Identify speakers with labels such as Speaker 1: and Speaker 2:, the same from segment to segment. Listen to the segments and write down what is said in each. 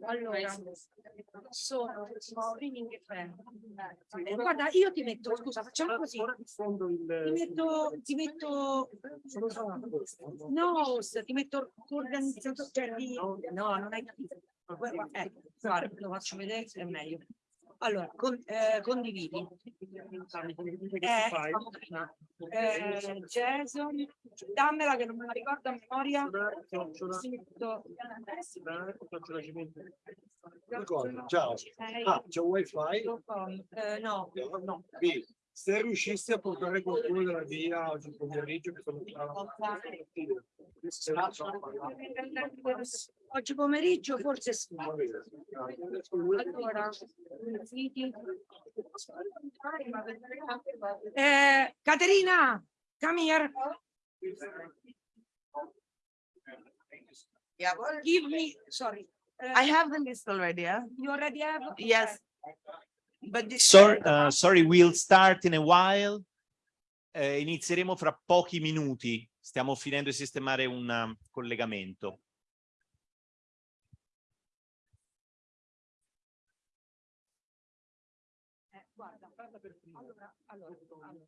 Speaker 1: Allora, sono fan. Eh, Guarda, io ti metto, scusa, facciamo così. Ti metto, ti metto, no, ti metto organizzatore, cioè di, no, non hai capito. Guarda, Ecco, guarda, lo faccio vedere, è meglio. Allora, con- eh, condividi. Eh. Eh, Jason, dammela che non me la ricordo a memoria.
Speaker 2: Ciao. Ah, c'è wifi?
Speaker 1: eh, no, no.
Speaker 2: B. Se riuscissi a portare qualcuno della via oggi pomeriggio che sono
Speaker 1: Oggi pomeriggio forse sì. Allora. Eh, Caterina, come here.
Speaker 3: Yeah, well,
Speaker 1: Give me, sorry. Eh,
Speaker 3: I have the list already, yeah?
Speaker 1: You already have?
Speaker 3: Yes. But this.
Speaker 4: Sorry, uh, sorry, we'll start in a while. Eh, inizieremo fra pochi minuti. Stiamo finendo di sistemare un um, collegamento.
Speaker 1: Eh, guarda, allora, allora, allora,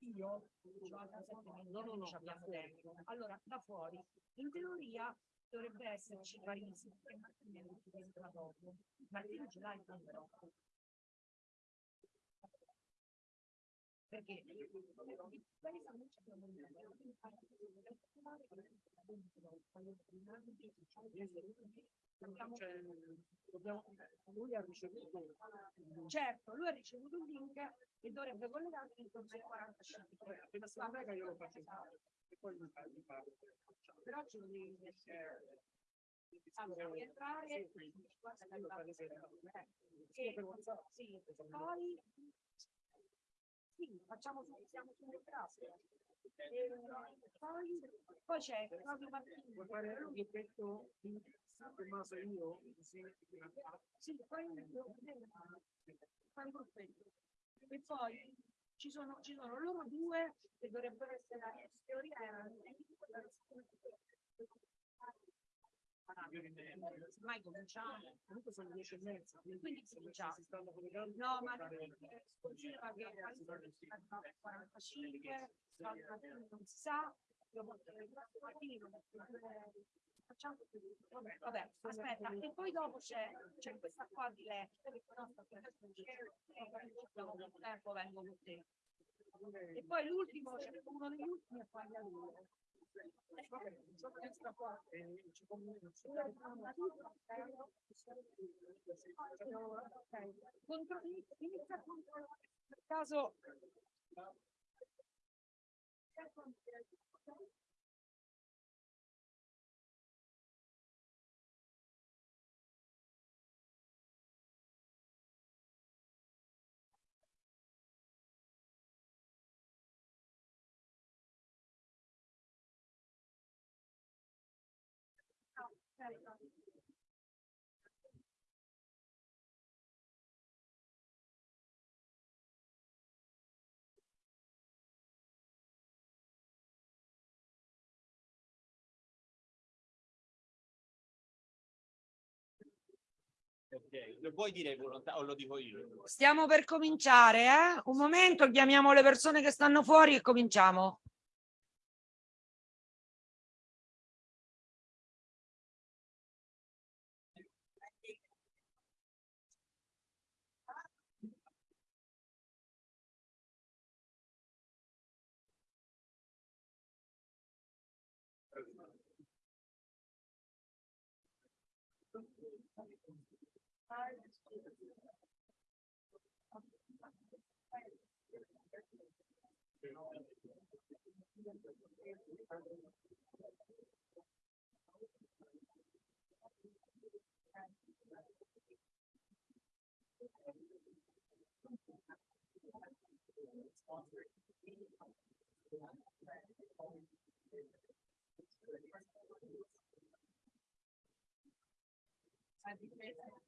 Speaker 1: io no, no, no, abbiamo tempo. Allora, da fuori, in teoria dovrebbe esserci Parisi e Martino dopo. Martino ce l'hai però. Perché?
Speaker 2: Lui ha ricevuto
Speaker 1: Certo, lui ha ricevuto un link e dovrebbe collegarsi intorno ai 45.
Speaker 2: questa io lo faccio. E poi mi parlo.
Speaker 1: Però ci devi allora, devi entrare guarda che arriva- eh, sì, sì, poi sì, facciamo su- siamo sulle. E poi poi c'è Claudio Martini.
Speaker 2: Vuoi fare un gruppetto di Tommaso e io? Così
Speaker 1: Sì, poi fai un gruppetto. E poi ci sono, ci sono loro due che dovrebbero essere in teoria erano mai cominciamo.
Speaker 2: Comunque sono dieci e mezza, quindi
Speaker 1: cominciamo.
Speaker 2: si stanno collegando.
Speaker 1: no ma continua che alle 45 non si sa. Facciamo vabbè, vabbè aspetta e poi dopo c'è c'è questa qua di dopo tempo vengo con te. E poi l'ultimo c'è uno degli ultimi e poi gli altri Contro- inizia per caso
Speaker 4: Okay. Lo puoi dire o lo dico io?
Speaker 5: Stiamo per cominciare, eh? Un momento, chiamiamo le persone che stanno fuori e cominciamo.
Speaker 6: I you.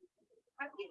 Speaker 6: Gracias.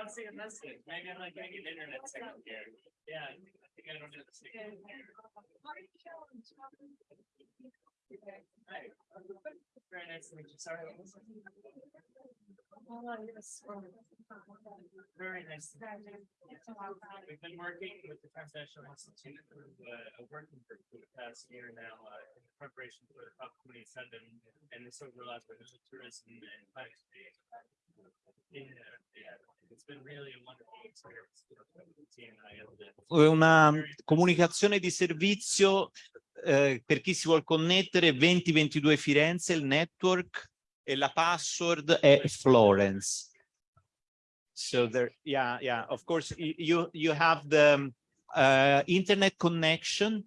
Speaker 6: don't see a message. Maybe I'm not getting an internet signal here. Yeah, I think I don't have a signal here. Very nice to meet you. Sorry. Very nice. We've been working with the Transnational Institute, uh, a working group for the past year now, uh, in preparation for the COP twenty-seven and this overlap with tourism and climate change.
Speaker 4: Una comunicazione di servizio eh, per chi si vuol connettere 2022 Firenze, il network e la password è Florence. So there, yeah, yeah, of course, you, you have the uh, internet connection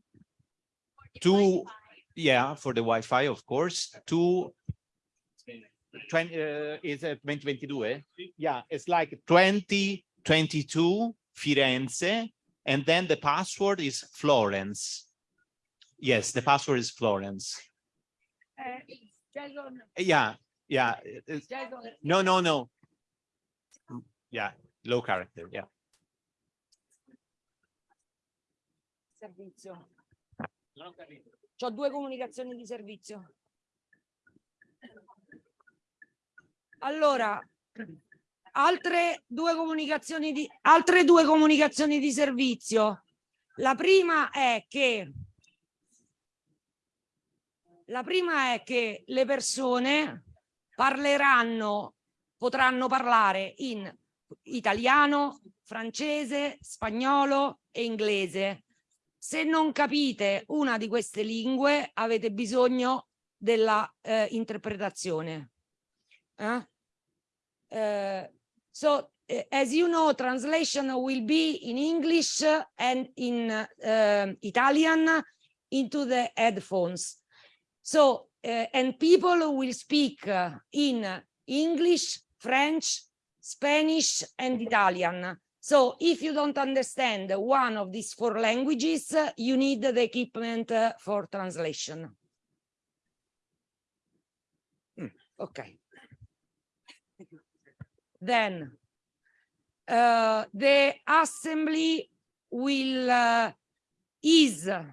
Speaker 4: to, yeah, for the Wi-Fi, of course, to twenty, uh, is it 2022? Yeah, it's like 2022 Firenze, and then the password is Florence. Yes, the password is Florence.
Speaker 5: Eh, Jason,
Speaker 4: Yeah, yeah. it- it-
Speaker 5: Jason,
Speaker 4: No, no, no. Yeah, low character, yeah.
Speaker 5: servizio.
Speaker 6: Non ho capito.
Speaker 5: Ho due comunicazioni di servizio. Allora, altre due comunicazioni di, altre due comunicazioni di servizio. La prima è che la prima è che le persone parleranno, potranno parlare in italiano, francese, spagnolo e inglese. Se non capite una di queste lingue avete bisogno della eh, interpretazione. Eh? Eh, so eh, as you know, translation will be in English and in eh, Italian, into the headphones. So, uh, and people will speak uh, in English, French, Spanish, and Italian. So if you don't understand one of these four languages, uh, you need the equipment uh, for translation. Mm, okay. Then uh, the assembly will uh, is uh,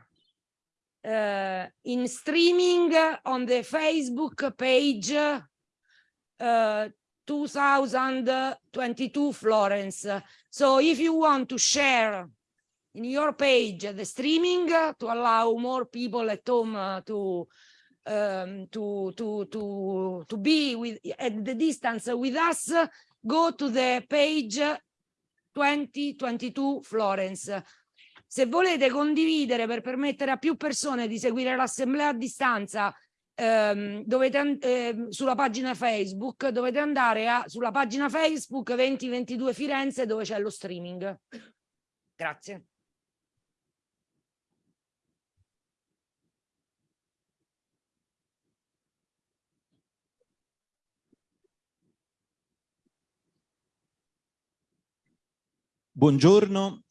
Speaker 5: in streaming on the Facebook page uh, 2022 Florence. So if you want to share in your page the streaming to allow more people at home uh, to um, to to to to be with at the distance with us, go to the page 2022 Florence. Se volete condividere per permettere a più persone di seguire l'assemblea a distanza ehm, dovete, eh, sulla pagina Facebook, dovete andare a, sulla pagina Facebook 2022 Firenze dove c'è lo streaming. Grazie.
Speaker 4: Buongiorno,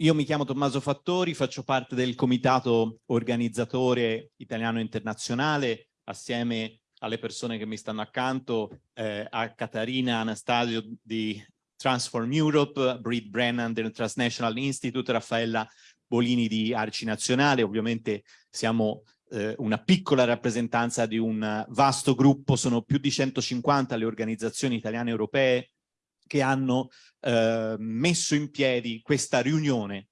Speaker 4: io mi chiamo Tommaso Fattori, faccio parte del comitato organizzatore italiano internazionale assieme alle persone che mi stanno accanto, eh, a Catarina Anastasio di Transform Europe, Britt Brennan del Transnational Institute, Raffaella Bolini di Arci Nazionale, ovviamente siamo eh, una piccola rappresentanza di un vasto gruppo, sono più di 150 le organizzazioni italiane e europee che hanno eh, messo in piedi questa riunione,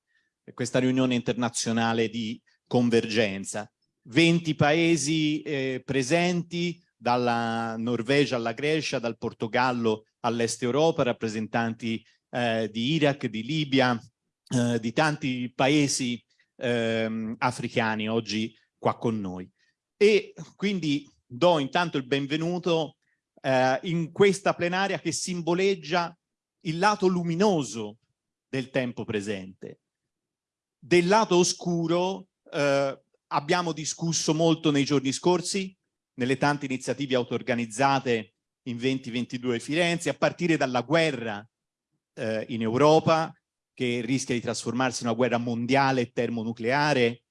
Speaker 4: questa riunione internazionale di convergenza. 20 paesi eh, presenti, dalla Norvegia alla Grecia, dal Portogallo all'Est Europa, rappresentanti eh, di Iraq, di Libia, eh, di tanti paesi ehm, africani oggi qua con noi. E quindi do intanto il benvenuto eh, in questa plenaria che simboleggia il lato luminoso del tempo presente. Del lato oscuro eh, abbiamo discusso molto nei giorni scorsi, nelle tante iniziative auto-organizzate in 2022 Firenze, a partire dalla guerra eh, in Europa, che rischia di trasformarsi in una guerra mondiale termonucleare,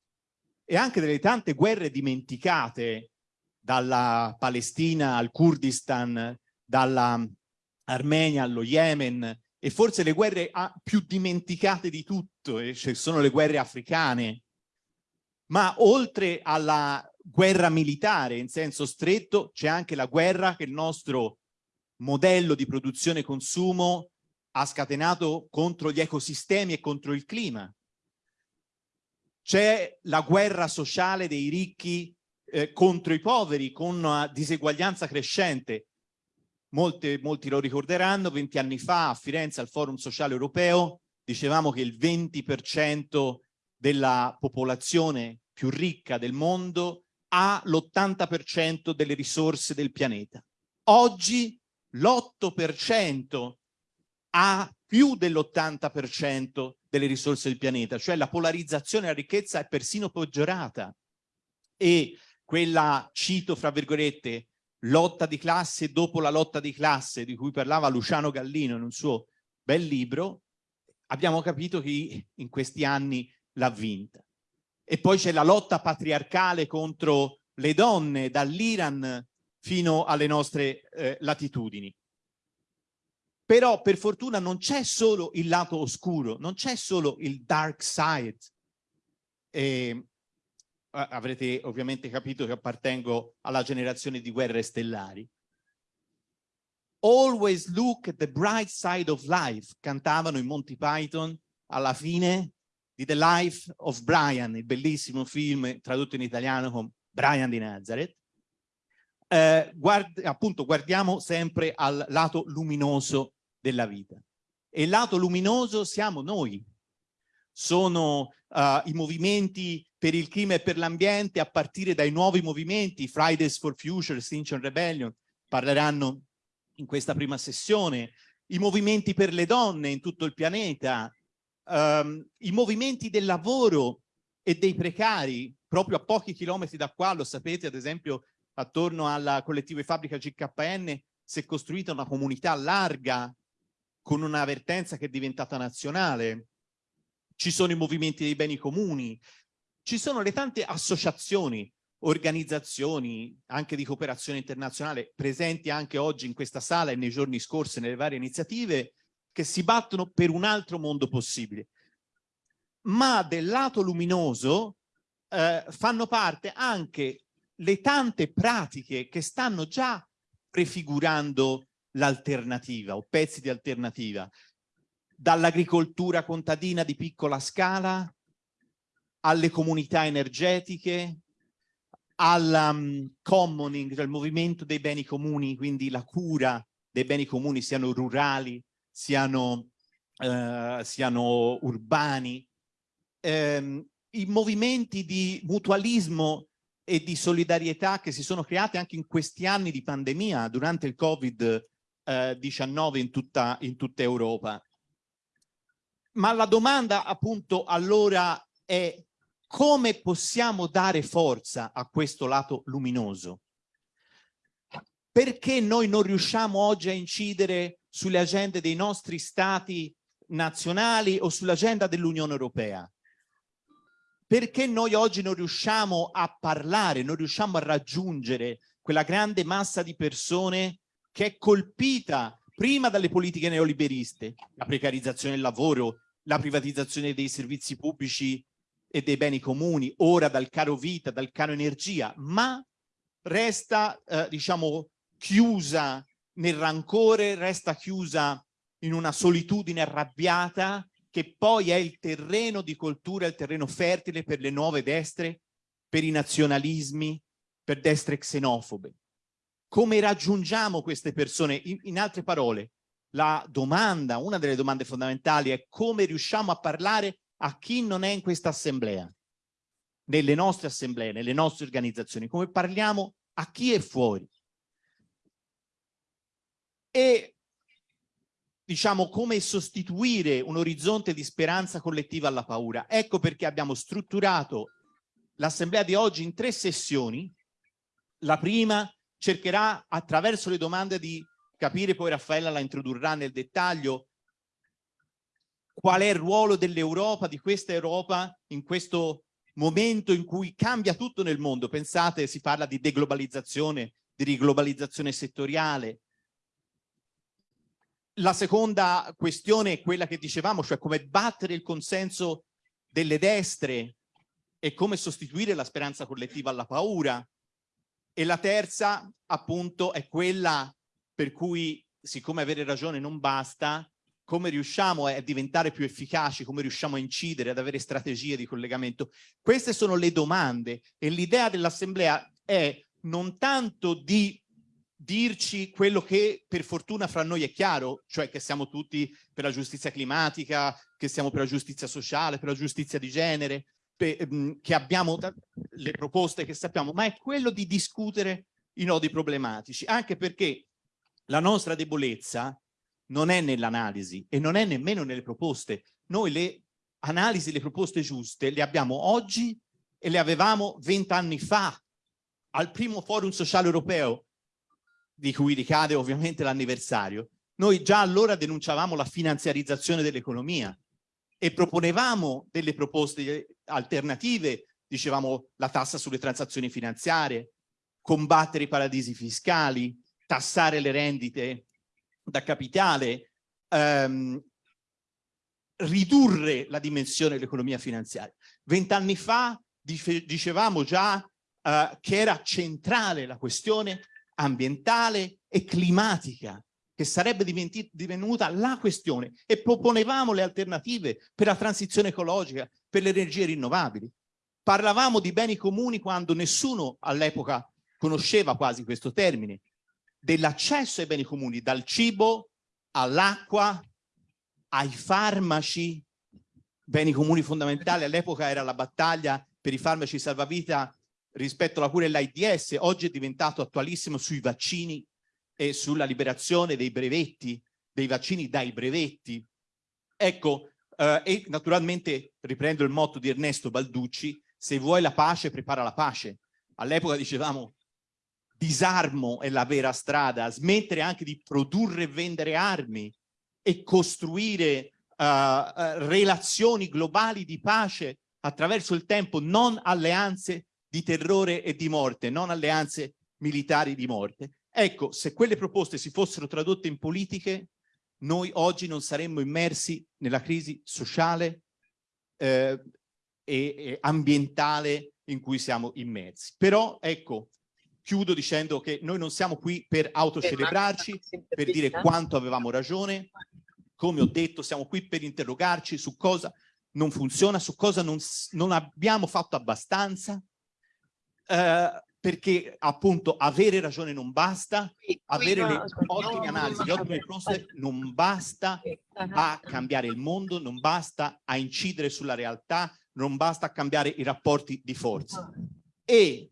Speaker 4: e anche delle tante guerre dimenticate dalla Palestina al Kurdistan, dalla Armenia allo Yemen e forse le guerre più dimenticate di tutto, eh, cioè sono le guerre africane. Ma oltre alla guerra militare in senso stretto c'è anche la guerra che il nostro modello di produzione e consumo ha scatenato contro gli ecosistemi e contro il clima. C'è la guerra sociale dei ricchi eh, contro i poveri con una diseguaglianza crescente. Molte, molti lo ricorderanno, 20 anni fa a Firenze al Forum Sociale Europeo dicevamo che il 20% della popolazione più ricca del mondo ha l'80% delle risorse del pianeta. Oggi l'8% ha più dell'80% delle risorse del pianeta, cioè la polarizzazione della ricchezza è persino peggiorata. E quella, cito fra virgolette, lotta di classe dopo la lotta di classe di cui parlava Luciano Gallino in un suo bel libro, abbiamo capito chi in questi anni l'ha vinta. E poi c'è la lotta patriarcale contro le donne dall'Iran fino alle nostre eh, latitudini. Però per fortuna non c'è solo il lato oscuro, non c'è solo il dark side. Eh, avrete ovviamente capito che appartengo alla generazione di guerre stellari. Always look at the bright side of life, cantavano i Monty Python alla fine di The Life of Brian, il bellissimo film tradotto in italiano con Brian di Nazareth. Eh, guard appunto guardiamo sempre al lato luminoso della vita. E il lato luminoso siamo noi. Sono uh, i movimenti per il clima e per l'ambiente a partire dai nuovi movimenti, Fridays for Future, Extinction Rebellion, parleranno in questa prima sessione, i movimenti per le donne in tutto il pianeta, um, i movimenti del lavoro e dei precari, proprio a pochi chilometri da qua, lo sapete, ad esempio, attorno al collettivo di fabbrica GKN si è costruita una comunità larga con una vertenza che è diventata nazionale. Ci sono i movimenti dei beni comuni, ci sono le tante associazioni, organizzazioni anche di cooperazione internazionale presenti anche oggi in questa sala e nei giorni scorsi nelle varie iniziative che si battono per un altro mondo possibile. Ma del lato luminoso eh, fanno parte anche le tante pratiche che stanno già prefigurando l'alternativa o pezzi di alternativa, dall'agricoltura contadina di piccola scala alle comunità energetiche, al um, commoning, cioè il movimento dei beni comuni, quindi la cura dei beni comuni siano rurali, siano, eh, siano urbani, eh, i movimenti di mutualismo e di solidarietà che si sono creati anche in questi anni di pandemia durante il Covid-19 eh, in, tutta, in tutta Europa. Ma la domanda appunto allora è come possiamo dare forza a questo lato luminoso? Perché noi non riusciamo oggi a incidere sulle agende dei nostri stati nazionali o sull'agenda dell'Unione Europea? Perché noi oggi non riusciamo a parlare, non riusciamo a raggiungere quella grande massa di persone che è colpita prima dalle politiche neoliberiste, la precarizzazione del lavoro, la privatizzazione dei servizi pubblici e dei beni comuni, ora dal caro vita, dal caro energia, ma resta, eh, diciamo, chiusa nel rancore, resta chiusa in una solitudine arrabbiata che poi è il terreno di coltura, il terreno fertile per le nuove destre, per i nazionalismi, per destre xenofobe. Come raggiungiamo queste persone? In, in altre parole, la domanda, una delle domande fondamentali è come riusciamo a parlare a chi non è in questa assemblea, nelle nostre assemblee, nelle nostre organizzazioni, come parliamo a chi è fuori. E diciamo come sostituire un orizzonte di speranza collettiva alla paura. Ecco perché abbiamo strutturato l'assemblea di oggi in tre sessioni. La prima cercherà attraverso le domande di capire, poi Raffaella la introdurrà nel dettaglio, qual è il ruolo dell'Europa, di questa Europa in questo momento in cui cambia tutto nel mondo. Pensate, si parla di deglobalizzazione, di riglobalizzazione settoriale. La seconda questione è quella che dicevamo, cioè come battere il consenso delle destre e come sostituire la speranza collettiva alla paura. E la terza, appunto, è quella per cui, siccome avere ragione non basta, come riusciamo a diventare più efficaci, come riusciamo a incidere, ad avere strategie di collegamento. Queste sono le domande e l'idea dell'assemblea è non tanto di dirci quello che per fortuna fra noi è chiaro, cioè che siamo tutti per la giustizia climatica, che siamo per la giustizia sociale, per la giustizia di genere, per, mm, che abbiamo le proposte che sappiamo, ma è quello di discutere i nodi problematici, anche perché la nostra debolezza non è nell'analisi e non è nemmeno nelle proposte. Noi le analisi, le proposte giuste le abbiamo oggi e le avevamo vent'anni fa al primo forum sociale europeo di cui ricade ovviamente l'anniversario. Noi già allora denunciavamo la finanziarizzazione dell'economia e proponevamo delle proposte alternative, dicevamo la tassa sulle transazioni finanziarie, combattere i paradisi fiscali, tassare le rendite da capitale, ehm, ridurre la dimensione dell'economia finanziaria. Vent'anni fa dicevamo già eh, che era centrale la questione ambientale e climatica, che sarebbe divenuta la questione e proponevamo le alternative per la transizione ecologica, per le energie rinnovabili. Parlavamo di beni comuni quando nessuno all'epoca conosceva quasi questo termine dell'accesso ai beni comuni, dal cibo all'acqua, ai farmaci, beni comuni fondamentali. All'epoca era la battaglia per i farmaci salvavita rispetto alla cura dell'AIDS, oggi è diventato attualissimo sui vaccini e sulla liberazione dei brevetti, dei vaccini dai brevetti. Ecco, Eh, e naturalmente riprendo il motto di Ernesto Balducci, se vuoi la pace prepara la pace. All'epoca dicevamo disarmo è la vera strada, smettere anche di produrre e vendere armi e costruire uh, relazioni globali di pace attraverso il tempo, non alleanze di terrore e di morte, non alleanze militari di morte. Ecco, se quelle proposte si fossero tradotte in politiche, noi oggi non saremmo immersi nella crisi sociale eh, e, e ambientale in cui siamo immersi. Però, ecco, chiudo dicendo che noi non siamo qui per autocelebrarci, per dire quanto avevamo ragione, come ho detto siamo qui per interrogarci su cosa non funziona, su cosa non, non abbiamo fatto abbastanza, eh, perché appunto avere ragione non basta, avere le ottime analisi, le ottime proposte non basta a cambiare il mondo, non basta a incidere sulla realtà, non basta a cambiare i rapporti di forza. E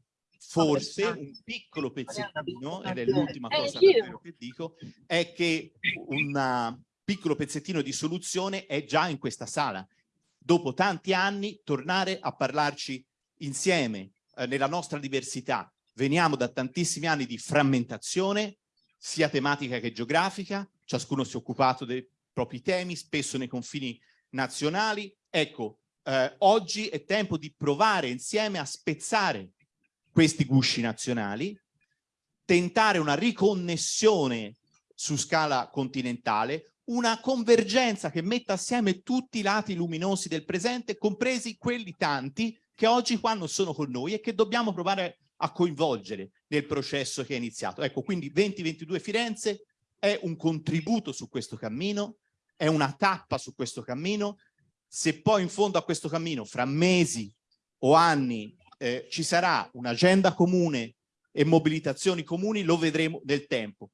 Speaker 4: forse un piccolo pezzettino, ed è l'ultima cosa che dico, è che un piccolo pezzettino di soluzione è già in questa sala. Dopo tanti anni tornare a parlarci insieme, eh, nella nostra diversità. Veniamo da tantissimi anni di frammentazione, sia tematica che geografica, ciascuno si è occupato dei propri temi, spesso nei confini nazionali. Ecco, eh, oggi è tempo di provare insieme a spezzare questi gusci nazionali, tentare una riconnessione su scala continentale, una convergenza che metta assieme tutti i lati luminosi del presente, compresi quelli tanti che oggi qua non sono con noi e che dobbiamo provare a coinvolgere nel processo che è iniziato. Ecco, quindi 2022 Firenze è un contributo su questo cammino, è una tappa su questo cammino. Se poi in fondo a questo cammino, fra mesi o anni, eh, ci sarà un'agenda comune e mobilitazioni comuni, lo vedremo nel tempo.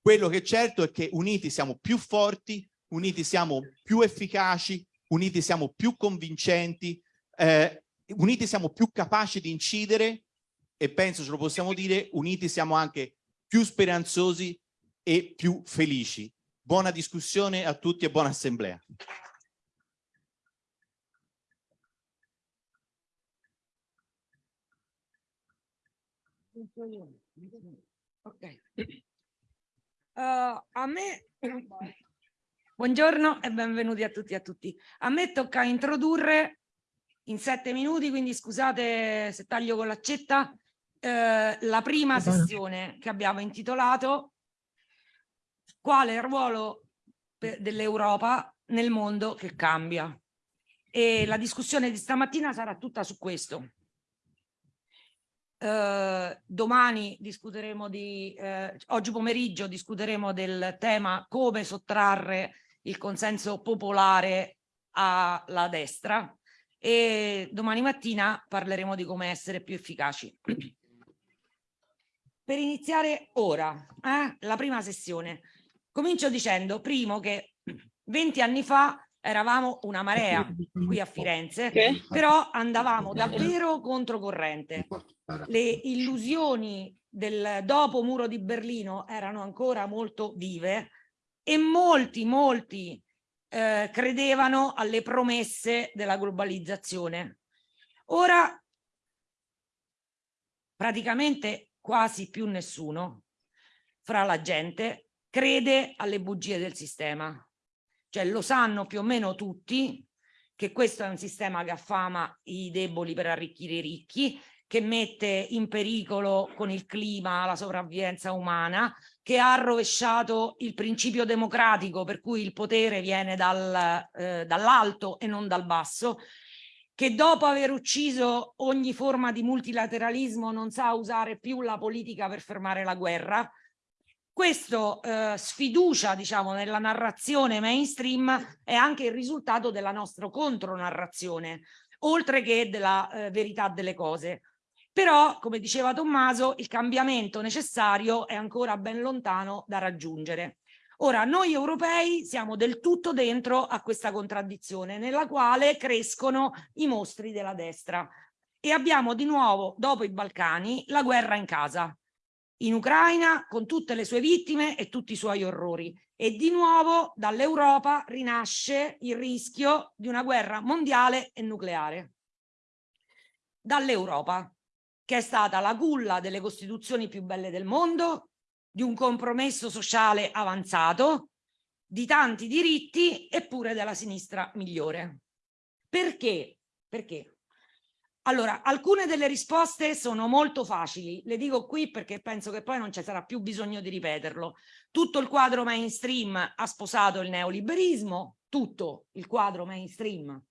Speaker 4: Quello che è certo è che uniti siamo più forti, uniti siamo più efficaci, uniti siamo più convincenti, eh, uniti siamo più capaci di incidere e penso ce lo possiamo dire, uniti siamo anche più speranzosi e più felici. Buona discussione a tutti e buona assemblea.
Speaker 5: Ok. Uh, a me Buongiorno e benvenuti a tutti e a tutti. A me tocca introdurre in sette minuti, quindi scusate se taglio con l'accetta, eh, la prima sessione che abbiamo intitolato Quale è il ruolo dell'Europa nel mondo che cambia? E la discussione di stamattina sarà tutta su questo. Uh, domani discuteremo di, uh, oggi pomeriggio discuteremo del tema come sottrarre il consenso popolare alla destra e domani mattina parleremo di come essere più efficaci. Per iniziare ora, eh, la prima sessione, comincio dicendo primo che 20 anni fa eravamo una marea qui a Firenze, però andavamo davvero controcorrente. Le illusioni del dopo muro di Berlino erano ancora molto vive e molti, molti eh, credevano alle promesse della globalizzazione. Ora praticamente quasi più nessuno fra la gente crede alle bugie del sistema. Cioè lo sanno più o meno tutti che questo è un sistema che affama i deboli per arricchire i ricchi, che mette in pericolo con il clima la sopravvivenza umana, che ha rovesciato il principio democratico per cui il potere viene dal, eh, dall'alto e non dal basso, che dopo aver ucciso ogni forma di multilateralismo non sa usare più la politica per fermare la guerra. Questo eh, sfiducia, diciamo, nella narrazione mainstream è anche il risultato della nostra contronarrazione, oltre che della eh, verità delle cose. Però, come diceva Tommaso, il cambiamento necessario è ancora ben lontano da raggiungere. Ora, noi europei siamo del tutto dentro a questa contraddizione nella quale crescono i mostri della destra e abbiamo di nuovo, dopo i Balcani, la guerra in casa. in Ucraina con tutte le sue vittime e tutti i suoi orrori. E di nuovo dall'Europa rinasce il rischio di una guerra mondiale e nucleare. Dall'Europa, che è stata la culla delle costituzioni più belle del mondo, di un compromesso sociale avanzato, di tanti diritti eppure della sinistra migliore. Perché? Perché? Allora, alcune delle risposte sono molto facili, le dico qui perché penso che poi non ci sarà più bisogno di ripeterlo. Tutto il quadro mainstream ha sposato il neoliberismo, tutto il quadro mainstream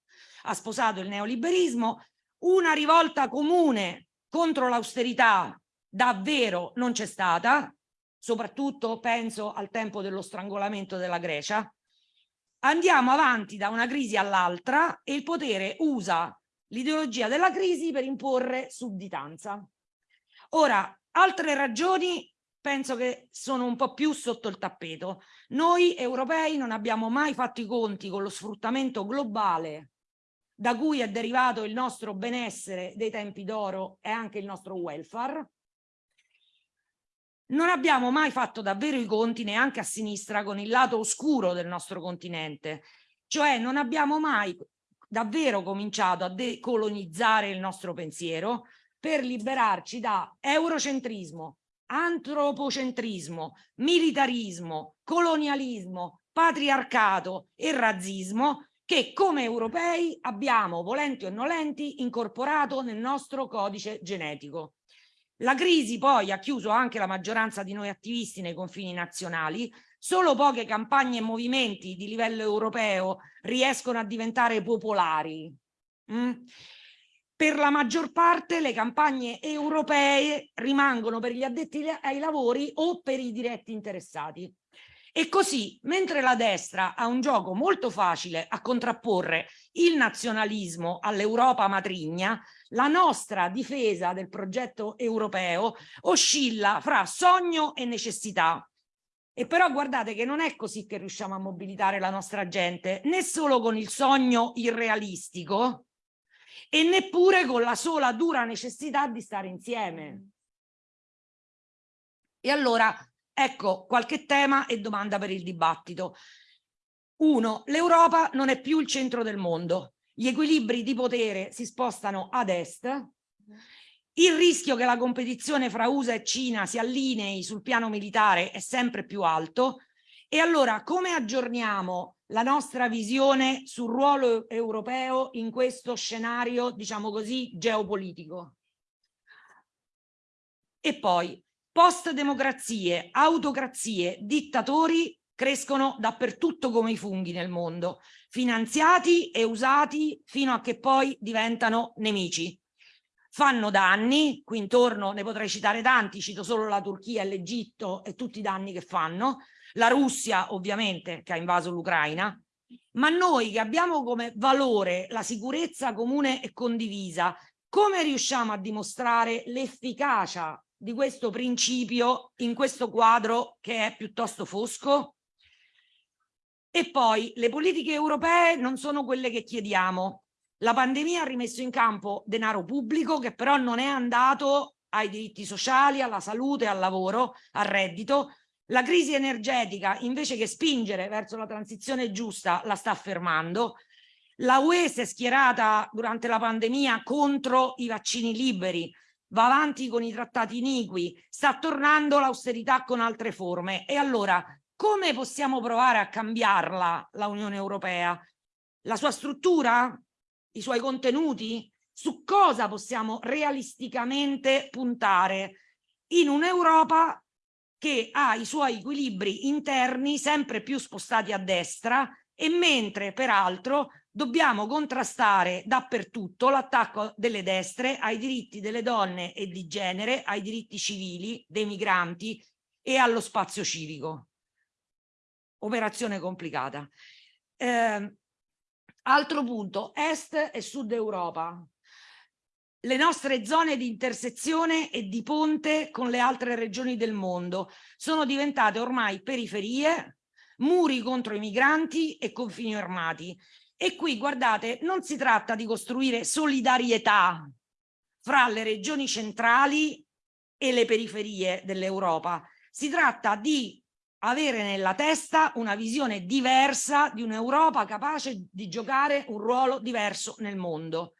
Speaker 5: ha sposato il neoliberismo, una rivolta comune contro l'austerità davvero non c'è stata, soprattutto penso al tempo dello strangolamento della Grecia. Andiamo avanti da una crisi all'altra e il potere usa l'ideologia della crisi per imporre sudditanza. Ora, altre ragioni penso che sono un po' più sotto il tappeto. Noi europei non abbiamo mai fatto i conti con lo sfruttamento globale da cui è derivato il nostro benessere dei tempi d'oro e anche il nostro welfare. Non abbiamo mai fatto davvero i conti neanche a sinistra con il lato oscuro del nostro continente, cioè non abbiamo mai davvero cominciato a decolonizzare il nostro pensiero per liberarci da eurocentrismo, antropocentrismo, militarismo, colonialismo, patriarcato e razzismo che come europei abbiamo, volenti o nolenti, incorporato nel nostro codice genetico. La crisi poi ha chiuso anche la maggioranza di noi attivisti nei confini nazionali, solo poche campagne e movimenti di livello europeo riescono a diventare popolari. Mm? Per la maggior parte le campagne europee rimangono per gli addetti ai lavori o per i diretti interessati. E così, mentre la destra ha un gioco molto facile a contrapporre il nazionalismo all'Europa matrigna, la nostra difesa del progetto europeo oscilla fra sogno e necessità. E però guardate che non è così che riusciamo a mobilitare la nostra gente, né solo con il sogno irrealistico e neppure con la sola dura necessità di stare insieme. E allora, ecco qualche tema e domanda per il dibattito. Uno, l'Europa non è più il centro del mondo. Gli equilibri di potere si spostano ad est il rischio che la competizione fra USA e Cina si allinei sul piano militare è sempre più alto e allora come aggiorniamo la nostra visione sul ruolo europeo in questo scenario, diciamo così, geopolitico? E poi, post-democrazie, autocrazie, dittatori crescono dappertutto come i funghi nel mondo, finanziati e usati fino a che poi diventano nemici. Fanno danni, qui intorno ne potrei citare tanti, cito solo la Turchia e l'Egitto e tutti i danni che fanno, la Russia ovviamente che ha invaso l'Ucraina, ma noi che abbiamo come valore la sicurezza comune e condivisa, come riusciamo a dimostrare l'efficacia di questo principio in questo quadro che è piuttosto fosco? E poi le politiche europee non sono quelle che chiediamo, la pandemia ha rimesso in campo denaro pubblico che però non è andato ai diritti sociali, alla salute, al lavoro, al reddito. La crisi energetica, invece che spingere verso la transizione giusta, la sta fermando. La UE si è schierata durante la pandemia contro i vaccini liberi, va avanti con i trattati iniqui, sta tornando l'austerità con altre forme. E allora, come possiamo provare a cambiarla, la Unione Europea? La sua struttura? i suoi contenuti? Su cosa possiamo realisticamente puntare in un'Europa che ha i suoi equilibri interni sempre più spostati a destra e mentre peraltro dobbiamo contrastare dappertutto l'attacco delle destre ai diritti delle donne e di genere, ai diritti civili, dei migranti e allo spazio civico. Operazione complicata. Eh, Altro punto, est e sud Europa. Le nostre zone di intersezione e di ponte con le altre regioni del mondo sono diventate ormai periferie, muri contro i migranti e confini armati. E qui, guardate, non si tratta di costruire solidarietà fra le regioni centrali e le periferie dell'Europa. Si tratta di avere nella testa una visione diversa di un'Europa capace di giocare un ruolo diverso nel mondo.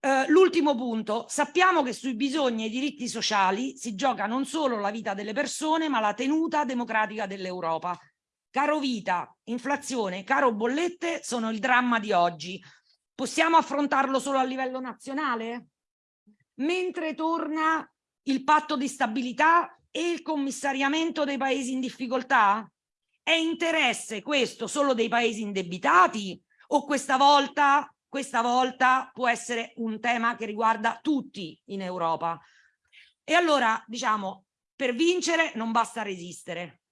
Speaker 5: Eh, L'ultimo punto, sappiamo che sui bisogni e i diritti sociali si gioca non solo la vita delle persone, ma la tenuta democratica dell'Europa. Caro vita, inflazione, caro bollette sono il dramma di oggi. Possiamo affrontarlo solo a livello nazionale? Mentre torna il patto di stabilità e il commissariamento dei paesi in difficoltà? È interesse questo solo dei paesi indebitati o questa volta, questa volta può essere un tema che riguarda tutti in Europa? E allora, diciamo, per vincere non basta resistere.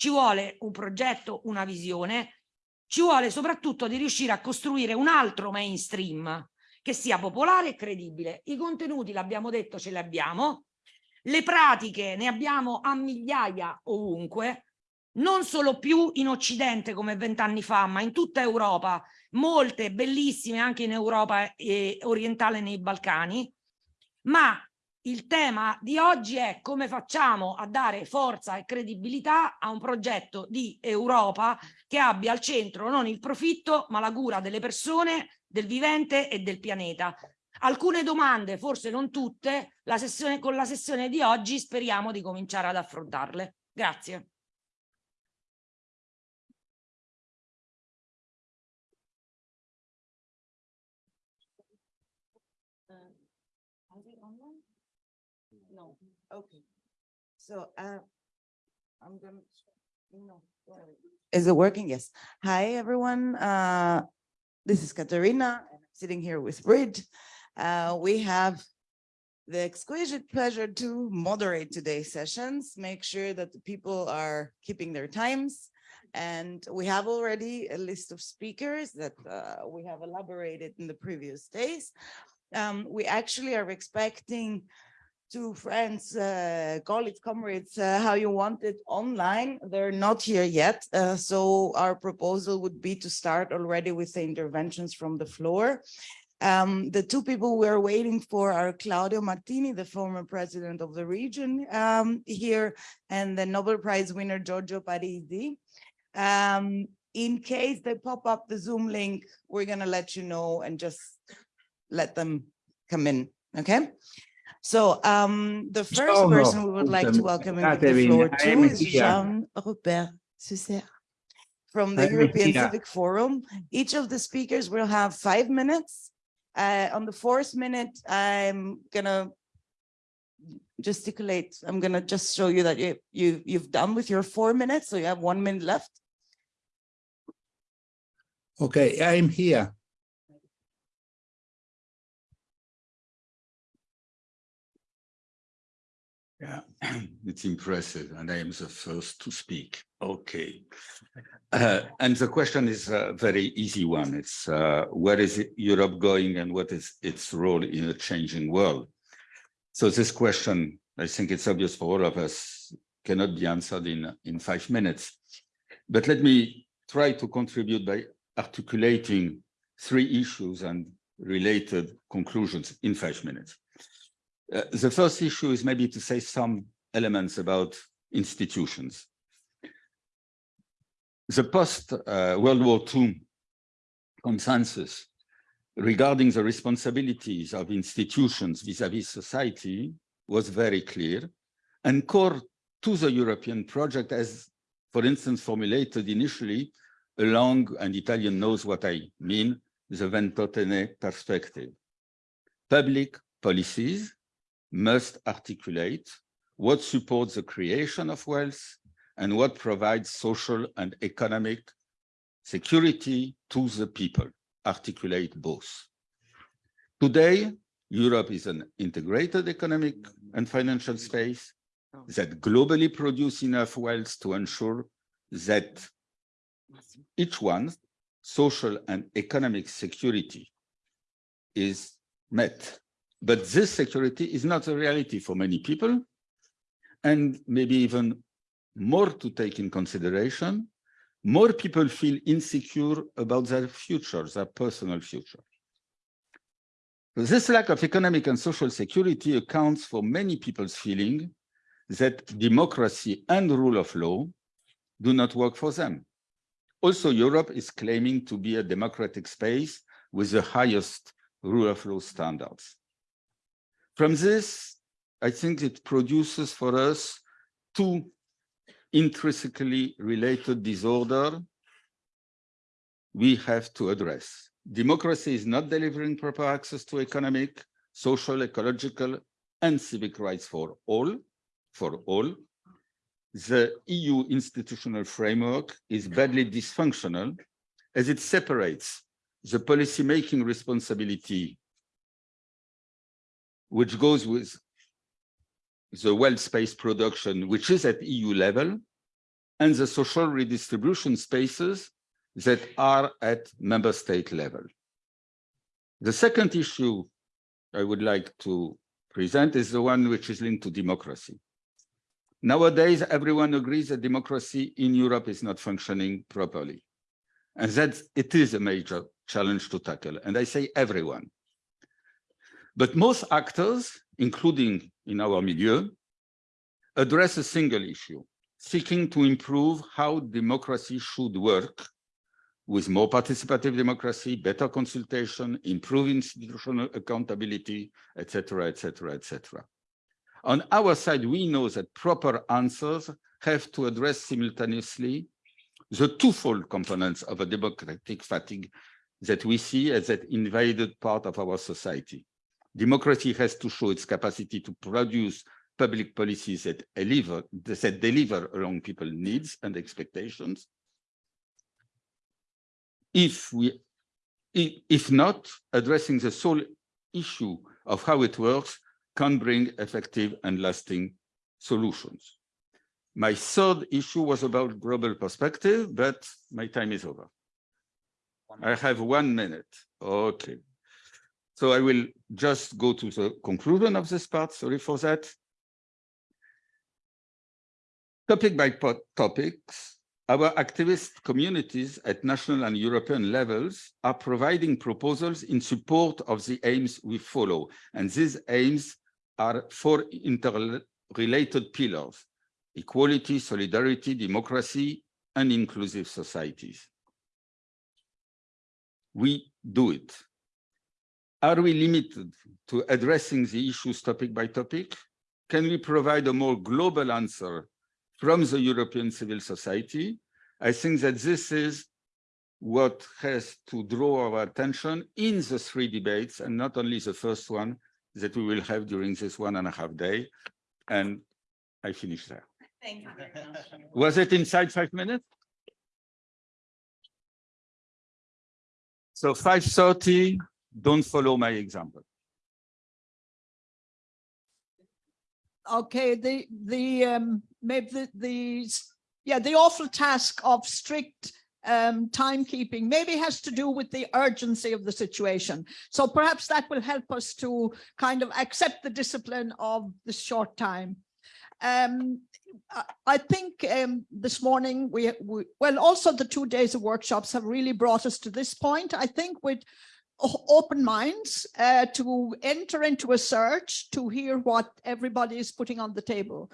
Speaker 5: Ci vuole un progetto, una visione, ci vuole soprattutto di riuscire a costruire un altro mainstream che sia popolare e credibile. I contenuti, l'abbiamo detto, ce li abbiamo, le pratiche ne abbiamo a migliaia ovunque, non solo più in Occidente come vent'anni fa, ma in tutta Europa, molte bellissime anche in Europa eh, orientale nei Balcani, ma il tema di oggi è come facciamo a dare forza e credibilità a un progetto di Europa che abbia al centro non il profitto, ma la cura delle persone, del vivente e del pianeta. Alcune domande, forse non tutte, la sessione, con la sessione di oggi speriamo di cominciare ad affrontarle. Grazie.
Speaker 3: So, uh, I'm gonna, no. sorry. Is it working? Yes. Hi, everyone. Uh, this is Katerina, and I'm sitting here with Bridge. Uh, we have the exquisite pleasure to moderate today's sessions, make sure that the people are keeping their times. And we have already a list of speakers that uh, we have elaborated in the previous days. Um, we actually are expecting two friends, uh, colleagues, comrades, uh, how you want it online. They're not here yet. Uh, so our proposal would be to start already with the interventions from the floor. Um, the two people we're waiting for are Claudio Martini, the former president of the region um, here, and the Nobel Prize winner Giorgio Parisi. Um, in case they pop up the Zoom link, we're gonna let you know and just let them come in, okay? So um, the first
Speaker 7: Ciao,
Speaker 3: person we would like to welcome into the floor
Speaker 7: I
Speaker 3: to is. Jean-Robert Susser from the European. Civic Forum. Each of the speakers will have five minutes. Uh, on the fourth minute, I'm gonna gesticulate. I'm gonna just show you that you, you, you've done with your four minutes, so you have one minute left.
Speaker 7: Okay, I'm here.
Speaker 8: Yeah, it's impressive, and I am the first to speak. Okay. Uh, and the question is a very easy one. It's uh, where is Europe going and what is its role in a changing world? So this question, I think it's obvious for all of us, cannot be answered in, in five minutes. But let me try to contribute by articulating three issues and related conclusions in five minutes. Uh, the first issue is maybe to say some elements about institutions. The post-World War II consensus regarding the responsibilities of institutions vis-à-vis society was very clear and core to the European project as, for instance, formulated initially along, and Italian knows what I mean, the Ventotene perspective. Public policies must articulate what supports the creation of wealth and what provides social and economic security to the people, articulate both. Today, Europe is an integrated economic and financial space that globally produce enough wealth to ensure that each one's social and economic security is met. But this security is not a reality for many people. And maybe even more to take in consideration, more people feel insecure about their future, their personal future. This lack of economic and social security accounts for many people's feeling that democracy and rule of law do not work for them. Also, Europe is claiming to be a democratic space with the highest rule of law standards. From this, I think it produces for us two intrinsically related disorder we have to address. Democracy is not delivering proper access to economic, social, ecological, and civic rights for all, for all. The EU institutional framework is badly dysfunctional as it separates the policy-making responsibility which goes with the wealth space production, which is at EU level, and the social redistribution spaces that are at member state level. The second issue I would like to present is the one which is linked to democracy. Nowadays, everyone agrees that democracy in Europe is not functioning properly, and that it is a major challenge to tackle. And I say everyone. But most actors, including in our milieu, address a single issue, seeking to improve how democracy should work with more participative democracy, better consultation, improve institutional accountability, etc., etc., etc. On our side, we know that proper answers have to address simultaneously the twofold components of a democratic fatigue that we see as that invaded part of our society. Democracy has to show its capacity to produce public policies that deliver, that deliver along people's needs and expectations. If we, if not, addressing the sole issue of how it works can bring effective and lasting solutions. My third issue was about global perspective, but my time is over. I have one minute. Okay. So I will just go to the conclusion of this part. Sorry for that. Topic by topics, our activist communities at national and European levels are providing proposals in support of the aims we follow. And these aims are four interrelated pillars, equality, solidarity, democracy, and inclusive societies. We do it. Are we limited to addressing the issues topic by topic? Can we provide a more global answer from the European civil society? I think that this is what has to draw our attention in the three debates and not only the first one that we will have during this one and a half day. And I finish there.
Speaker 3: Thank you very much.
Speaker 8: Was it inside five minutes? So 5.30, don't follow my example.
Speaker 9: okay, the, the, um, maybe the, the, yeah, the awful task of strict um, timekeeping maybe has to do with the urgency of the situation. So perhaps that will help us to kind of accept the discipline of the short time. Um, I think um, this morning we, we, well, also the two days of workshops have really brought us to this point. I think with open minds uh, to enter into a search to hear what everybody is putting on the table.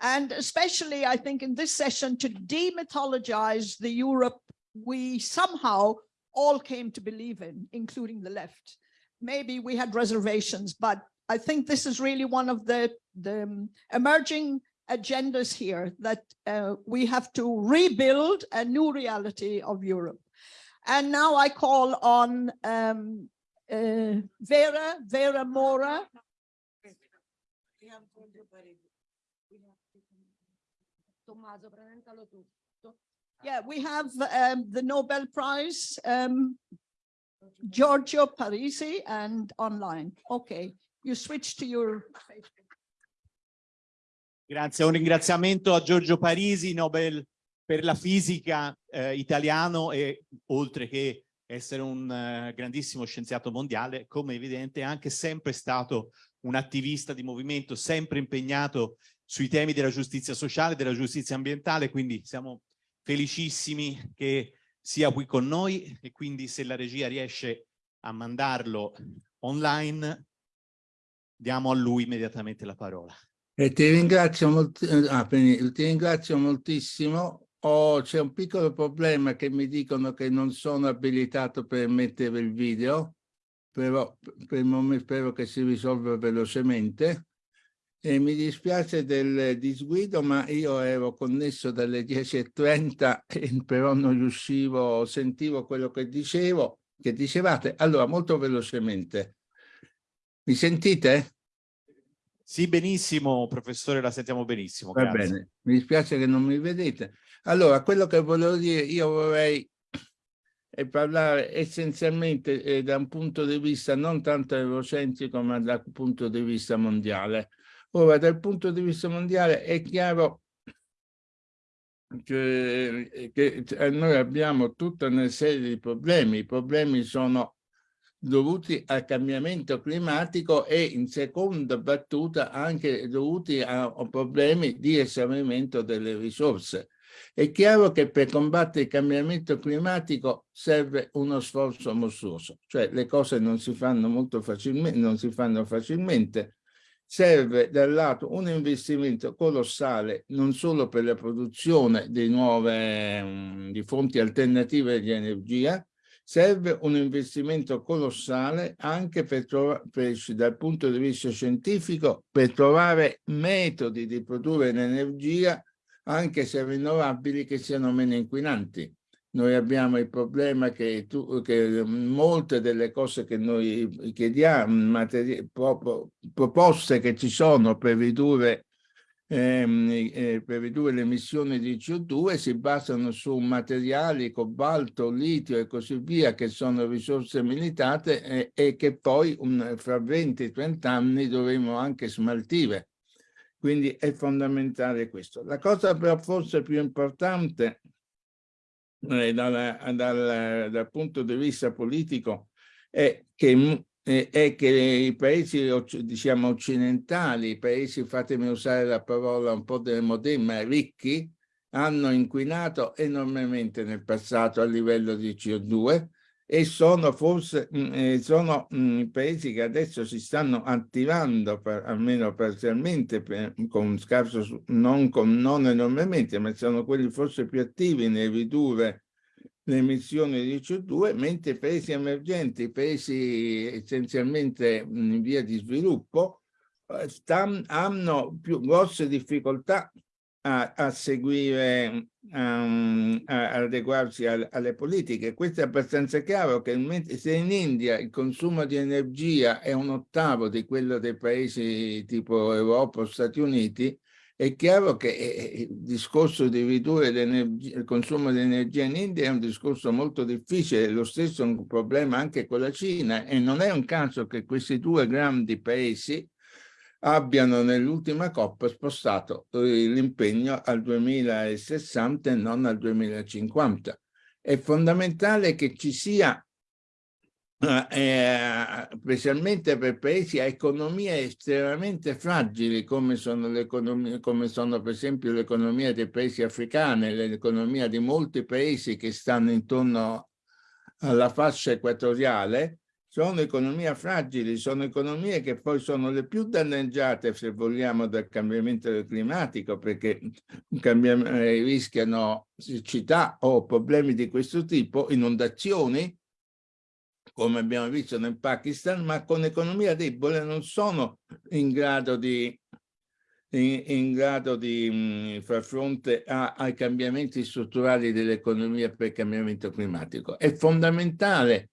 Speaker 9: And especially, I think, in this session to demythologize the Europe we somehow all came to believe in, including the left. Maybe we had reservations, but I think this is really one of the, the um, emerging agendas here that uh, we have to rebuild a new reality of Europe. And now I call on um, uh, Vera, Vera Mora. Yeah, we have um, the Nobel Prize, um, Giorgio Parisi and online. Okay, you switch to your
Speaker 4: Grazie, un ringraziamento a Giorgio Parisi, Nobel per la fisica eh, italiano e oltre che essere un uh, grandissimo scienziato mondiale, come evidente è anche sempre stato un attivista di movimento, sempre impegnato sui temi della giustizia sociale, della giustizia ambientale, quindi siamo felicissimi che sia qui con noi e quindi se la regia riesce a mandarlo online, diamo a lui immediatamente la parola.
Speaker 7: E ti ringrazio, eh, ah, ti ringrazio moltissimo. Oh, c'è un piccolo problema che mi dicono che non sono abilitato per mettere il video, però per il momento spero che si risolva velocemente. E mi dispiace del disguido, ma io ero connesso dalle 10.30 e però non riuscivo, sentivo quello che dicevo, che dicevate. Allora, molto velocemente. Mi sentite?
Speaker 4: Sì, benissimo, professore, la sentiamo benissimo.
Speaker 7: Va
Speaker 4: grazie.
Speaker 7: bene, mi dispiace che non mi vedete. Allora, quello che volevo dire, io vorrei eh, parlare essenzialmente eh, da un punto di vista non tanto eurocentrico, ma dal punto di vista mondiale. Ora, dal punto di vista mondiale è chiaro che, che eh, noi abbiamo tutta una serie di problemi. I problemi sono dovuti al cambiamento climatico e in seconda battuta anche dovuti a problemi di esaurimento delle risorse. È chiaro che per combattere il cambiamento climatico serve uno sforzo mostruoso, cioè le cose non si fanno molto facilmente, non si fanno facilmente. Serve dal lato un investimento colossale non solo per la produzione di nuove mh, di fonti alternative di energia, serve un investimento colossale anche per per, dal punto di vista scientifico per trovare metodi di produrre l'energia anche se rinnovabili che siano meno inquinanti. Noi abbiamo il problema che, tu, che molte delle cose che noi chiediamo, proposte che ci sono per ridurre, eh, per ridurre le emissioni di CO2 si basano su materiali, cobalto, litio e così via, che sono risorse limitate e, e che poi un, fra 20-30 anni dovremo anche smaltire. Quindi è fondamentale questo. La cosa però forse più importante eh, dal, dal, dal, punto di vista politico è che, è che i paesi diciamo occidentali, i paesi, fatemi usare la parola un po' del moderna, ricchi, hanno inquinato enormemente nel passato a livello di CO2 e sono forse mh, sono mh, paesi che adesso si stanno attivando per, almeno parzialmente per, con scarso non, con, non enormemente ma sono quelli forse più attivi nel ridurre le emissioni di CO2 mentre paesi emergenti paesi essenzialmente in via di sviluppo eh, stan, hanno più grosse difficoltà a, a seguire, um, a, adeguarsi a, alle politiche. Questo è abbastanza chiaro che se in India il consumo di energia è un ottavo di quello dei paesi tipo Europa o Stati Uniti, è chiaro che eh, eh, il discorso di ridurre il consumo di energia in India è un discorso molto difficile, lo stesso è un problema anche con la Cina e non è un caso che questi due grandi paesi abbiano nell'ultima COP spostato eh, l'impegno al 2060 e non al 2050. È fondamentale che ci sia, eh, eh, specialmente per paesi a economie estremamente fragili come sono, come sono per esempio l'economia dei paesi africani, l'economia di molti paesi che stanno intorno alla fascia equatoriale, sono economie fragili, sono economie che poi sono le più danneggiate, se vogliamo, dal cambiamento climatico, perché eh, rischiano siccità o problemi di questo tipo, inondazioni, come abbiamo visto nel Pakistan, ma con economia debole non sono in grado di, in, in grado di mh, mm, far fronte a, ai cambiamenti strutturali dell'economia per il cambiamento climatico. È fondamentale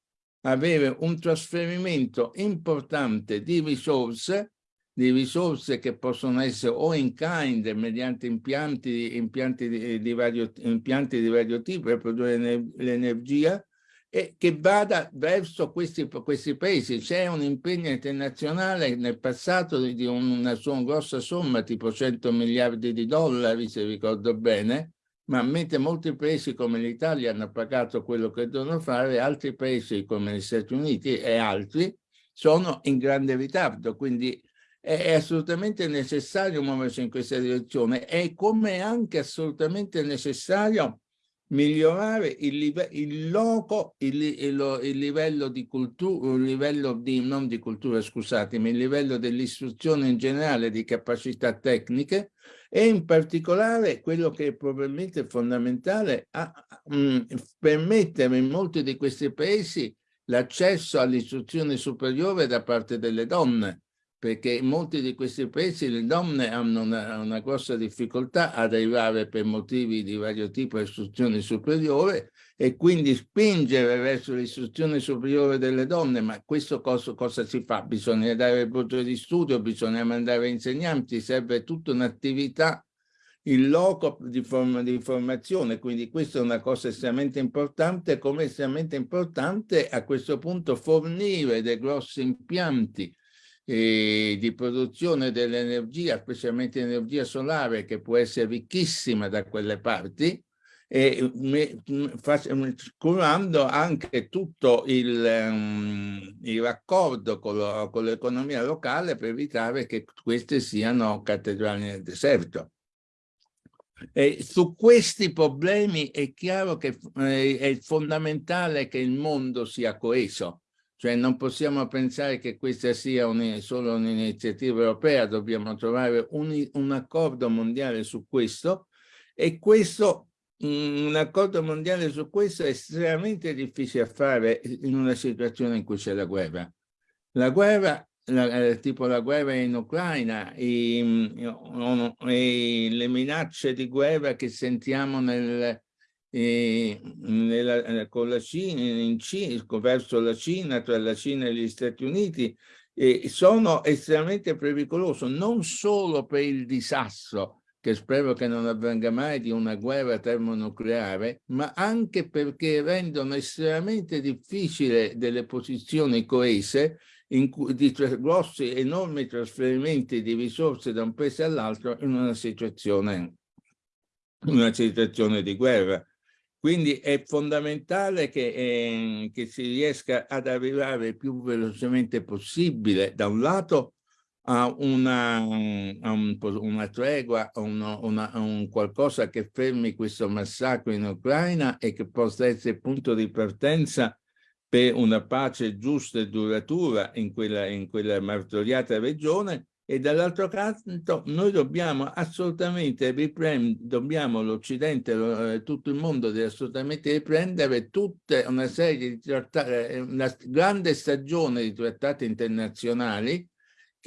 Speaker 7: avere un trasferimento importante di risorse, di risorse che possono essere o in kind mediante impianti, impianti, di, di vario, impianti di vario tipo per produrre l'energia e che vada verso questi, questi paesi. C'è un impegno internazionale nel passato di una, una grossa somma, tipo 100 miliardi di dollari, se ricordo bene, ma mentre molti paesi come l'Italia hanno pagato quello che devono fare, altri paesi come gli Stati Uniti e altri sono in grande ritardo, quindi è assolutamente necessario muoversi in questa direzione e come anche assolutamente necessario migliorare il, live- il loco, il, il il livello di cultura, il livello di, non di cultura, scusatemi, il livello dell'istruzione in generale di capacità tecniche e in particolare quello che è probabilmente fondamentale, a, mh, permettere in molti di questi paesi l'accesso all'istruzione superiore da parte delle donne, perché in molti di questi paesi le donne hanno una, una grossa difficoltà ad arrivare per motivi di vario tipo all'istruzione superiore e quindi spingere verso l'istruzione superiore delle donne, ma questo cosa, cosa si fa? Bisogna dare borse di studio, bisogna mandare insegnanti, serve tutta un'attività il loco di, forma, di formazione, quindi questa è una cosa estremamente importante, come estremamente importante a questo punto fornire dei grossi impianti eh, di produzione dell'energia, specialmente energia solare, che può essere ricchissima da quelle parti, e me- m- fac- m- curando anche tutto il, ehm, il raccordo con l'economia locale per evitare che queste siano cattedrali nel deserto. E su questi problemi è chiaro che eh, è fondamentale che il mondo sia coeso, cioè non possiamo pensare che questa sia un- solo un'iniziativa europea, dobbiamo trovare un, un accordo mondiale su questo e questo, mm, un accordo mondiale su questo è estremamente difficile a fare in una situazione in cui c'è la guerra. La guerra la- eh, tipo la guerra in Ucraina e, mm, e le minacce di guerra che sentiamo nel, eh, nella- eh, con la Cina, in Cina, verso la Cina, tra la Cina e gli Stati Uniti, sono estremamente pericoloso non solo per il disastro che spero che non avvenga mai di una guerra termonucleare, ma anche perché rendono estremamente difficile delle posizioni coese in cui, di grossi, enormi trasferimenti di risorse da un paese all'altro in una situazione, una situazione di guerra. Quindi è fondamentale che, eh, che si riesca ad arrivare il più velocemente possibile, da un lato, a una, a un- una tregua, a una- un qualcosa che fermi questo massacro in Ucraina e che possa essere punto di partenza per una pace giusta e duratura in quella, in quella martoriata regione. E dall'altro canto noi dobbiamo assolutamente riprendere, dobbiamo l'Occidente, lo- eh, tutto il mondo deve assolutamente riprendere tutta una serie di trattati, una grande stagione di trattati internazionali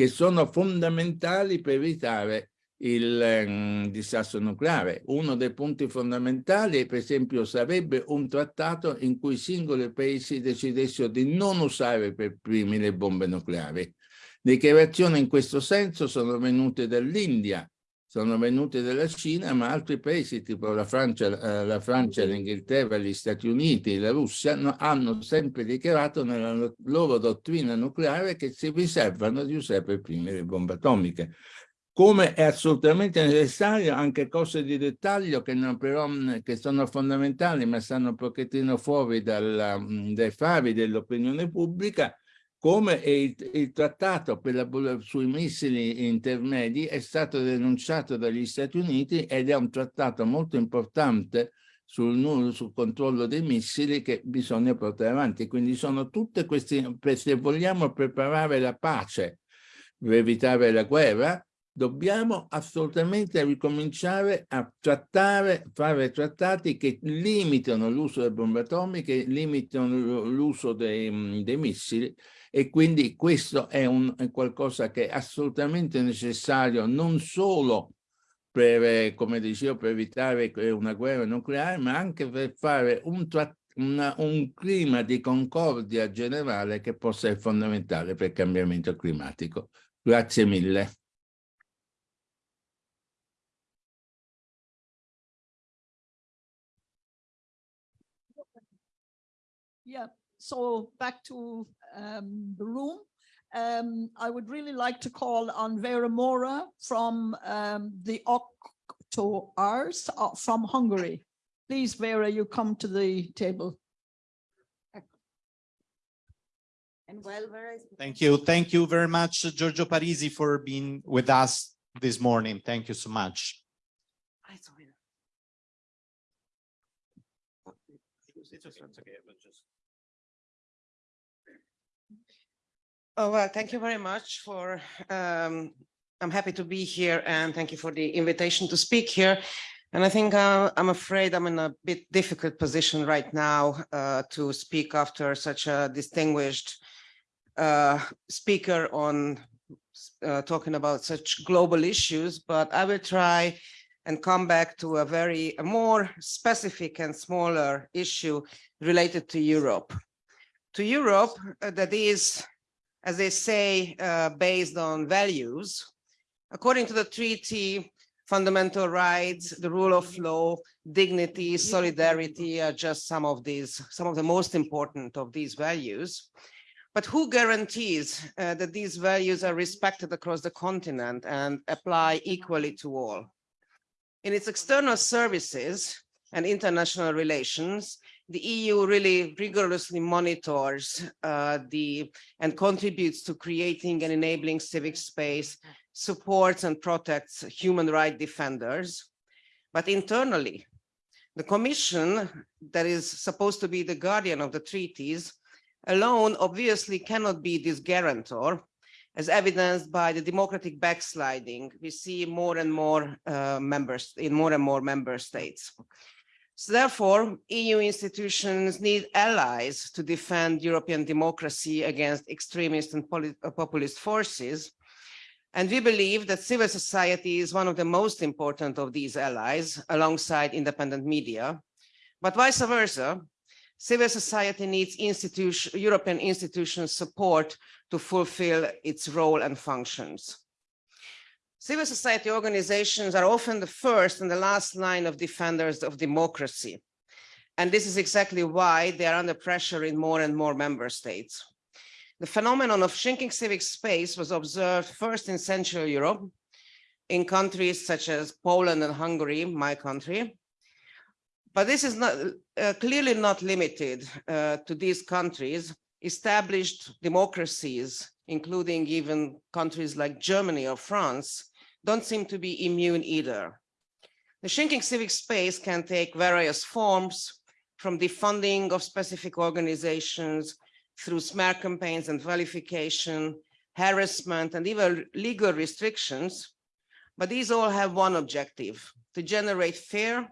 Speaker 7: che sono fondamentali per evitare il ehm, disastro nucleare. Uno dei punti fondamentali, per esempio, sarebbe un trattato in cui i singoli paesi decidessero di non usare per primi le bombe nucleari. Dichiarazioni in questo senso sono venute dall'India, sono venute dalla Cina, ma altri paesi tipo la Francia, eh, la Francia, l'Inghilterra, gli Stati Uniti, la Russia no- hanno sempre dichiarato nella lo- loro dottrina nucleare che si riservano di usare per primi le bombe atomiche. Come è assolutamente necessario anche cose di dettaglio che, non però, mh, che sono fondamentali ma stanno un pochettino fuori dalla, mh, dai fari dell'opinione pubblica, come il, il trattato la, sui missili intermedi è stato denunciato dagli Stati Uniti ed è un trattato molto importante sul, sul controllo dei missili che bisogna portare avanti. Quindi sono tutte queste, se vogliamo preparare la pace per evitare la guerra, dobbiamo assolutamente ricominciare a trattare, fare trattati che limitano l'uso delle bombe atomiche, limitano l'uso dei, dei missili e quindi questo è, un, è qualcosa che è assolutamente necessario non solo per, eh, come dicevo, per evitare una guerra nucleare, ma anche per fare un, una- un clima di concordia generale che possa essere fondamentale per il cambiamento climatico. Grazie mille.
Speaker 9: Yeah, so back to um, the room. Um, I would really like to call on Vera Mora from um, the Octoars uh, from Hungary. Please, Vera, you come to the table.
Speaker 3: And while Vera is
Speaker 4: Thank you. Thank you very much, Giorgio Parisi, for being with us this morning. Thank you so much.
Speaker 3: I saw.
Speaker 4: It's okay, it's okay, but just.
Speaker 10: Oh, well, thank you very much for, um, I'm happy to be here and thank you for the invitation to speak here. And I think uh, I'm afraid I'm in a bit difficult position right now uh, to speak after such a distinguished uh, speaker on uh, talking about such global issues, but I will try and come back to a very a more specific and smaller issue related to Europe. To Europe, uh, that is, as they say, uh, based on values. According to the treaty, fundamental rights, the rule of law, dignity, solidarity are just some of these, some of the most important of these values. But who guarantees uh, that these values are respected across the continent and apply equally to all? In its external services and international relations, the EU really rigorously monitors uh, the and contributes to creating and enabling civic space, supports and protects human rights defenders. But internally, the Commission that is supposed to be the guardian of the treaties alone obviously cannot be this guarantor as evidenced by the democratic backsliding we see more and more uh, members in more and more member states. So therefore, EU institutions need allies to defend European democracy against extremist and uh, populist forces. And we believe that civil society is one of the most important of these allies alongside independent media. But vice versa, civil society needs institution, European institutions support to fulfill its role and functions. Civil society organizations are often the first and the last line of defenders of democracy. And this is exactly why they are under pressure in more and more member states. The phenomenon of shrinking civic space was observed first in Central Europe, in countries such as Poland and Hungary, my country. But this is not uh, clearly not limited uh, to these countries. Established democracies, including even countries like Germany or France, don't seem to be immune either. The shrinking civic space can take various forms from the funding of specific organizations through smear campaigns and vilification, harassment, and even legal restrictions. But these all have one objective, to generate fear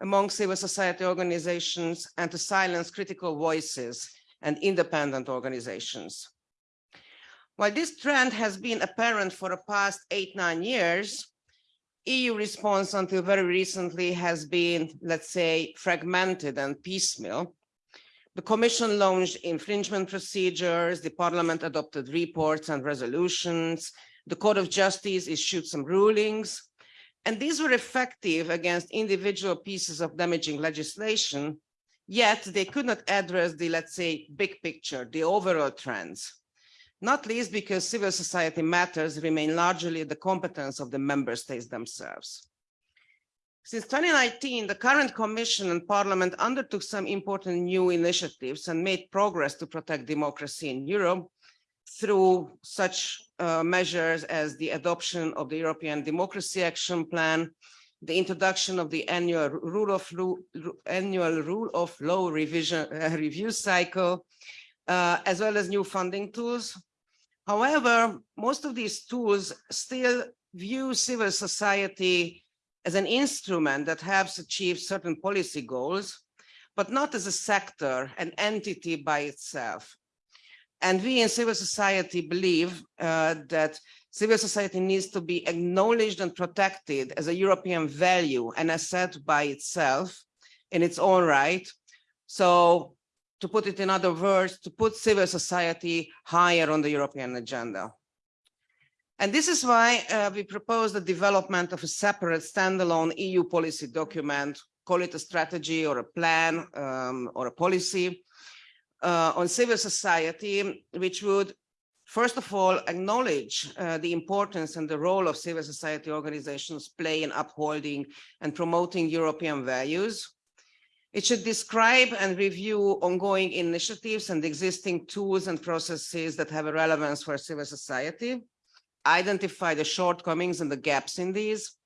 Speaker 10: among civil society organizations and to silence critical voices and independent organizations. While this trend has been apparent for the past eight, nine years, EU response until very recently has been, let's say, fragmented and piecemeal. The Commission launched infringement procedures, the Parliament adopted reports and resolutions, the Court of Justice issued some rulings, and these were effective against individual pieces of damaging legislation, yet they could not address the, let's say, big picture, the overall trends not least because civil society matters remain largely the competence of the member states themselves. Since 2019, the current Commission and Parliament undertook some important new initiatives and made progress to protect democracy in Europe through such uh, measures as the adoption of the European Democracy Action Plan, the introduction of the annual rule of law, annual rule of law revision uh, review cycle, uh, as well as new funding tools. However, most of these tools still view civil society as an instrument that helps achieve certain policy goals, but not as a sector, an entity by itself. And we in civil society believe uh, that civil society needs to be acknowledged and protected as a European value and asset by itself in its own right. So to put it in other words, to put civil society higher on the European agenda. And this is why uh, we propose the development of a separate standalone EU policy document, call it a strategy or a plan um, or a policy uh, on civil society, which would first of all acknowledge uh, the importance and the role of civil society organizations play in upholding and promoting European values, it should describe and review ongoing initiatives and existing tools and processes that have a relevance for civil society, identify the shortcomings and the gaps in these,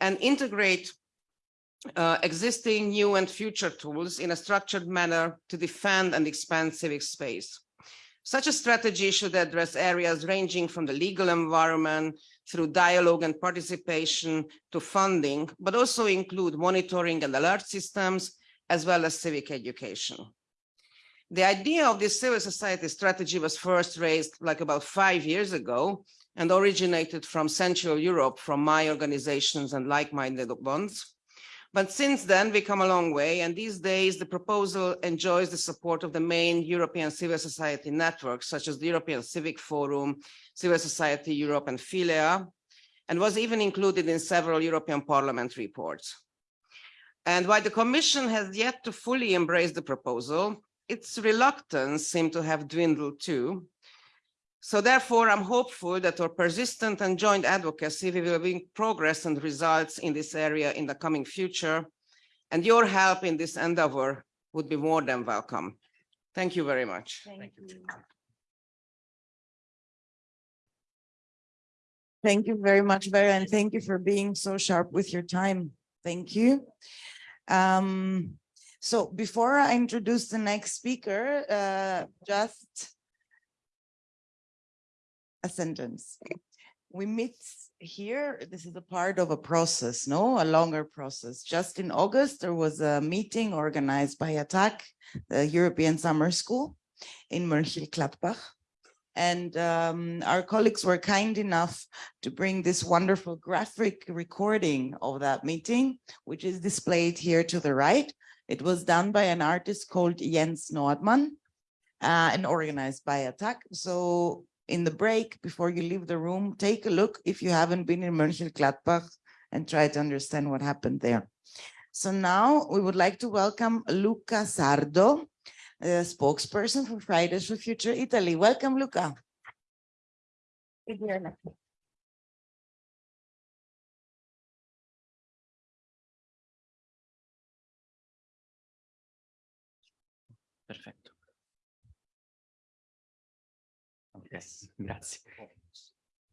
Speaker 10: and integrate uh, existing, new and future tools in a structured manner to defend and expand civic space. Such a strategy should address areas ranging from the legal environment through dialogue and participation to funding, but also include monitoring and alert systems, as well as civic education. The idea of this civil society strategy was first raised like about five years ago and originated from Central Europe from my organizations and like-minded ones. But since then, we come a long way, and these days the proposal enjoys the support of the main European civil society networks, such as the European Civic Forum, Civil Society Europe, and PHILEA, and was even included in several European Parliament reports. And while the Commission has yet to fully embrace the proposal, its reluctance seemed to have dwindled too. So therefore, I'm hopeful that our persistent and joint advocacy will bring progress and results in this area in the coming future. And your help in this endeavor would be more than welcome. Thank you very much.
Speaker 5: Thank you.
Speaker 3: Thank you very much, Vera, and thank you for being so sharp with your time. Thank you. Um, so before I introduce the next speaker, uh, just a sentence. We meet here, this is a part of a process, no, a longer process. Just in August, there was a meeting organized by ATTAC, the European Summer School in Mönchengladbach. And um, our colleagues were kind enough to bring this wonderful graphic recording of that meeting, which is displayed here to the right. It was done by an artist called Jens Nordmann uh, and organized by ATTAC. So in the break, before you leave the room, take a look if you haven't been in Mönchengladbach and try to understand what happened there. So now we would like to welcome Luca Sardo, a spokesperson for Fridays for Future Italy. Welcome, Luca.
Speaker 11: Perfetto. Ok, grazie.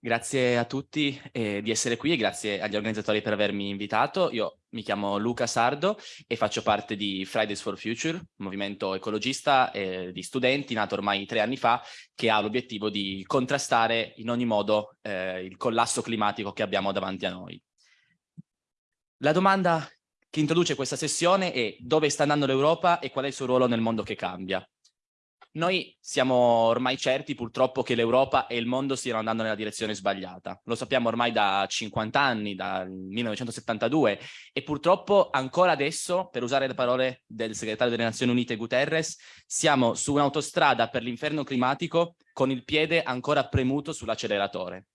Speaker 11: Grazie a tutti eh, di essere qui e grazie agli organizzatori per avermi invitato. Io mi chiamo Luca Sardo e faccio parte di Fridays for Future, movimento ecologista eh, di studenti nato ormai tre anni fa che ha l'obiettivo di contrastare in ogni modo eh, il collasso climatico che abbiamo davanti a noi. La domanda che introduce questa sessione è dove sta andando l'Europa e qual è il suo ruolo nel mondo che cambia. Noi siamo ormai certi purtroppo che l'Europa e il mondo stiano andando nella direzione sbagliata. Lo sappiamo ormai da 50 anni, dal 1972 e purtroppo ancora adesso, per usare le parole del segretario delle Nazioni Unite Guterres, siamo su un'autostrada per l'inferno climatico con il piede ancora premuto sull'acceleratore.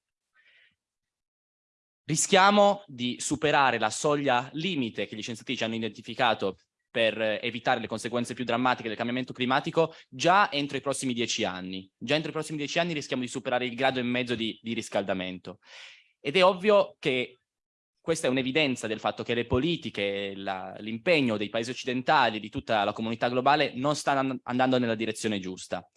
Speaker 11: Rischiamo di superare la soglia limite che gli scienziati ci hanno identificato per evitare le conseguenze più drammatiche del cambiamento climatico già entro i prossimi dieci anni. Già entro i prossimi dieci anni rischiamo di superare il grado e mezzo di, di riscaldamento. Ed è ovvio che questa è un'evidenza del fatto che le politiche, l'impegno dei paesi occidentali, di tutta la comunità globale, non stanno andando nella direzione giusta.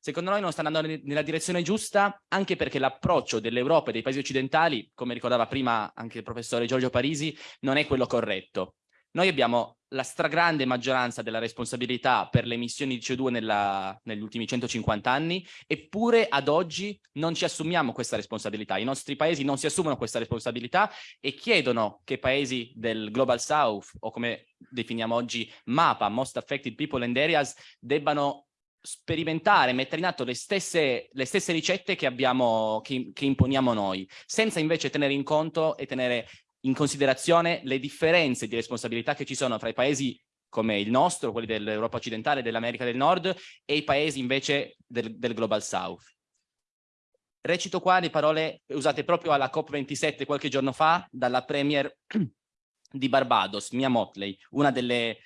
Speaker 11: Secondo noi non stanno andando nella direzione giusta anche perché l'approccio dell'Europa e dei paesi occidentali, come ricordava prima anche il professore Giorgio Parisi, non è quello corretto. Noi abbiamo la stragrande maggioranza della responsabilità per le emissioni di CO2 nella, negli ultimi 150 anni, eppure ad oggi non ci assumiamo questa responsabilità. I nostri paesi non si assumono questa responsabilità e chiedono che paesi del Global South, o come definiamo oggi MAPA, Most Affected People and Areas, debbano sperimentare, mettere in atto le stesse, le stesse ricette che, abbiamo, che, che imponiamo noi, senza invece tenere in conto e tenere in considerazione le differenze di responsabilità che ci sono fra i paesi come il nostro, quelli dell'Europa occidentale, dell'America del Nord e i paesi invece del, del Global South. Recito qua le parole usate proprio alla COP27 qualche giorno fa dalla Premier di Barbados, Mia Motley, una delle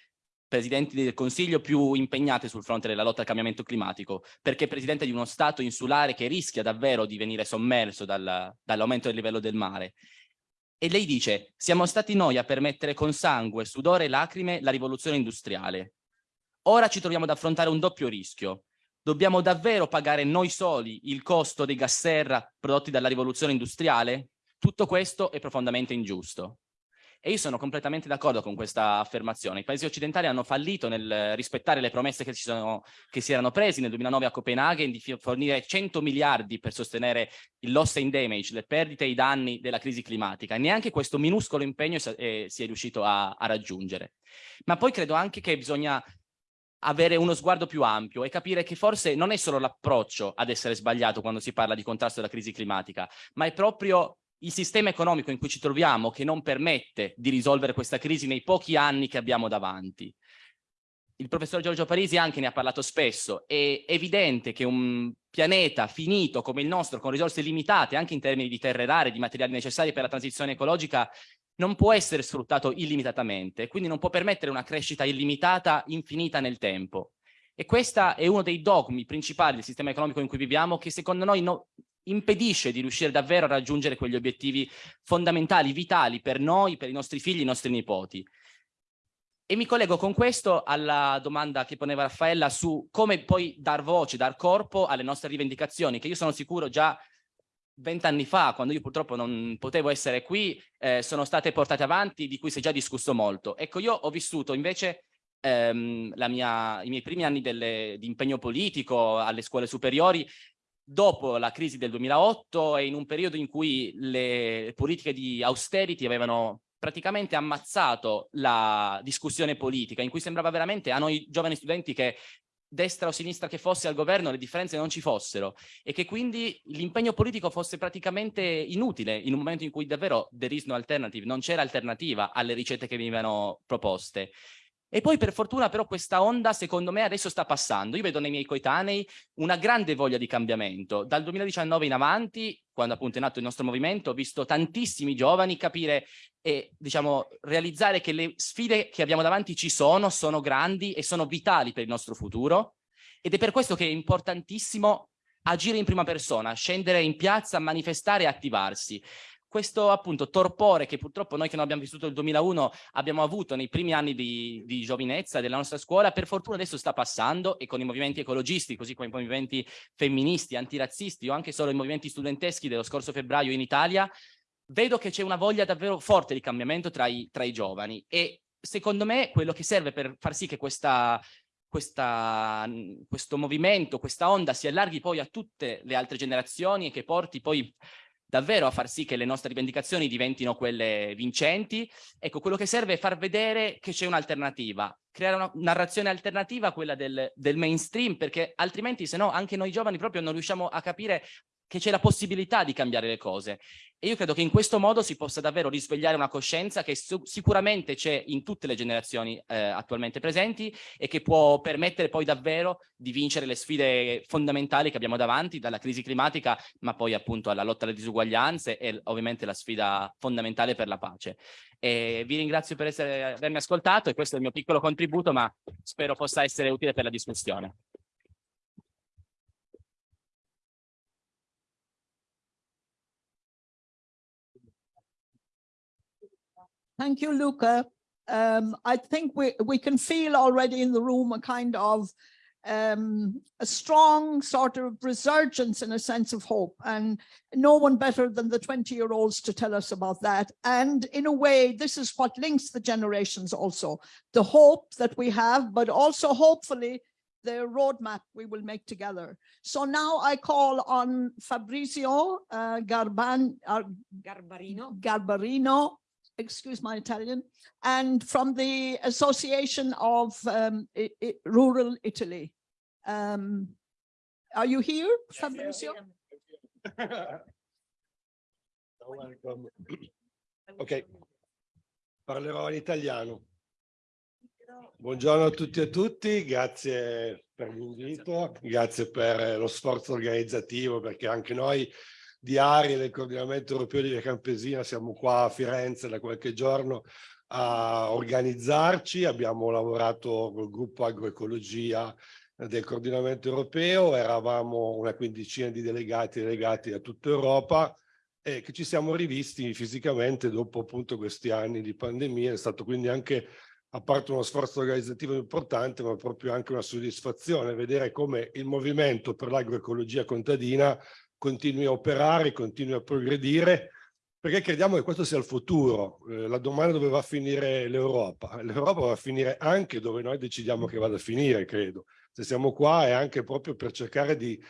Speaker 11: presidenti del Consiglio più impegnate sul fronte della lotta al cambiamento climatico, perché presidente di uno Stato insulare che rischia davvero di venire sommerso dal, dall'aumento del livello del mare e lei dice, siamo stati noi a permettere con sangue, sudore e lacrime la rivoluzione industriale. Ora ci troviamo ad affrontare un doppio rischio. Dobbiamo davvero pagare noi soli il costo dei gas serra prodotti dalla rivoluzione industriale? Tutto questo è profondamente ingiusto. E io sono completamente d'accordo con questa affermazione. I paesi occidentali hanno fallito nel rispettare le promesse che, sono, che si erano presi nel 2009 a Copenaghen di fornire 100 miliardi per sostenere il loss and damage, le perdite e i danni della crisi climatica. E neanche questo minuscolo impegno eh, si è riuscito a, a raggiungere. Ma poi credo anche che bisogna avere uno sguardo più ampio e capire che forse non è solo l'approccio ad essere sbagliato quando si parla di contrasto alla crisi climatica, ma è proprio il sistema economico in cui ci troviamo che non permette di risolvere questa crisi nei pochi anni che abbiamo davanti. Il professor Giorgio Parisi anche ne ha parlato spesso, è evidente che un pianeta finito come il nostro, con risorse limitate anche in termini di terre rare, di materiali necessari per la transizione ecologica, non può essere sfruttato illimitatamente, quindi non può permettere una crescita illimitata, infinita nel tempo. E questo è uno dei dogmi principali del sistema economico in cui viviamo che secondo noi no, impedisce di riuscire davvero a raggiungere quegli obiettivi fondamentali, vitali per noi, per i nostri figli, i nostri nipoti. E mi collego con questo alla domanda che poneva Raffaella su come poi dar voce, dar corpo alle nostre rivendicazioni, che io sono sicuro già vent'anni fa, quando io purtroppo non potevo essere qui, eh, sono state portate avanti, di cui si è già discusso molto. Ecco, io ho vissuto invece ehm, mia, i miei primi anni delle, di impegno politico alle scuole superiori dopo la crisi del 2008 e in un periodo in cui le politiche di austerity avevano praticamente ammazzato la discussione politica, in cui sembrava veramente a noi giovani studenti che destra o sinistra che fosse al governo le differenze non ci fossero e che quindi l'impegno politico fosse praticamente inutile in un momento in cui davvero there is no alternative, non c'era alternativa alle ricette che venivano proposte. E poi per fortuna però questa onda secondo me adesso sta passando. Io vedo nei miei coetanei una grande voglia di cambiamento. Dal 2019 in avanti, quando appunto è nato il nostro movimento, ho visto tantissimi giovani capire e diciamo realizzare che le sfide che abbiamo davanti ci sono, sono grandi e sono vitali per il nostro futuro. Ed è per questo che è importantissimo agire in prima persona, scendere in piazza, manifestare e attivarsi questo appunto torpore che purtroppo noi che non abbiamo vissuto il 2001 abbiamo avuto nei primi anni di, di giovinezza della nostra scuola, per fortuna adesso sta passando e con i movimenti ecologisti, così come i movimenti femministi, antirazzisti o anche solo i movimenti studenteschi dello scorso febbraio in Italia, vedo che c'è una voglia davvero forte di cambiamento tra i, tra i giovani e secondo me quello che serve per far sì che questa, questa, questo movimento, questa onda si allarghi poi a tutte le altre generazioni e che porti poi davvero a far sì che le nostre rivendicazioni diventino quelle vincenti. Ecco, quello che serve è far vedere che c'è un'alternativa, creare una narrazione alternativa a quella del, del mainstream, perché altrimenti se no anche noi giovani proprio non riusciamo a capire che c'è la possibilità di cambiare le cose. E io credo che in questo modo si possa davvero risvegliare una coscienza che sicuramente c'è in tutte le generazioni eh, attualmente presenti e che può permettere poi davvero di vincere le sfide fondamentali che abbiamo davanti, dalla crisi climatica, ma poi appunto alla lotta alle disuguaglianze e ovviamente la sfida fondamentale per la pace. E vi ringrazio per essere, avermi ascoltato e questo è il mio piccolo contributo, ma spero possa essere utile per la discussione.
Speaker 9: Thank you, Luca. Um, I think we, we can feel already in the room a kind of um, a strong sort of resurgence in a sense of hope and no one better than the 20 year olds to tell us about that. And in a way, this is what links the generations also, the hope that we have, but also hopefully the roadmap we will make together. So now I call on Fabrizio uh, Garban, uh,
Speaker 5: Garbarino.
Speaker 9: Garbarino excuse my Italian, and from the Association of um, I I Rural Italy. Um, are you here, Fabrizio?
Speaker 12: Welcome. Ok, parlerò in italiano. Buongiorno a tutti e a tutti, grazie per l'invito, grazie per lo sforzo organizzativo perché anche noi di Ari del coordinamento europeo di Via Campesina, siamo qua a Firenze da qualche giorno a organizzarci, abbiamo lavorato col gruppo agroecologia del coordinamento europeo, eravamo una quindicina di delegati delegati da tutta Europa e che ci siamo rivisti fisicamente dopo appunto questi anni di pandemia, è stato quindi anche a parte uno sforzo organizzativo importante, ma proprio anche una soddisfazione vedere come il movimento per l'agroecologia contadina continui a operare, continui a progredire perché crediamo che questo sia il futuro. Eh, la domanda dove va a finire l'Europa? L'Europa va a finire anche dove noi decidiamo che vada a finire, credo. Se siamo qua è anche proprio per cercare di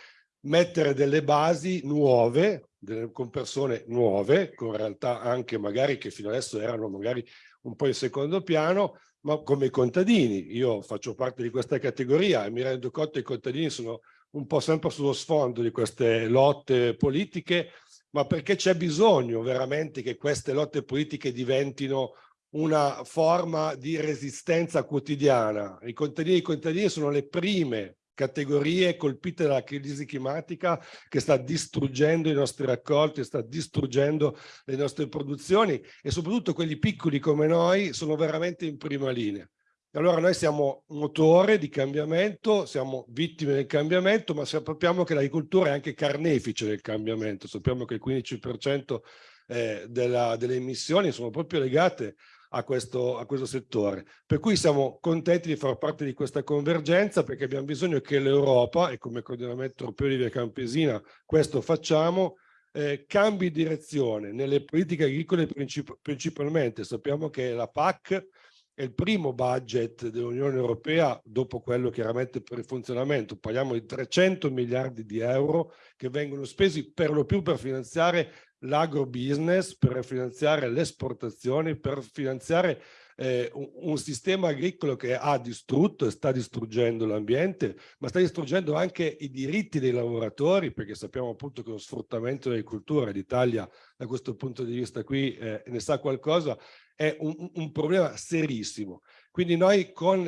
Speaker 12: mettere delle basi nuove, delle, con persone nuove, con realtà anche magari che fino adesso erano magari un po' in secondo piano, ma come i contadini. Io faccio parte di questa categoria e mi rendo conto che i contadini sono un po' sempre sullo sfondo di queste lotte politiche, ma perché c'è bisogno veramente che queste lotte politiche diventino una forma di resistenza quotidiana. I contadini e i contadini sono le prime categorie colpite dalla crisi climatica che sta distruggendo i nostri raccolti, sta distruggendo le nostre produzioni e soprattutto quelli piccoli come noi sono veramente in prima linea. Allora noi siamo motore di cambiamento, siamo vittime del cambiamento, ma sappiamo che l'agricoltura è anche carnefice del cambiamento. Sappiamo che il 15% eh, della, delle emissioni sono proprio legate a questo, a questo settore. Per cui siamo contenti di far parte di questa convergenza perché abbiamo bisogno che l'Europa, e come coordinamento europeo di Via Campesina questo facciamo, eh, cambi direzione nelle politiche agricole princip principalmente. Sappiamo che la PAC è il primo budget dell'Unione Europea dopo quello chiaramente per il funzionamento. Parliamo di 300 miliardi di euro che vengono spesi per lo più per finanziare l'agrobusiness, per finanziare le esportazioni, per finanziare eh, un, sistema agricolo che ha distrutto e sta distruggendo l'ambiente, ma sta distruggendo anche i diritti dei lavoratori, perché sappiamo appunto che lo sfruttamento dell'agricoltura, l'Italia da questo punto di vista qui eh, ne sa qualcosa, è un, un problema serissimo. Quindi noi con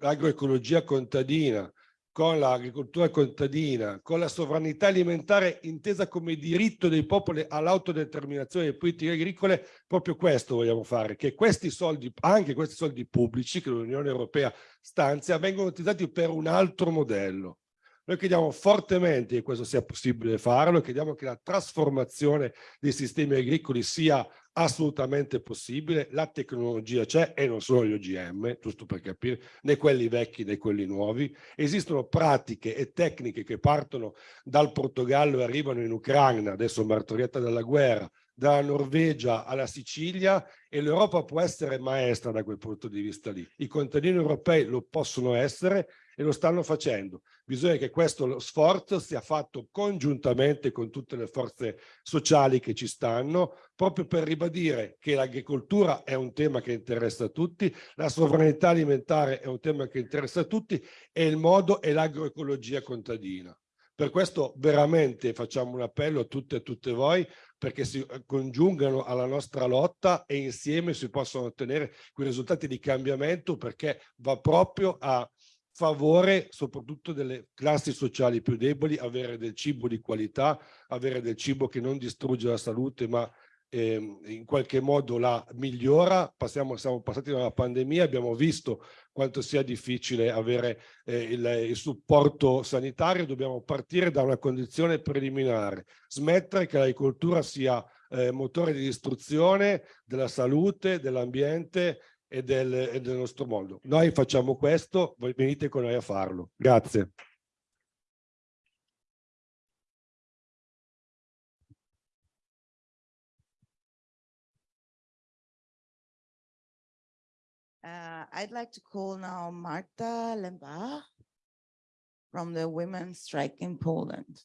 Speaker 12: l'agroecologia contadina, con l'agricoltura contadina, con la sovranità alimentare intesa come diritto dei popoli all'autodeterminazione delle politiche agricole, proprio questo vogliamo fare, che questi soldi, anche questi soldi pubblici che l'Unione Europea stanzia, vengono utilizzati per un altro modello. Noi crediamo fortemente che questo sia possibile farlo, crediamo che la trasformazione dei sistemi agricoli sia assolutamente possibile, la tecnologia c'è e non solo gli OGM, giusto per capire, né quelli vecchi né quelli nuovi. Esistono pratiche e tecniche che partono dal Portogallo e arrivano in Ucraina, adesso martoriata dalla guerra, dalla Norvegia alla Sicilia e l'Europa può essere maestra da quel punto di vista lì. I contadini europei lo possono essere e lo stanno facendo. Bisogna che questo sforzo sia fatto congiuntamente con tutte le forze sociali che ci stanno, proprio per ribadire che l'agricoltura è un tema che interessa a tutti, la sovranità alimentare è un tema che interessa a tutti e il modo è l'agroecologia contadina. Per questo veramente facciamo un appello a tutte e a tutte voi perché si eh, congiungano alla nostra lotta e insieme si possono ottenere quei risultati di cambiamento perché va proprio a favore soprattutto delle classi sociali più deboli, avere del cibo di qualità, avere del cibo che non distrugge la salute ma eh, in qualche modo la migliora. Passiamo, siamo passati dalla pandemia, abbiamo visto quanto sia difficile avere eh, il, il, supporto sanitario, dobbiamo partire da una condizione preliminare, smettere che l'agricoltura sia eh, motore di distruzione della salute, dell'ambiente e del, e del nostro mondo. Noi facciamo questo, voi venite con noi a farlo. Grazie.
Speaker 3: Uh, I'd like to call now Marta Lemba from the Women's Strike in Poland.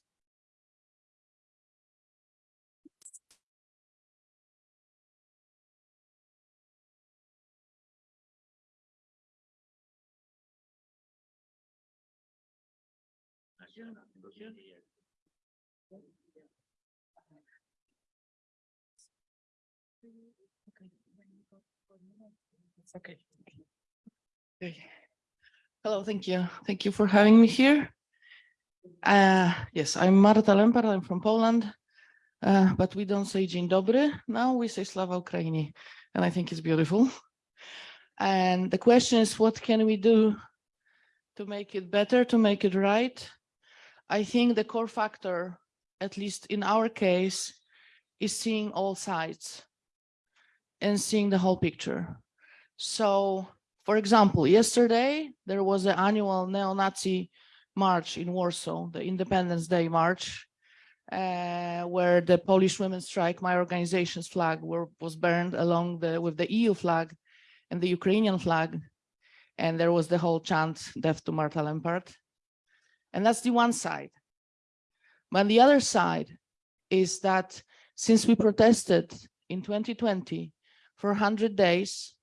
Speaker 13: Okay. Okay. Hello, thank you. Thank you for having me here. Uh, yes, I'm Marta Lempar, I'm from Poland, uh, but we don't say dzień dobry. Now we say Slava Ukraini, and I think it's beautiful. And the question is, what can we do to make it better, to make it right? I think the core factor, at least in our case, is seeing all sides and seeing the whole picture. So, for example, yesterday there was the annual neo-Nazi march in Warsaw, the Independence Day march. uh, where the Polish women's strike, my organization's flag were, was burned along the, with the EU flag and the Ukrainian flag. And there was the whole chant, death to Marta Lempart. And that's the one side. But the other side is that since we protested in 2020 for 100 days,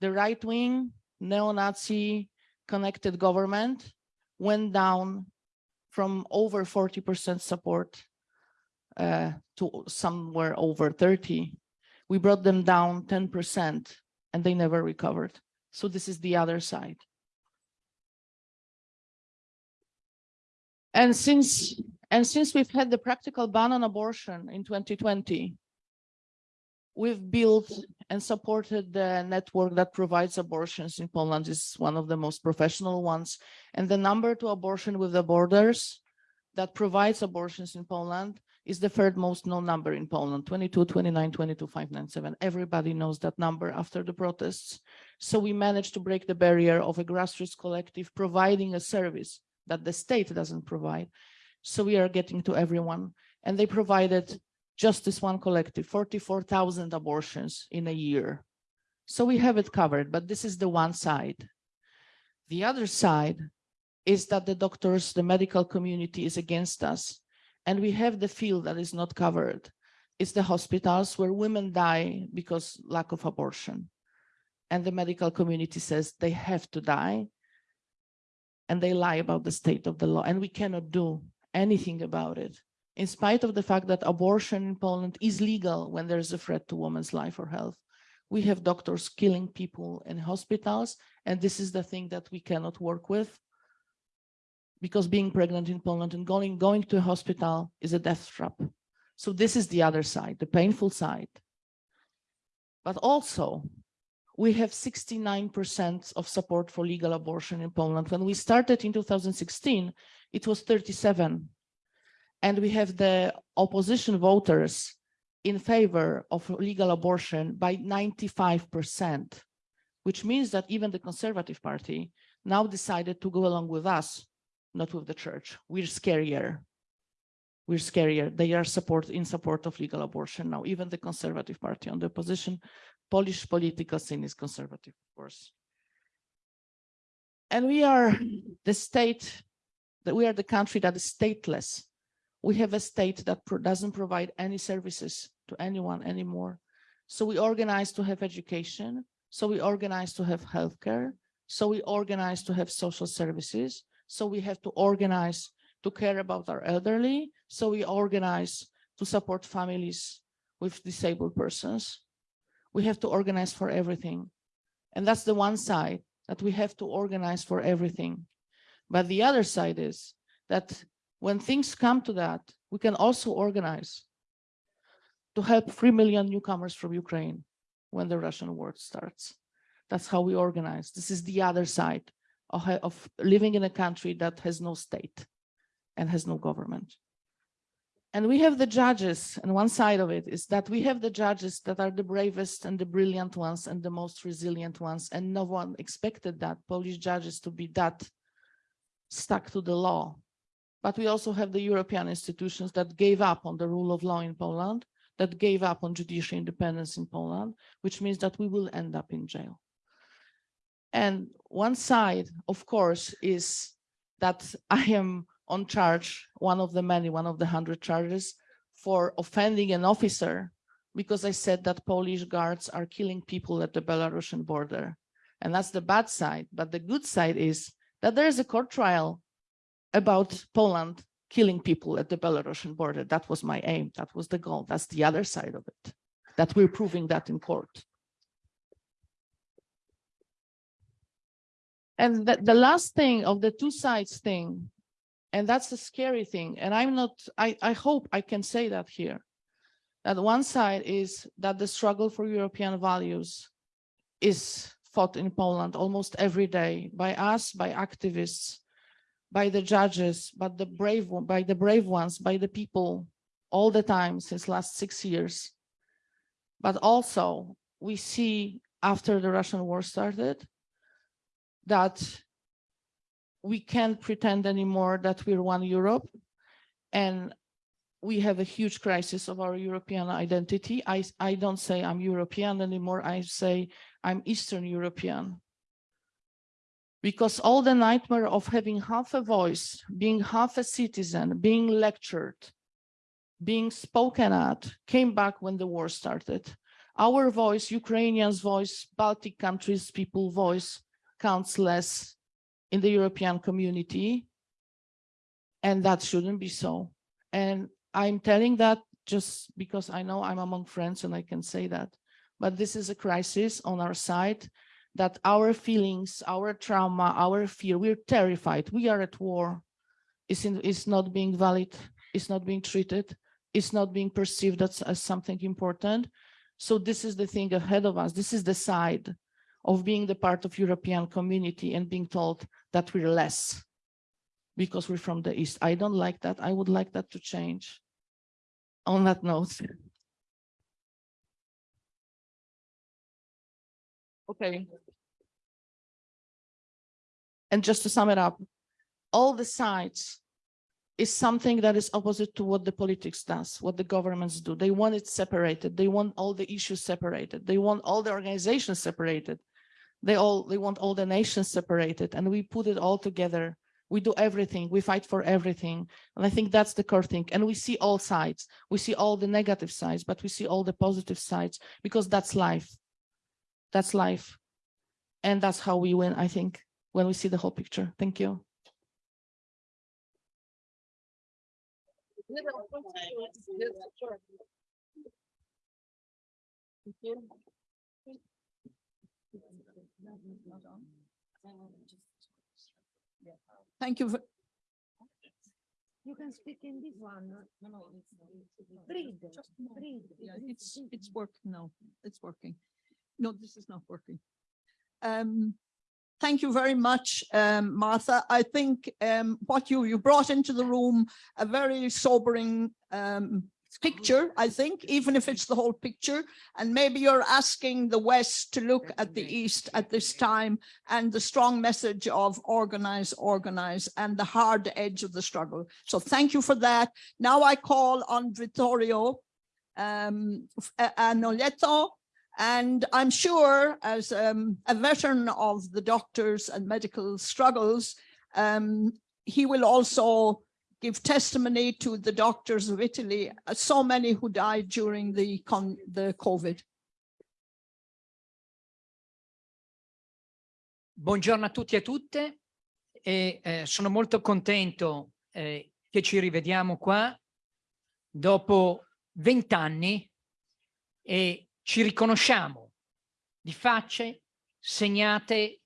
Speaker 13: the right-wing neo-Nazi connected government went down from over 40% support uh, to somewhere over 30. We brought them down 10% and they never recovered. So this is the other side. And since and since we've had the practical ban on abortion in 2020, we've built and supported the network that provides abortions in Poland is one of the most professional ones. And the number to abortion with the borders that provides abortions in Poland is the third most known number in Poland, 22, 29, 22, 597. Everybody knows that number after the protests. So we managed to break the barrier of a grassroots collective providing a service that the state doesn't provide. So we are getting to everyone. And they provided just this one collective, 44,000 abortions in a year. So we have it covered, but this is the one side. The other side is that the doctors, the medical community is against us. And we have the field that is not covered. It's the hospitals where women die because lack of abortion. And the medical community says they have to die. And they lie about the state of the law. And we cannot do anything about it in spite of the fact that abortion in Poland is legal when there's a threat to women's life or health. We have doctors killing people in hospitals, and this is the thing that we cannot work with because being pregnant in Poland and going, going to a hospital is a death trap. So this is the other side, the painful side. But also, we have 69% of support for legal abortion in Poland. When we started in 2016, it was 37 and we have the opposition voters in favor of legal abortion by 95%, which means that even the Conservative Party now decided to go along with us, not with the church. We're scarier. We're scarier. They are support in support of legal abortion now, even the Conservative Party on the opposition. Polish political scene is conservative, of course. And we are the state, that we are the country that is stateless we have a state that pro doesn't provide any services to anyone anymore. So we organize to have education. So we organize to have healthcare. So we organize to have social services. So we have to organize to care about our elderly. So we organize to support families with disabled persons. We have to organize for everything. And that's the one side that we have to organize for everything. But the other side is that when things come to that, we can also organize to help 3 million newcomers from Ukraine when the Russian war starts. That's how we organize. This is the other side of, of living in a country that has no state and has no government. And we have the judges, and one side of it is that we have the judges that are the bravest and the brilliant ones and the most resilient ones. And no one expected that Polish judges to be that stuck to the law but we also have the European institutions that gave up on the rule of law in Poland, that gave up on judicial independence in Poland, which means that we will end up in jail. And one side, of course, is that I am on charge, one of the many, one of the hundred charges for offending an officer because I said that Polish guards are killing people at the Belarusian border. And that's the bad side. But the good side is that there is a court trial about Poland killing people at the Belarusian border. That was my aim. That was the goal. That's the other side of it, that we're proving that in court. And the, the last thing of the two sides thing, and that's the scary thing, and I'm not, I, I hope I can say that here, that one side is that the struggle for European values is fought in Poland almost every day by us, by activists, by the judges, but the brave one, by the brave ones, by the people all the time since last six years. But also we see after the Russian war started that we can't pretend anymore that we're one Europe. And we have a huge crisis of our European identity. I, I don't say I'm European anymore. I say I'm Eastern European. Because all the nightmare of having half a voice, being half a citizen, being lectured, being spoken at, came back when the war started. Our voice, Ukrainians' voice, Baltic countries' people voice counts less in the European community. And that shouldn't be so. And I'm telling that just because I know I'm among friends and I can say that. But this is a crisis on our side that our feelings, our trauma, our fear, we're terrified. We are at war. It's, in, not being valid. It's not being treated. It's not being perceived as, as something important. So this is the thing ahead of us. This is the side of being the part of European community and being told that we're less because we're from the East. I don't like that. I would like that to change on that note. Okay. And just to sum it up, all the sides is something that is opposite to what the politics does, what the governments do. They want it separated. They want all the issues separated. They want all the organizations separated. They all they want all the nations separated. And we put it all together. We do everything. We fight for everything. And i think that's the core thing. And we see all sides. We see all the negative sides but we see all the positive sides because that's life. That's life. And that's how we win i think when we see the whole picture thank you Thank you.
Speaker 5: You can speak in this one. No, no, breathe, breathe.
Speaker 9: It's, it's working now. It's working. No, this is not working. Um, thank you very much, um, Martha. I think um, what you, you brought into the room, a very sobering um, picture, I think, even if it's the whole picture. And maybe you're asking the West to look at the East at this time and the strong message of organize, organize and the hard edge of the struggle. So thank you for that. Now I call on Vittorio um, Anoletto. And I'm sure as um, a veteran of the doctors and medical struggles, um, he will also give testimony to the doctors of Italy, uh, so many who died during the, the COVID.
Speaker 14: Buongiorno a tutti e a tutte e eh, sono molto contento eh, che ci rivediamo qua dopo vent'anni e ci riconosciamo di facce segnate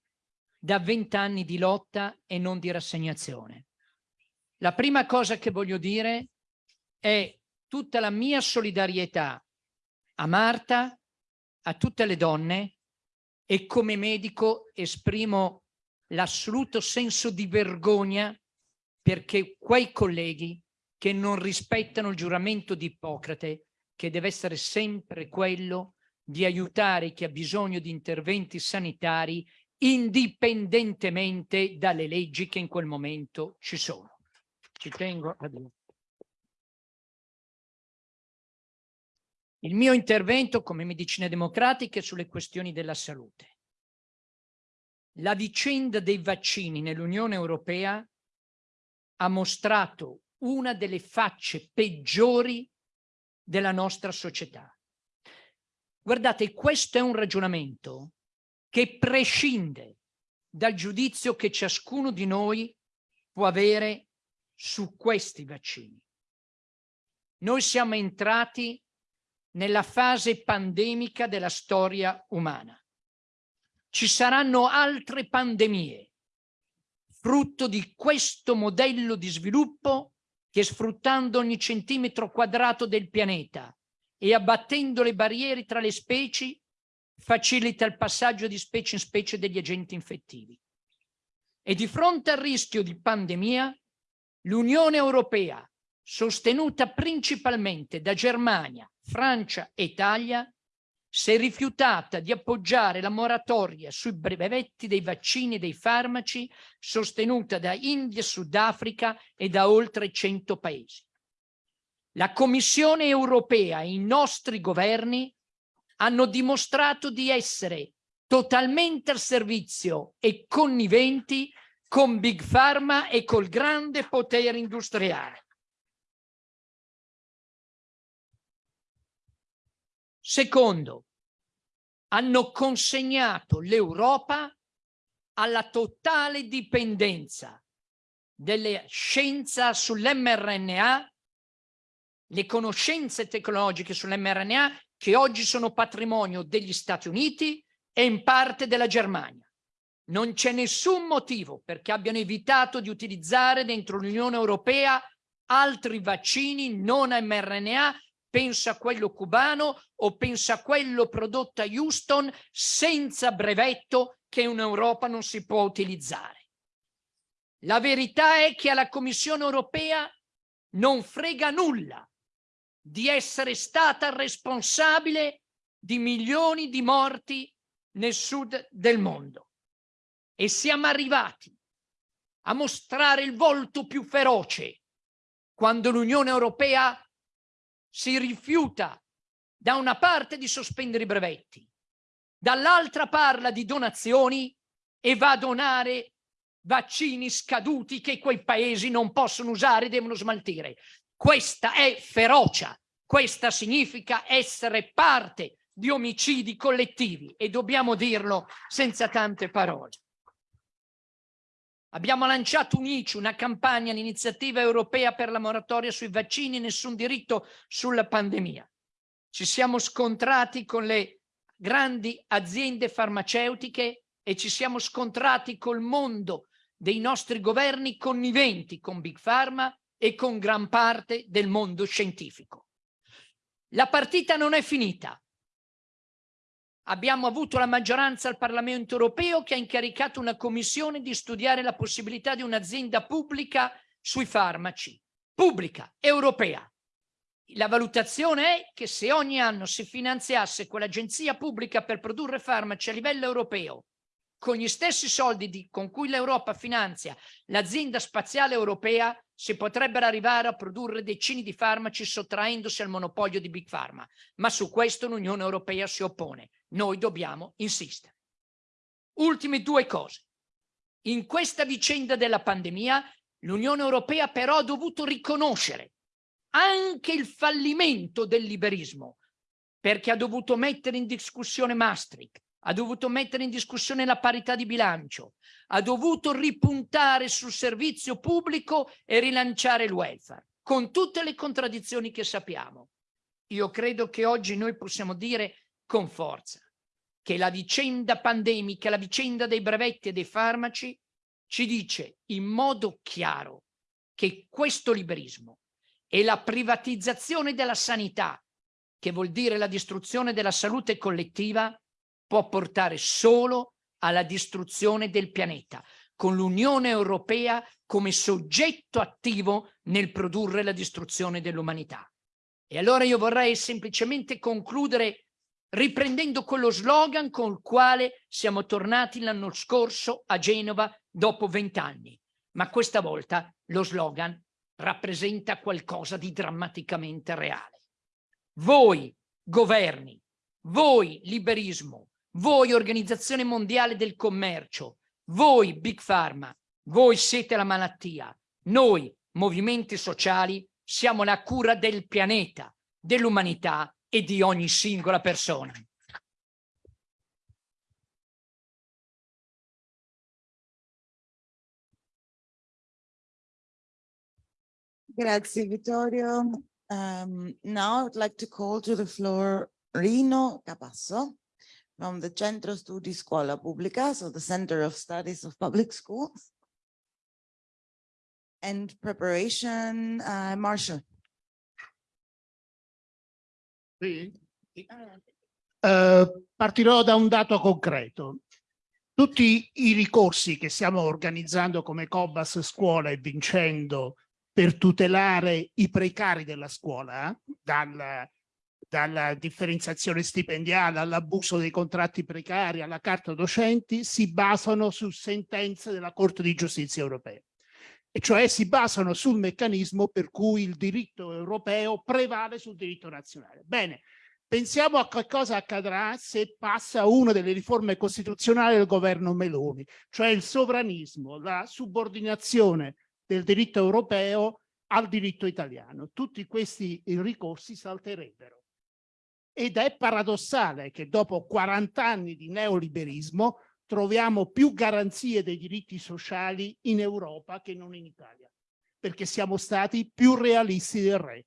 Speaker 14: da vent'anni di lotta e non di rassegnazione. La prima cosa che voglio dire è tutta la mia solidarietà a Marta, a tutte le donne e come medico esprimo l'assoluto senso di vergogna perché quei colleghi che non rispettano il giuramento di Ippocrate, che deve essere sempre quello di aiutare chi ha bisogno di interventi sanitari indipendentemente dalle leggi che in quel momento ci sono. Ci tengo a dire. Il mio intervento come medicina democratica è sulle questioni della salute. La vicenda dei vaccini nell'Unione Europea ha mostrato una delle facce peggiori della nostra società. Guardate, questo è un ragionamento che prescinde dal giudizio che ciascuno di noi può avere su questi vaccini. Noi siamo entrati nella fase pandemica della storia umana. Ci saranno altre pandemie, frutto di questo modello di sviluppo che sfruttando ogni centimetro quadrato del pianeta e abbattendo le barriere tra le specie, facilita il passaggio di specie in specie degli agenti infettivi. E di fronte al rischio di pandemia, l'Unione Europea, sostenuta principalmente da Germania, Francia e Italia, si è rifiutata di appoggiare la moratoria sui brevetti dei vaccini e dei farmaci sostenuta da India, Sudafrica e da oltre 100 paesi. La Commissione europea e i nostri governi hanno dimostrato di essere totalmente al servizio e conniventi con Big Pharma e col grande potere industriale. Secondo, hanno consegnato l'Europa alla totale dipendenza della scienza sull'mRNA, le conoscenze tecnologiche sull'mRNA che oggi sono patrimonio degli Stati Uniti e in parte della Germania. Non c'è nessun motivo perché abbiano evitato di utilizzare dentro l'Unione Europea altri vaccini non mRNA, pensa a quello cubano o pensa a quello prodotto a Houston senza brevetto che in Europa non si può utilizzare. La verità è che alla Commissione europea non frega nulla di essere stata responsabile di milioni di morti nel sud del mondo. E siamo arrivati a mostrare il volto più feroce quando l'Unione Europea si rifiuta da una parte di sospendere i brevetti, dall'altra parla di donazioni e va a donare vaccini scaduti che quei paesi non possono usare e devono smaltire. Questa è ferocia, questa significa essere parte di omicidi collettivi e dobbiamo dirlo senza tante parole. Abbiamo lanciato un ICI, una campagna, l'iniziativa europea per la moratoria sui vaccini, nessun diritto sulla pandemia. Ci siamo scontrati con le grandi aziende farmaceutiche e ci siamo scontrati col mondo dei nostri governi conniventi con Big Pharma e con gran parte del mondo scientifico. La partita non è finita abbiamo avuto la maggioranza al Parlamento europeo che ha incaricato una commissione di studiare la possibilità di un'azienda pubblica sui farmaci, pubblica, europea. La valutazione è che se ogni anno si finanziasse quell'agenzia pubblica per produrre farmaci a livello europeo con gli stessi soldi di, con cui l'Europa finanzia l'azienda spaziale europea, si potrebbero arrivare a produrre decine di farmaci sottraendosi al monopolio di Big Pharma. Ma su questo l'Unione Europea si oppone. Noi dobbiamo insistere. Ultime due cose. In questa vicenda della pandemia l'Unione Europea però ha dovuto riconoscere anche il fallimento del liberismo perché ha dovuto mettere in discussione Maastricht, ha dovuto mettere in discussione la parità di bilancio, ha dovuto ripuntare sul servizio pubblico e rilanciare il welfare, con tutte le contraddizioni che sappiamo. Io credo che oggi noi possiamo dire con forza che la vicenda pandemica, la vicenda dei brevetti e dei farmaci ci dice in modo chiaro che questo liberismo e la privatizzazione della sanità, che vuol dire la distruzione della salute collettiva, può portare solo alla distruzione del pianeta, con l'Unione Europea come soggetto attivo nel produrre la distruzione dell'umanità. E allora io vorrei semplicemente concludere riprendendo quello slogan con il quale siamo tornati l'anno scorso a Genova dopo vent'anni. Ma questa volta lo slogan rappresenta qualcosa di drammaticamente reale. Voi, governi, voi, liberismo, voi Organizzazione Mondiale del Commercio, voi Big Pharma, voi siete la malattia, noi movimenti sociali siamo la cura del pianeta, dell'umanità e di ogni singola persona.
Speaker 3: Grazie Vittorio. Um, now I'd like to call to the floor Rino Capasso. from the Centro Studi Scuola Pubblica, so the Center of Studies of Public Schools. And preparation, uh, Marshall.
Speaker 15: Sì. Uh, partirò da un dato concreto. Tutti i ricorsi che stiamo organizzando come Cobas Scuola e vincendo per tutelare i precari della scuola, dal dalla differenziazione stipendiale all'abuso dei contratti precari alla carta docenti si basano su sentenze della Corte di Giustizia europea. E cioè si basano sul meccanismo per cui il diritto europeo prevale sul diritto nazionale. Bene, pensiamo a che cosa accadrà se passa una delle riforme costituzionali del governo Meloni, cioè il sovranismo, la subordinazione del diritto europeo al diritto italiano. Tutti questi ricorsi salterebbero. Ed è paradossale che dopo 40 anni di neoliberismo troviamo più garanzie dei diritti sociali in Europa che non in Italia, perché siamo stati più realisti del re.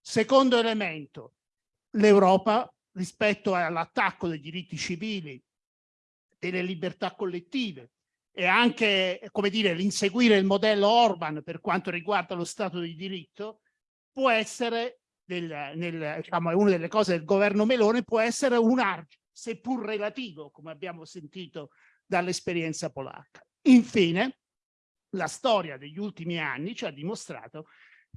Speaker 15: Secondo elemento, l'Europa rispetto all'attacco dei diritti civili, delle libertà collettive e anche, come dire, l'inseguire il modello Orban per quanto riguarda lo Stato di diritto, può essere, nel, nel, diciamo, è una delle cose del governo Melone, può essere un argine seppur relativo, come abbiamo sentito dall'esperienza polacca. Infine, la storia degli ultimi anni ci ha dimostrato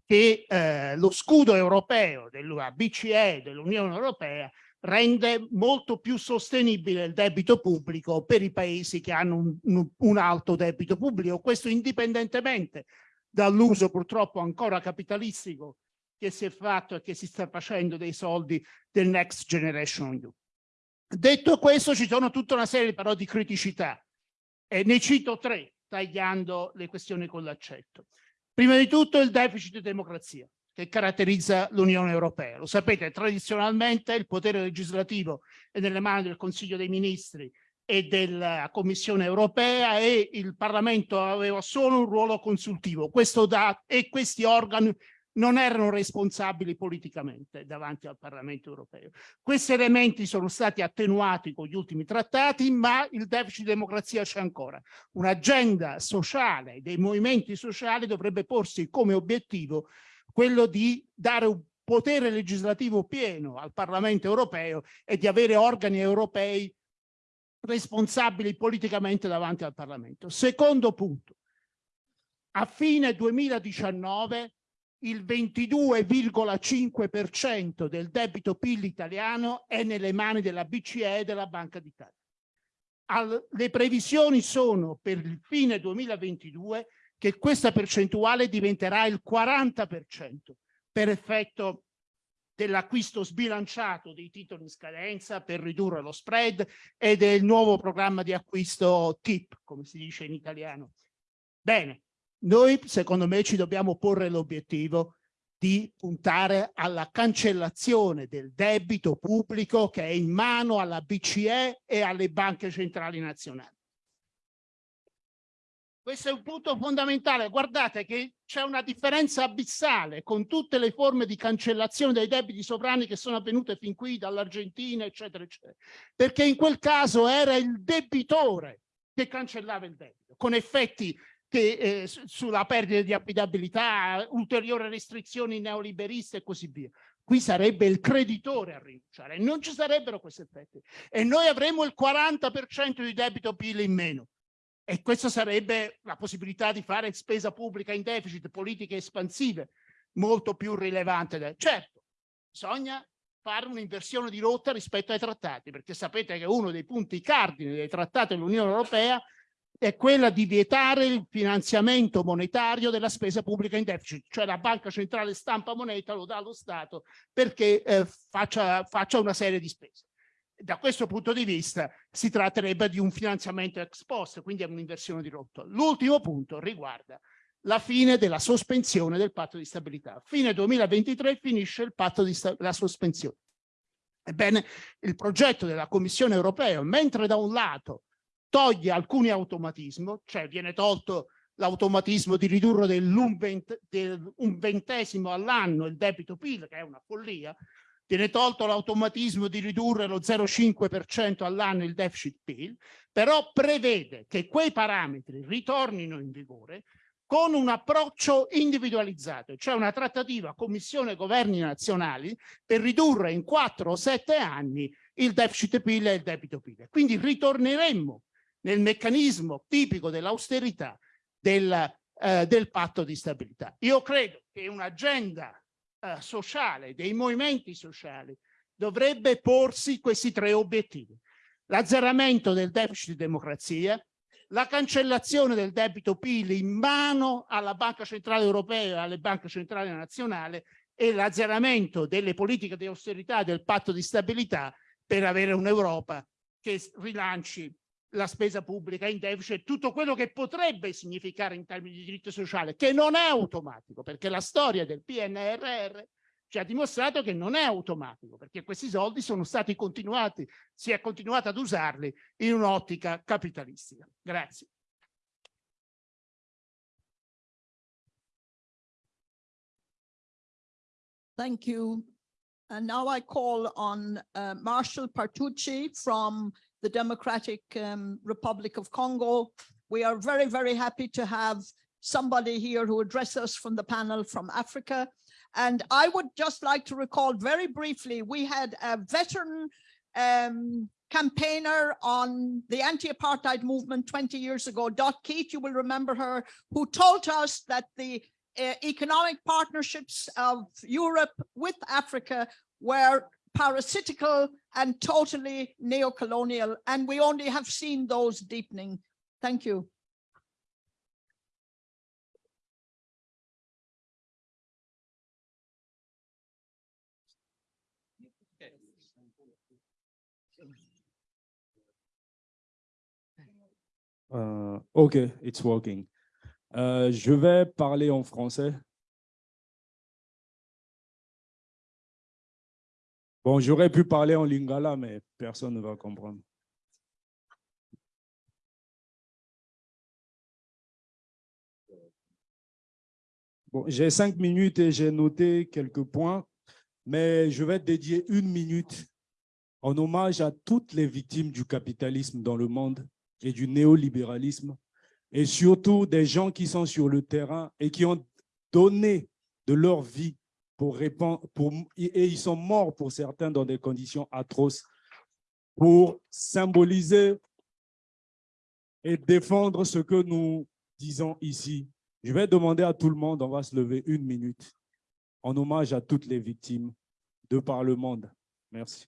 Speaker 15: che eh, lo scudo europeo della BCE, dell'Unione Europea, rende molto più sostenibile il debito pubblico per i paesi che hanno un, un, un alto debito pubblico, questo indipendentemente dall'uso purtroppo ancora capitalistico che si è fatto e che si sta facendo dei soldi del Next Generation EU. Detto questo, ci sono tutta una serie però di criticità e ne cito tre, tagliando le questioni con l'accetto. Prima di tutto il deficit di democrazia che caratterizza l'Unione Europea. Lo sapete, tradizionalmente il potere legislativo è nelle mani del Consiglio dei Ministri e della Commissione Europea e il Parlamento aveva solo un ruolo consultivo. Questo da, e questi organi non erano responsabili politicamente davanti al Parlamento europeo. Questi elementi sono stati attenuati con gli ultimi trattati, ma il deficit di democrazia c'è ancora. Un'agenda sociale dei movimenti sociali dovrebbe porsi come obiettivo quello di dare un potere legislativo pieno al Parlamento europeo e di avere organi europei responsabili politicamente davanti al Parlamento. Secondo punto, a fine 2019 il 22,5% del debito PIL italiano è nelle mani della BCE e della Banca d'Italia. Le previsioni sono per il fine 2022 che questa percentuale diventerà il 40% per effetto dell'acquisto sbilanciato dei titoli in scadenza per ridurre lo spread e del nuovo programma di acquisto TIP, come si dice in italiano. Bene, noi, secondo me, ci dobbiamo porre l'obiettivo di puntare alla cancellazione del debito pubblico che è in mano alla BCE e alle banche centrali nazionali. Questo è un punto fondamentale. Guardate che c'è una differenza abissale con tutte le forme di cancellazione dei debiti sovrani che sono avvenute fin qui dall'Argentina, eccetera, eccetera. Perché in quel caso era il debitore che cancellava il debito, con effetti che, eh, sulla perdita di affidabilità, ulteriori restrizioni neoliberiste e così via. Qui sarebbe il creditore a rinunciare, non ci sarebbero questi effetti. E noi avremo il 40% di debito PIL in meno. E questa sarebbe la possibilità di fare spesa pubblica in deficit, politiche espansive, molto più rilevante. Certo, bisogna fare un'inversione di rotta rispetto ai trattati, perché sapete che uno dei punti cardine dei trattati dell'Unione Europea è quella di vietare il finanziamento monetario della spesa pubblica in deficit, cioè la banca centrale stampa moneta, lo dà allo Stato perché eh, faccia, faccia una serie di spese. Da questo punto di vista si tratterebbe di un finanziamento ex post, quindi è un'inversione di rotta. L'ultimo punto riguarda la fine della sospensione del patto di stabilità. Fine 2023 finisce il patto di la sospensione. Ebbene, il progetto della Commissione europea, mentre da un lato toglie alcuni automatismi, cioè viene tolto l'automatismo di ridurre dell'un vent del ventesimo all'anno il debito PIL, che è una follia, viene tolto l'automatismo di ridurre lo 0,5% all'anno il deficit PIL, però prevede che quei parametri ritornino in vigore con un approccio individualizzato, cioè una trattativa commissione e governi nazionali per ridurre in 4 o 7 anni il deficit PIL e il debito PIL. Quindi ritorneremmo nel meccanismo tipico dell'austerità del, eh, del patto di stabilità. Io credo che un'agenda eh, sociale, dei movimenti sociali, dovrebbe porsi questi tre obiettivi. L'azzeramento del deficit di democrazia, la cancellazione del debito PIL in mano alla Banca Centrale Europea e alle banche centrali nazionali e l'azzeramento delle politiche di austerità del patto di stabilità per avere un'Europa che rilanci la spesa pubblica in deficit, tutto quello che potrebbe significare in termini di diritto sociale, che non è automatico, perché la storia del PNRR ci ha dimostrato che non è automatico, perché questi soldi sono stati continuati, si è continuato ad usarli in un'ottica capitalistica. Grazie.
Speaker 9: Thank you. And now I call on uh, Marshall Partucci from the Democratic um, Republic of Congo. We are very, very happy to have somebody here who addresses us from the panel from Africa. And I would just like to recall very briefly, we had a veteran um, campaigner on the anti-apartheid movement 20 years ago, Dot Keat, you will remember her, who told us that the uh, economic partnerships of Europe with Africa were parasitical and totally neo-colonial, and we only have seen those deepening. Thank you.
Speaker 16: Euh, ok, it's working. Euh, je vais parler en français. Bon, j'aurais pu parler en lingala, mais personne ne va comprendre. Bon, j'ai cinq minutes et j'ai noté quelques points, mais je vais dédier une minute en hommage à toutes les victimes du capitalisme dans le monde et du néolibéralisme, et surtout des gens qui sont sur le terrain et qui ont donné de leur vie pour répondre, pour, et ils sont morts pour certains dans des conditions atroces, pour symboliser et défendre ce que nous disons ici. Je vais demander à tout le monde, on va se lever une minute, en hommage à toutes les victimes de par le monde. Merci.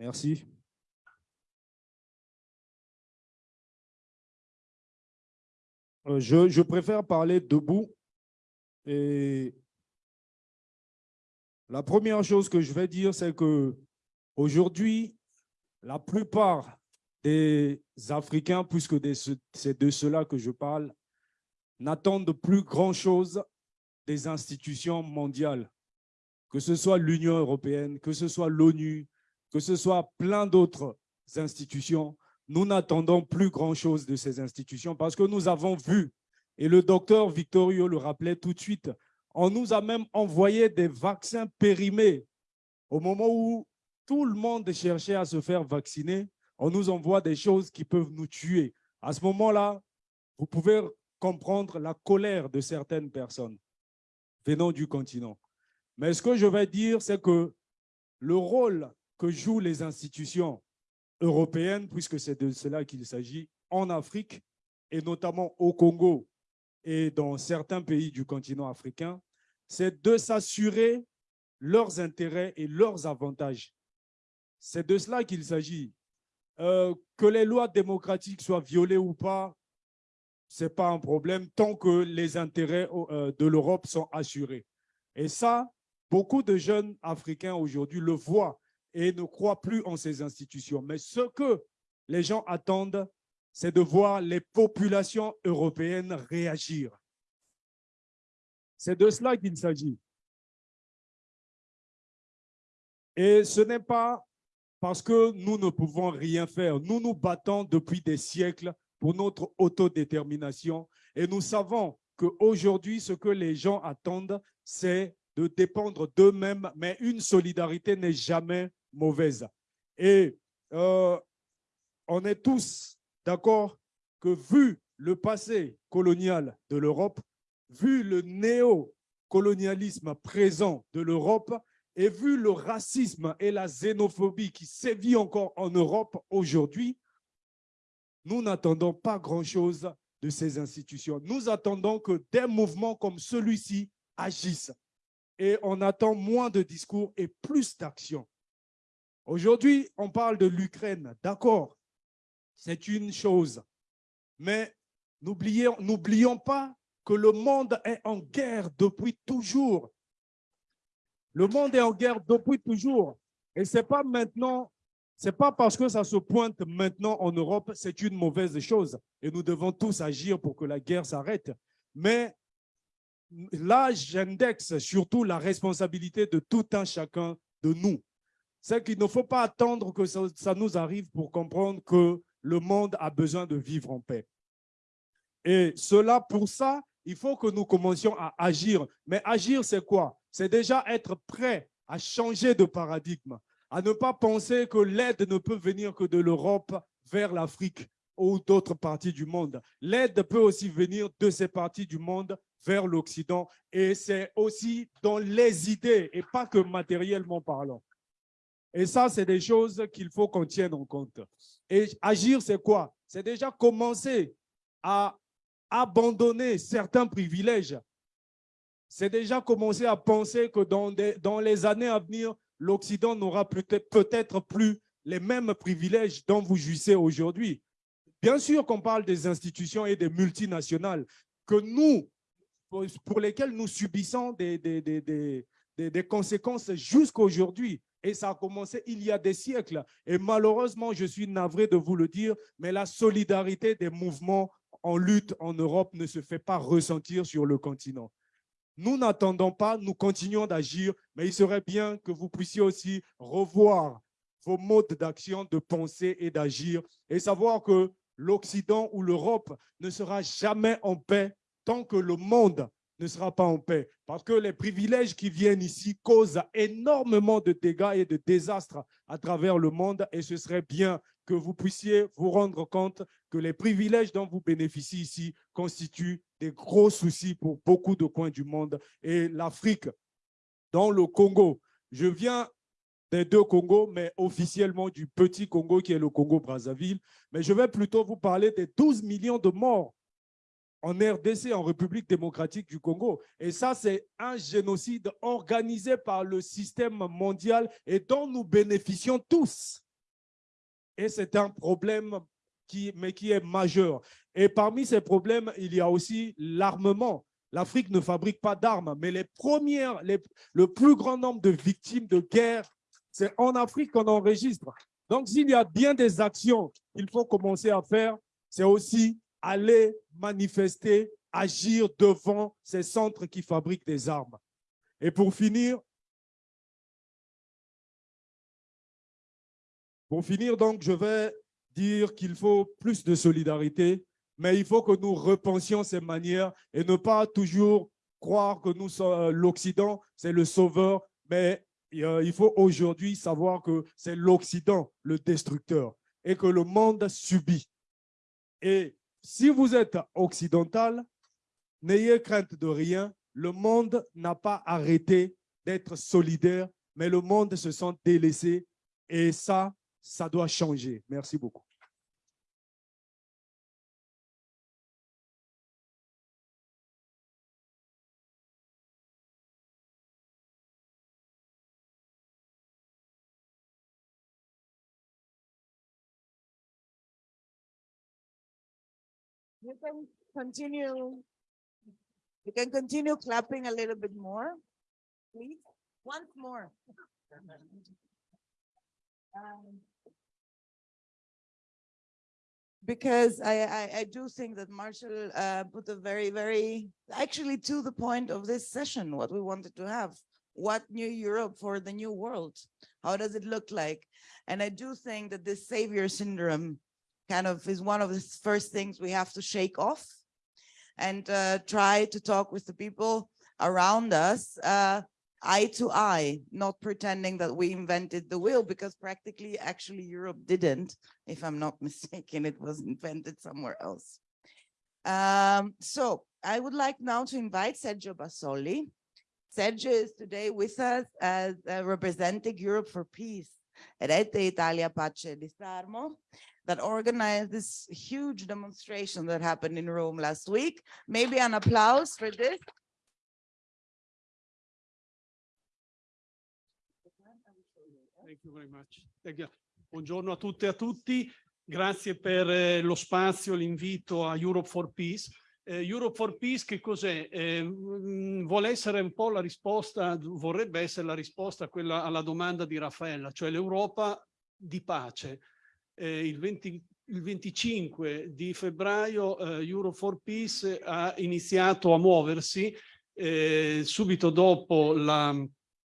Speaker 16: Merci. Euh, Je, préfère parler debout. Et la première chose que je vais dire, c'est que aujourd'hui, la plupart des Africains, puisque c'est de cela que je parle, n'attendent plus grand-chose des institutions mondiales, que ce soit l'Union européenne, que ce soit l'ONU, que ce soit plein d'autres institutions, nous n'attendons plus grand-chose de ces institutions parce que nous avons vu, et le docteur Victorio le rappelait tout de suite, on nous a même envoyé des vaccins périmés. Au moment où tout le monde cherchait à se faire vacciner, on nous envoie des choses qui peuvent nous tuer. À ce moment-là, vous pouvez comprendre la colère de certaines personnes venant du continent. Mais ce que je vais dire, c'est que le rôle que jouent les institutions européennes, puisque c'est de cela qu'il s'agit, en Afrique, et notamment au Congo et dans certains pays du continent africain, c'est de s'assurer leurs intérêts et leurs avantages. C'est de cela qu'il s'agit. Euh, que les lois démocratiques soient violées ou pas, ce n'est pas un problème tant que les intérêts euh, de l'Europe sont assurés. Et ça, beaucoup de jeunes Africains aujourd'hui le voient et ne croient plus en ces institutions. Mais ce que les gens attendent, c'est de voir les populations européennes réagir. C'est de cela qu'il s'agit. Et ce n'est pas parce que nous ne pouvons rien faire. Nous nous battons depuis des siècles pour notre autodétermination et nous savons qu'aujourd'hui, ce que les gens attendent, c'est de dépendre d'eux-mêmes, mais une solidarité n'est jamais mauvaise. Et euh, on est tous d'accord que vu le passé colonial de l'Europe, vu le néo-colonialisme présent de l'Europe, Et vu le racisme et la xénophobie qui sévit encore en Europe aujourd'hui, nous n'attendons pas grand-chose de ces institutions. Nous attendons que des mouvements comme celui-ci agissent. Et on attend moins de discours et plus d'actions. Aujourd'hui, on parle de l'Ukraine. D'accord, c'est une chose. Mais n'oublions pas que le monde est en guerre depuis toujours. Le monde est en guerre depuis toujours. Et ce n'est pas maintenant, c'est pas parce que ça se pointe maintenant en Europe, c'est une mauvaise chose. Et nous devons tous agir pour que la guerre s'arrête. Mais là, j'indexe surtout la responsabilité de tout un chacun de nous. C'est qu'il ne faut pas attendre que ça, nous arrive pour comprendre que le monde a besoin de vivre en paix. Et cela, pour ça, il faut que nous commencions à agir. Mais agir, c'est quoi? C'est déjà être prêt à changer de paradigme, à ne pas penser que l'aide ne peut venir que de l'Europe vers l'Afrique ou d'autres parties du monde. L'aide peut aussi venir de ces parties du monde vers l'Occident et c'est aussi dans les idées et pas que matériellement parlant. Et ça, c'est des choses qu'il faut qu'on tienne en compte. Et agir, c'est quoi? C'est déjà commencer à abandonner certains privilèges. C'est déjà commencer à penser que dans, les années à venir, l'Occident n'aura peut-être plus les mêmes privilèges dont vous jouissez aujourd'hui. Bien sûr qu'on parle des institutions et des multinationales que nous, pour lesquelles nous subissons des, des, des, des conséquences jusqu'à aujourd'hui. Et ça a commencé il y a des siècles. Et malheureusement, je suis navré de vous le dire, mais la solidarité des mouvements en lutte en Europe ne se fait pas ressentir sur le continent. Nous n'attendons pas, nous continuons d'agir, mais il serait bien que vous puissiez aussi revoir vos modes d'action, de penser et d'agir et savoir que l'Occident ou l'Europe ne sera jamais en paix tant que le monde ne sera pas en paix. Parce que les privilèges qui viennent ici causent énormément de dégâts et de désastres à travers le monde et ce serait bien que vous puissiez vous rendre compte que les privilèges dont vous bénéficiez ici constituent des gros soucis pour beaucoup de coins du monde. Et l'Afrique, dans le Congo, je viens des deux Congos, mais officiellement du petit Congo qui est le Congo-Brazzaville. Mais je vais plutôt vous parler des 12 millions de morts en RDC, en République démocratique du Congo. Et ça, c'est un génocide organisé par le système mondial et dont nous bénéficions tous. Et c'est un problème qui, mais qui est majeur. Et parmi ces problèmes, il y a aussi l'armement. L'Afrique ne fabrique pas d'armes, mais les premières, les, le plus grand nombre de victimes de guerre, c'est en Afrique qu'on enregistre. Donc, s'il y a bien des actions qu'il faut commencer à faire, c'est aussi aller manifester, agir devant ces centres qui fabriquent des armes. Et pour finir, pour finir donc, je vais dire qu'il faut plus de solidarité, mais il faut que nous repensions ces manières et ne pas toujours croire que nous sommes l'Occident, c'est le sauveur, mais euh, il faut aujourd'hui savoir que c'est l'Occident le destructeur et que le monde subit. Et si vous êtes occidental, n'ayez crainte de rien. Le monde n'a pas arrêté d'être solidaire, mais le monde se sent délaissé et ça, ça doit changer. Merci beaucoup.
Speaker 3: You can continue. You can continue clapping a little bit more, please. Once more. Um, Because I, I, I do think that Marshall uh, put a very, very, actually to the point of this session, what we wanted to have. What new Europe for the new world? How does it look like? And I do think that this savior syndrome kind of is one of the first things we have to shake off and uh, try to talk with the people around us uh, eye to eye, not pretending that we invented the wheel because practically actually Europe didn't, if I'm not mistaken, it was invented somewhere else. Um, so I would like now to invite Sergio Basoli. Sergio is today with us as uh, representing Europe for Peace. Rete Italia Pace Disarmo that organized this huge demonstration that happened in Rome last week. Maybe an applause for this.
Speaker 17: Thank you very much. Thank you. Buongiorno a tutte e a tutti. Grazie per eh, lo spazio, l'invito a Europe for Peace. Eh, Europe for Peace che cos'è? Eh, mh, vuole essere un po' la risposta, vorrebbe essere la risposta a quella, alla domanda di Raffaella, cioè l'Europa di pace. Eh, il, 20, il 25 di febbraio eh, Europe for Peace ha iniziato a muoversi eh, subito dopo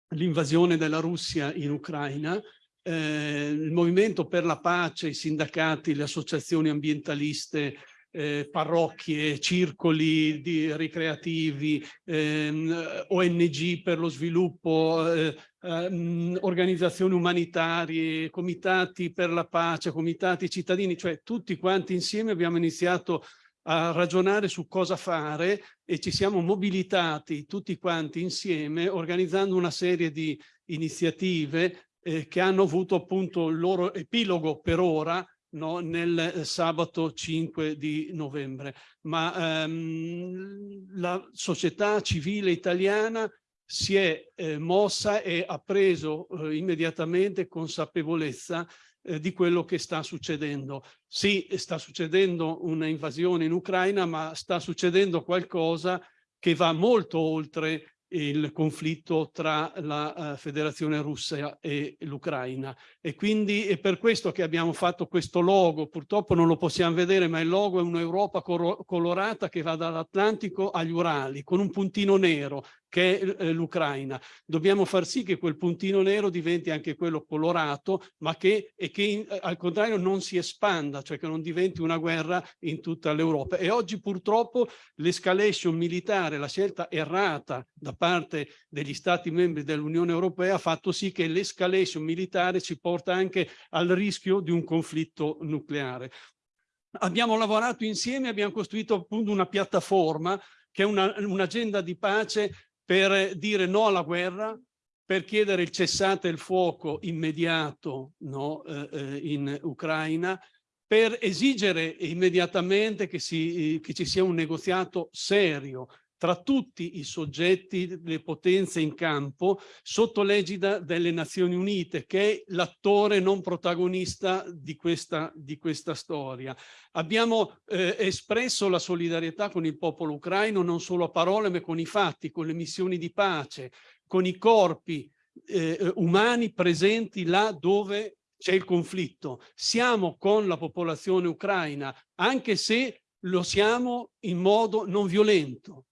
Speaker 17: l'invasione della Russia in Ucraina. Eh, il movimento per la pace, i sindacati, le associazioni ambientaliste, eh, parrocchie, circoli di, ricreativi, ehm, ONG per lo sviluppo, eh, ehm, organizzazioni umanitarie, comitati per la pace, comitati cittadini, cioè tutti quanti insieme abbiamo iniziato a ragionare su cosa fare e ci siamo mobilitati tutti quanti insieme organizzando una serie di iniziative eh, che hanno avuto appunto il loro epilogo per ora no, nel eh, sabato 5 di novembre. Ma ehm, la società civile italiana si è eh, mossa e ha preso eh, immediatamente consapevolezza eh, di quello che sta succedendo. Sì, sta succedendo una invasione in Ucraina, ma sta succedendo qualcosa che va molto oltre il conflitto tra la uh, Federazione Russa e l'Ucraina. E quindi è per questo che abbiamo fatto questo logo, purtroppo non lo possiamo vedere ma il logo è un'Europa colorata che va dall'Atlantico agli Urali con un puntino nero che è eh, l'Ucraina. Dobbiamo far sì che quel puntino nero diventi anche quello colorato, ma che, e che in, eh, al contrario non si espanda, cioè che non diventi una guerra in tutta l'Europa. E oggi purtroppo l'escalation militare, la scelta errata da parte degli Stati membri dell'Unione Europea ha fatto sì che l'escalation militare ci porta anche al rischio di un conflitto nucleare. Abbiamo lavorato insieme, abbiamo costruito appunto una piattaforma che è un'agenda un di pace per dire no alla guerra, per chiedere il cessate il fuoco immediato no, eh, eh, in Ucraina, per esigere immediatamente che, si, che ci sia un negoziato serio tra tutti i soggetti, le potenze in campo, sotto l'egida delle Nazioni Unite, che è l'attore non protagonista di questa, di questa storia. Abbiamo eh, espresso la solidarietà con il popolo ucraino, non solo a parole, ma con i fatti, con le missioni di pace, con i corpi eh, umani presenti là dove c'è il conflitto. Siamo con la popolazione ucraina, anche se lo siamo in modo non violento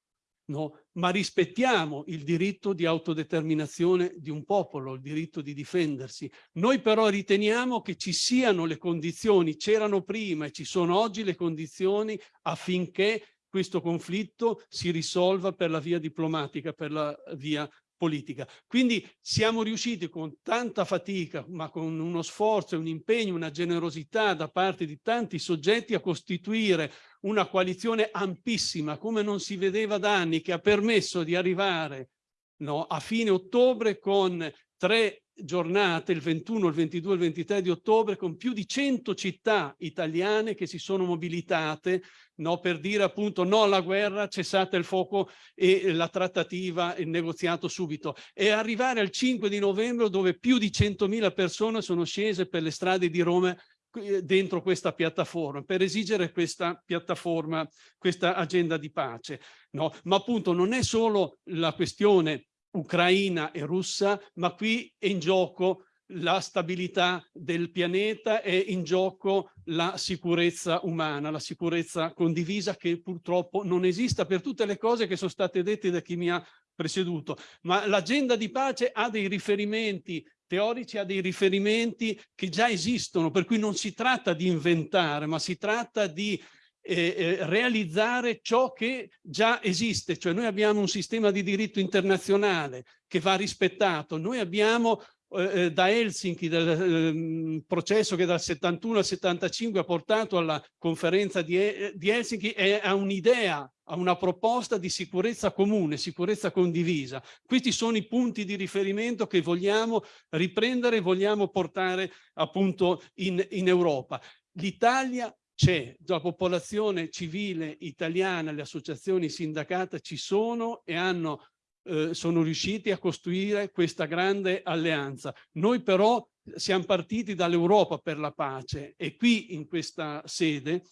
Speaker 17: no? ma rispettiamo il diritto di autodeterminazione di un popolo, il diritto di difendersi. Noi però riteniamo che ci siano le condizioni, c'erano prima e ci sono oggi le condizioni affinché questo conflitto si risolva per la via diplomatica, per la via politica. Quindi siamo riusciti con tanta fatica, ma con uno sforzo, un impegno, una generosità da parte di tanti soggetti a costituire una coalizione ampissima, come non si vedeva da anni, che ha permesso di arrivare no, a fine ottobre con tre giornate, il 21, il 22 il 23 di ottobre, con più di 100 città italiane che si sono mobilitate no, per dire appunto no alla guerra, cessate il fuoco e la trattativa, il negoziato subito. E arrivare al 5 di novembre dove più di 100.000 persone sono scese per le strade di Roma eh, dentro questa piattaforma, per esigere questa piattaforma, questa agenda di pace. No? Ma appunto non è solo la questione ucraina e russa, ma qui è in gioco la stabilità del pianeta, è in gioco la sicurezza umana, la sicurezza condivisa che purtroppo non esista per tutte le cose che sono state dette da chi mi ha preceduto. Ma l'agenda di pace ha dei riferimenti teorici, ha dei riferimenti che già esistono, per cui non si tratta di inventare, ma si tratta di eh, eh, realizzare ciò che già esiste, cioè noi abbiamo un sistema di diritto internazionale che va rispettato, noi abbiamo eh, da Helsinki, del ehm, processo che dal 71 al 75 ha portato alla conferenza di, eh, di Helsinki è a un'idea, a una proposta di sicurezza comune, sicurezza condivisa. Questi sono i punti di riferimento che vogliamo riprendere, vogliamo portare appunto in, in Europa. L'Italia c'è, la popolazione civile italiana, le associazioni sindacate ci sono e hanno eh, sono riusciti a costruire questa grande alleanza. Noi però siamo partiti dall'Europa per la pace e qui in questa sede,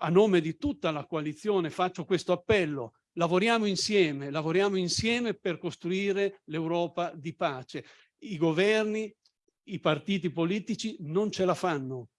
Speaker 17: a nome di tutta la coalizione, faccio questo appello. Lavoriamo insieme, lavoriamo insieme per costruire l'Europa di pace. I governi, i partiti politici non ce la fanno.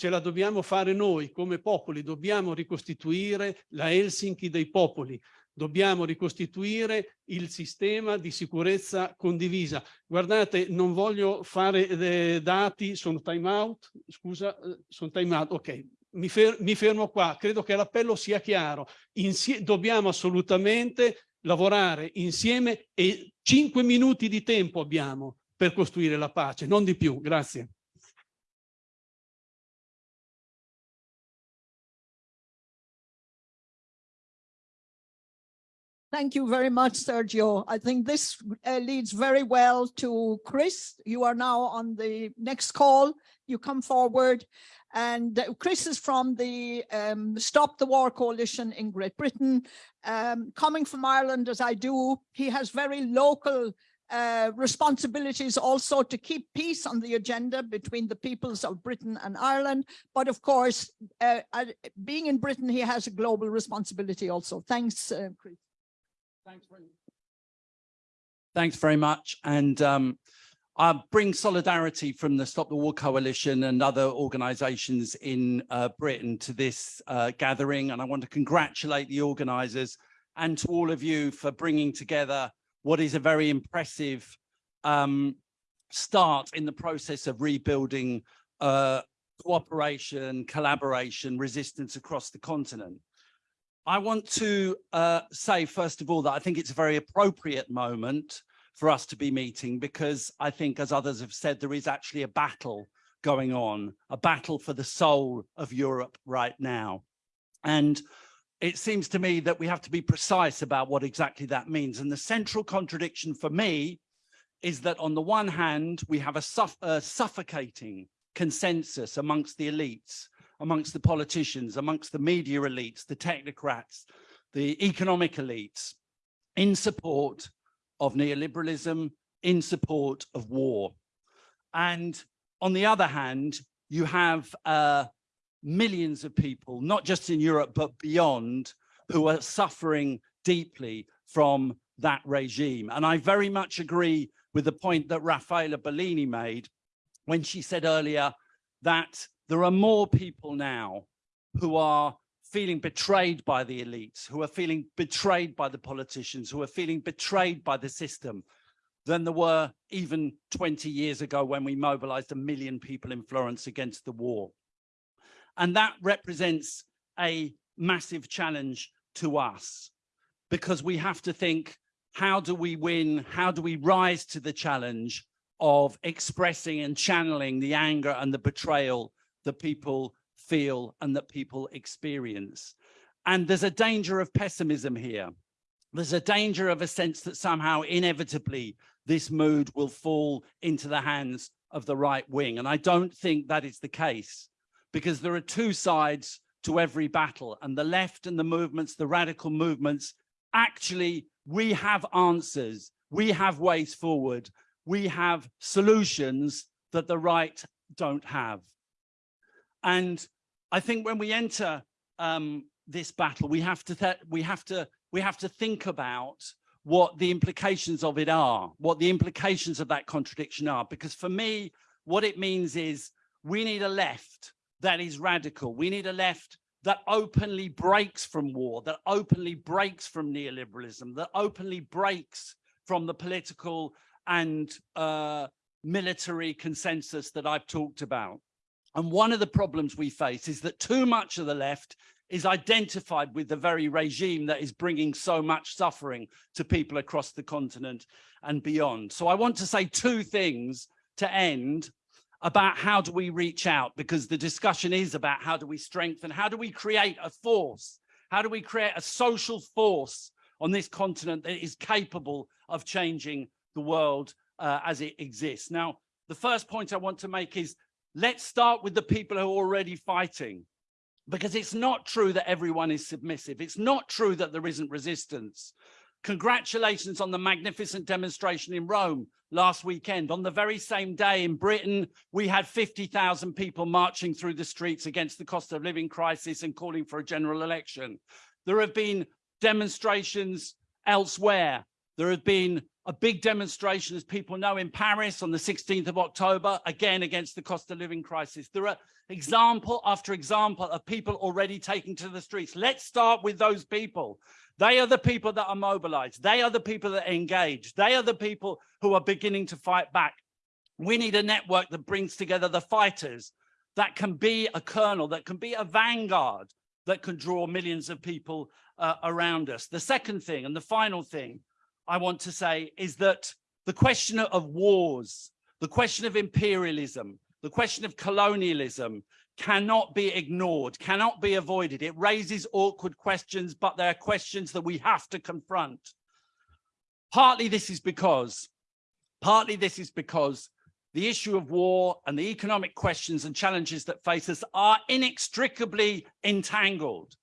Speaker 17: Ce la dobbiamo fare noi come popoli, dobbiamo ricostituire la Helsinki dei popoli dobbiamo ricostituire il sistema di sicurezza condivisa. Guardate, non voglio fare eh, dati, sono time out, scusa, eh, sono time out, ok, mi, fer mi fermo qua, credo che l'appello sia chiaro, Insie dobbiamo assolutamente lavorare insieme e cinque minuti di tempo abbiamo per costruire la pace, non di più, grazie.
Speaker 9: Thank you very much, Sergio. I think this uh, leads very well to Chris. You are now on the next call. You come forward. And uh, Chris is from the um, Stop the War Coalition in Great Britain. Um, coming from Ireland as I do, he has very local uh, responsibilities also to keep peace on the agenda between the peoples of Britain and Ireland. But of course, uh, being in Britain, he has a global responsibility also. Thanks, uh, Chris.
Speaker 18: Thanks very, Thanks very much. And um, I bring solidarity from the Stop the War Coalition and other organisations in uh, Britain to this uh, gathering. And I want to congratulate the organisers and to all of you for bringing together what is a very impressive um, start in the process of rebuilding uh, cooperation, collaboration, resistance across the continent. I want to uh, say, first of all, that I think it's a very appropriate moment for us to be meeting because I think, as others have said, there is actually a battle going on, a battle for the soul of Europe right now. And it seems to me that we have to be precise about what exactly that means. And the central contradiction for me is that on the one hand, we have a, suff a suffocating consensus amongst the elites amongst the politicians, amongst the media elites, the technocrats, the economic elites, in support of neoliberalism, in support of war. And on the other hand, you have uh, millions of people, not just in Europe, but beyond, who are suffering deeply from that regime. And I very much agree with the point that Raffaella Bellini made when she said earlier that there are more people now who are feeling betrayed by the elites, who are feeling betrayed by the politicians, who are feeling betrayed by the system than there were even 20 years ago when we mobilized a million people in Florence against the war. And that represents a massive challenge to us because we have to think, how do we win? How do we rise to the challenge of expressing and channeling the anger and the betrayal that people feel and that people experience. And there's a danger of pessimism here. There's a danger of a sense that somehow inevitably this mood will fall into the hands of the right wing. And I don't think that is the case because there are two sides to every battle and the left and the movements, the radical movements, actually we have answers, we have ways forward, we have solutions that the right don't have. And I think when we enter um, this battle, we have to we have to we have to think about what the implications of it are, what the implications of that contradiction are. Because for me, what it means is we need a left that is radical. We need a left that openly breaks from war, that openly breaks from neoliberalism, that openly breaks from the political and uh, military consensus that I've talked about. And one of the problems we face is that too much of the left is identified with the very regime that is bringing so much suffering to people across the continent and beyond. So I want to say two things to end about how do we reach out because the discussion is about how do we strengthen, how do we create a force, how do we create a social force on this continent that is capable of changing the world uh, as it exists. Now, the first point I want to make is let's start with the people who are already fighting because it's not true that everyone is submissive. It's not true that there isn't resistance. Congratulations on the magnificent demonstration in Rome last weekend. On the very same day in Britain, we had 50,000 people marching through the streets against the cost of living crisis and calling for a general election. There have been demonstrations elsewhere. There have been a big demonstration, as people know, in Paris on the 16th of October, again against the cost of living crisis. There are example after example of people already taking to the streets. Let's start with those people. They are the people that are mobilized. They are the people that are engaged. They are the people who are beginning to fight back. We need a network that brings together the fighters that can be a kernel, that can be a vanguard, that can draw millions of people uh, around us. The second thing and the final thing I want to say is that the question of wars, the question of imperialism, the question of colonialism cannot be ignored, cannot be avoided. It raises awkward questions, but they're questions that we have to confront. Partly this is because, partly this is because the issue of war and the economic questions and challenges that face us are inextricably entangled.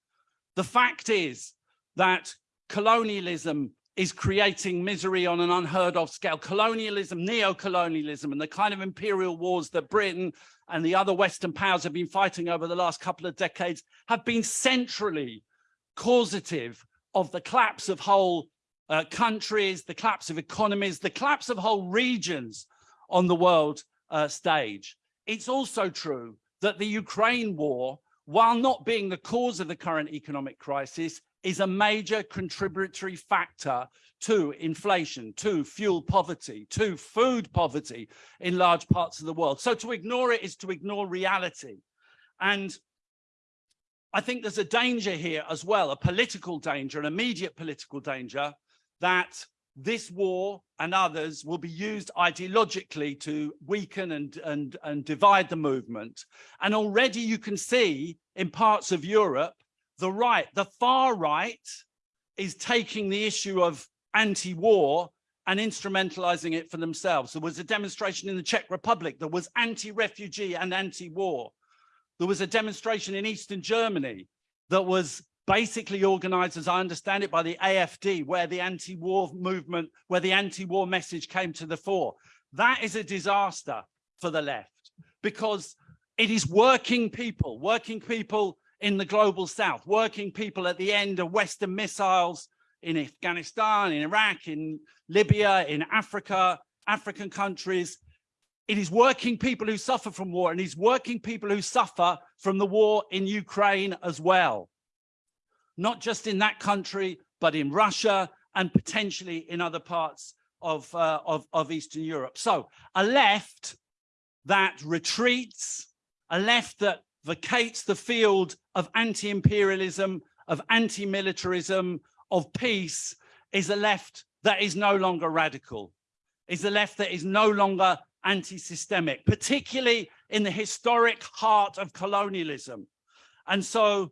Speaker 18: The fact is that colonialism is creating misery on an unheard of scale. Colonialism, neo-colonialism, and the kind of imperial wars that Britain and the other Western powers have been fighting over the last couple of decades have been centrally causative of the collapse of whole uh, countries, the collapse of economies, the collapse of whole regions on the world uh, stage. It's also true that the Ukraine war, while not being the cause of the current economic crisis, is a major contributory factor to inflation, to fuel poverty, to food poverty in large parts of the world. So to ignore it is to ignore reality. And I think there's a danger here as well, a political danger, an immediate political danger that this war and others will be used ideologically to weaken and, and, and divide the movement. And already you can see in parts of Europe the right, the far right is taking the issue of anti-war and instrumentalizing it for themselves. There was a demonstration in the Czech Republic that was anti-refugee and anti-war. There was a demonstration in Eastern Germany that was basically organized, as I understand it, by the AFD, where the anti-war movement, where the anti-war message came to the fore. That is a disaster for the left because it is working people, working people in the global south, working people at the end of Western missiles in Afghanistan, in Iraq, in Libya, in Africa, African countries. It is working people who suffer from war and it's working people who suffer from the war in Ukraine as well. Not just in that country, but in Russia and potentially in other parts of, uh, of, of Eastern Europe. So a left that retreats, a left that vacates the field of anti-imperialism, of anti-militarism, of peace, is a left that is no longer radical, is a left that is no longer anti-systemic, particularly in the historic heart of colonialism. And so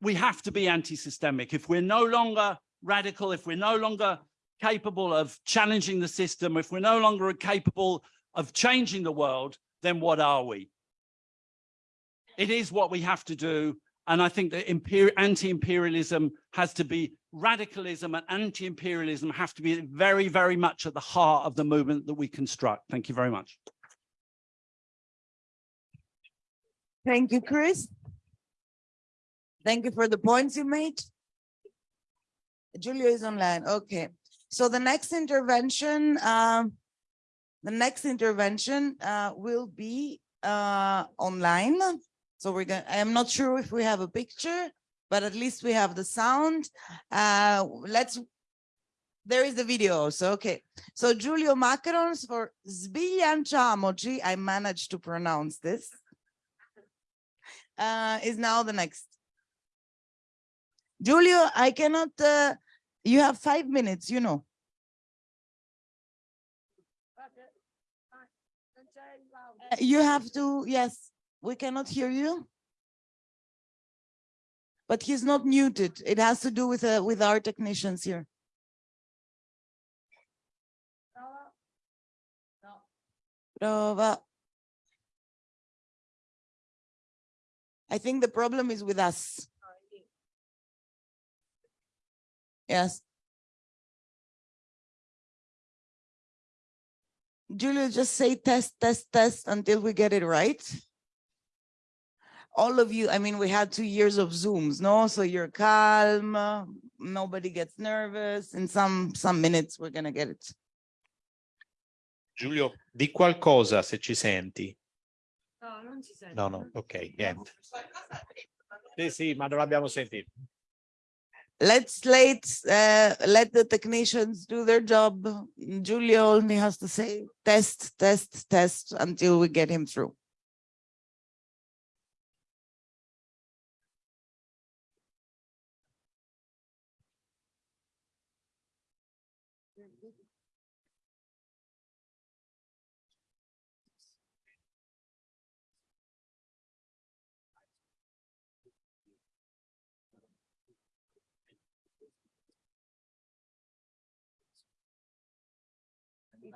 Speaker 18: we have to be anti-systemic. If we're no longer radical, if we're no longer capable of challenging the system, if we're no longer capable of changing the world, then what are we? It is what we have to do. And I think that anti-imperialism has to be radicalism and anti-imperialism have to be very, very much at the heart of the movement that we construct. Thank you very much.
Speaker 3: Thank you, Chris. Thank you for the points you made. Julia is online. Okay. So the next intervention, um, the next intervention uh, will be uh, online. So we're going, I am not sure if we have a picture, but at least we have the sound. Uh, let's, there is the video also. Okay. So Giulio Macarons for Sbilanciamoci, I managed to pronounce this, uh, is now the next Giulio, I cannot, uh, you have five minutes, you know. You have to, yes, we cannot hear you. But he's not muted. It has to do with, uh, with our technicians here. Prova. I think the problem is with us. Yes. Julia, just say test, test, test until we get it right. All of you, I mean, we had two years of Zooms, no? So you're calm, nobody gets nervous. In some, some minutes, we're gonna get it.
Speaker 19: Giulio, di qualcosa se ci senti.
Speaker 1: No, non si sente.
Speaker 19: No, no, ok, niente. Sì, sì, ma non l'abbiamo sentito.
Speaker 3: Let's let, uh, let the technicians do their job. Giulio only has to say test, test, test until we get him through.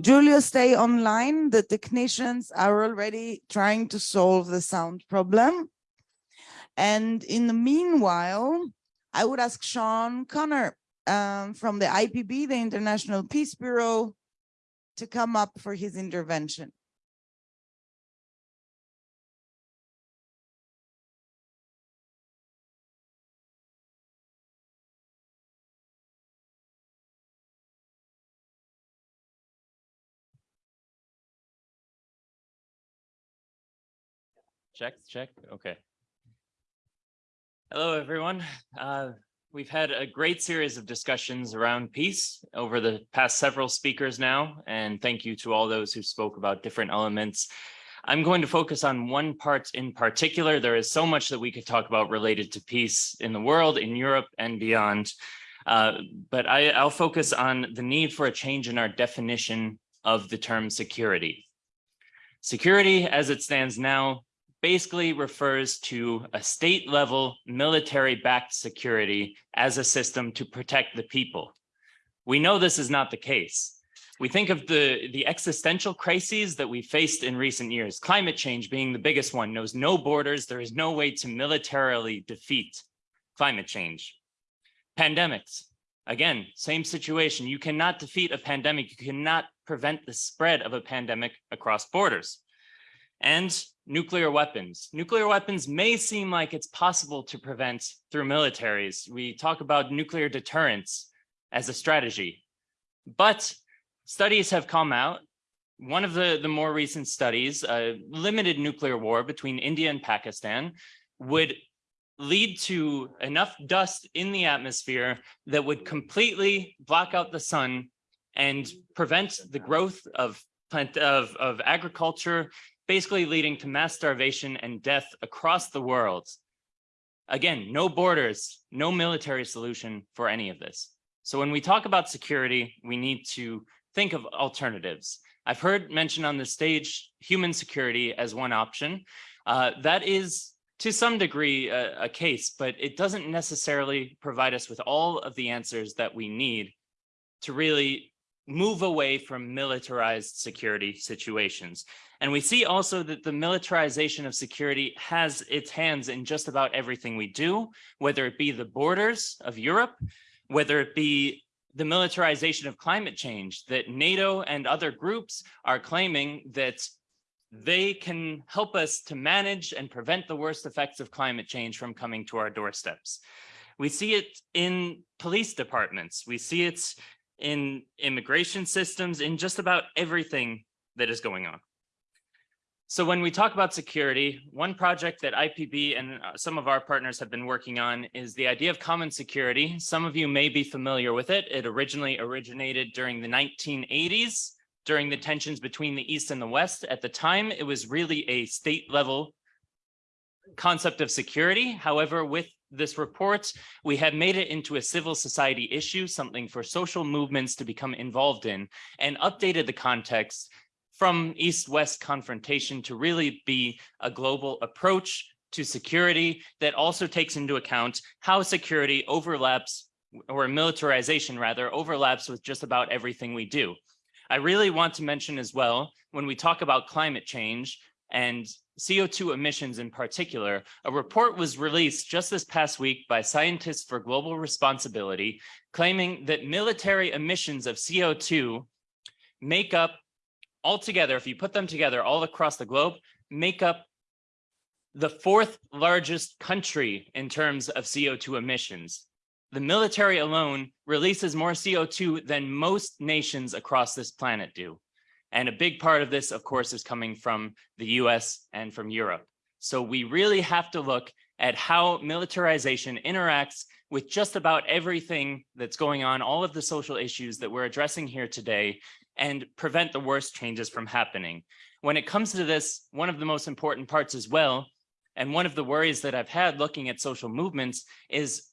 Speaker 3: Giulio, stay online. The technicians are already trying to solve the sound problem. And in the meanwhile, I would ask Sean Connor um, from the IPB, the International Peace Bureau, to come up for his intervention.
Speaker 20: Check, check, okay. Hello, everyone. Uh, we've had a great series of discussions around peace over the past several speakers now, and thank you to all those who spoke about different elements. I'm going to focus on one part in particular. There is so much that we could talk about related to peace in the world, in Europe, and beyond. Uh, but I, I'll focus on the need for a change in our definition of the term security. Security, as it stands now, basically refers to a state level military backed security as a system to protect the people. We know this is not the case. We think of the, the existential crises that we faced in recent years, climate change being the biggest one, knows no borders. There is no way to militarily defeat climate change. Pandemics, again, same situation. You cannot defeat a pandemic. You cannot prevent the spread of a pandemic across borders. And nuclear weapons. Nuclear weapons may seem like it's possible to prevent through militaries. We talk about nuclear deterrence as a strategy, but studies have come out. One of the, the more recent studies, uh, limited nuclear war between India and Pakistan would lead to enough dust in the atmosphere that would completely block out the sun and prevent the growth of plant of, of agriculture basically leading to mass starvation and death across the world. Again, no borders, no military solution for any of this. So when we talk about security, we need to think of alternatives. I've heard mentioned on the stage human security as one option. Uh, that is to some degree a, a case, but it doesn't necessarily provide us with all of the answers that we need to really move away from militarized security situations. And we see also that the militarization of security has its hands in just about everything we do, whether it be the borders of Europe, whether it be the militarization of climate change, that NATO and other groups are claiming that they can help us to manage and prevent the worst effects of climate change from coming to our doorsteps. We see it in police departments. We see it in immigration systems, in just about everything that is going on. So when we talk about security, one project that IPB and uh, some of our partners have been working on is the idea of common security. Some of you may be familiar with it. It originally originated during the 1980s, during the tensions between the East and the West. At the time, it was really a state level concept of security. However, with this report, we have made it into a civil society issue, something for social movements to become involved in, and updated the context from East-West confrontation to really be a global approach to security that also takes into account how security overlaps or militarization rather overlaps with just about everything we do. I really want to mention as well, when we talk about climate change and CO2 emissions in particular, a report was released just this past week by Scientists for Global Responsibility, claiming that military emissions of CO2 make up altogether, if you put them together all across the globe, make up the fourth largest country in terms of CO2 emissions. The military alone releases more CO2 than most nations across this planet do. And a big part of this, of course, is coming from the US and from Europe. So we really have to look at how militarization interacts with just about everything that's going on, all of the social issues that we're addressing here today, and prevent the worst changes from happening. When it comes to this, one of the most important parts as well, and one of the worries that I've had looking at social movements is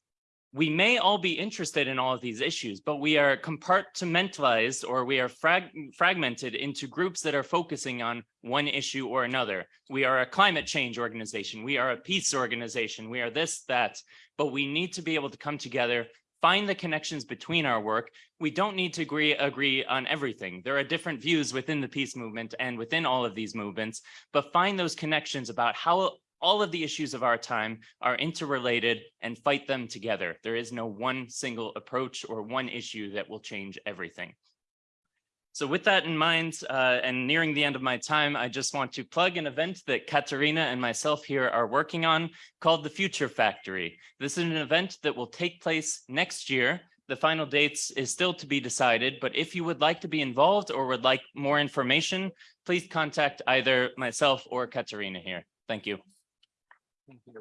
Speaker 20: we may all be interested in all of these issues, but we are compartmentalized or we are frag fragmented into groups that are focusing on one issue or another. We are a climate change organization. We are a peace organization. We are this, that, but we need to be able to come together find the connections between our work. We don't need to agree, agree on everything. There are different views within the peace movement and within all of these movements, but find those connections about how all of the issues of our time are interrelated and fight them together. There is no one single approach or one issue that will change everything. So with that in mind, uh, and nearing the end of my time, I just want to plug an event that Katerina and myself here are working on called the Future Factory. This is an event that will take place next year. The final dates is still to be decided, but if you would like to be involved or would like more information, please contact either myself or Katerina here. Thank you.
Speaker 5: Thank you.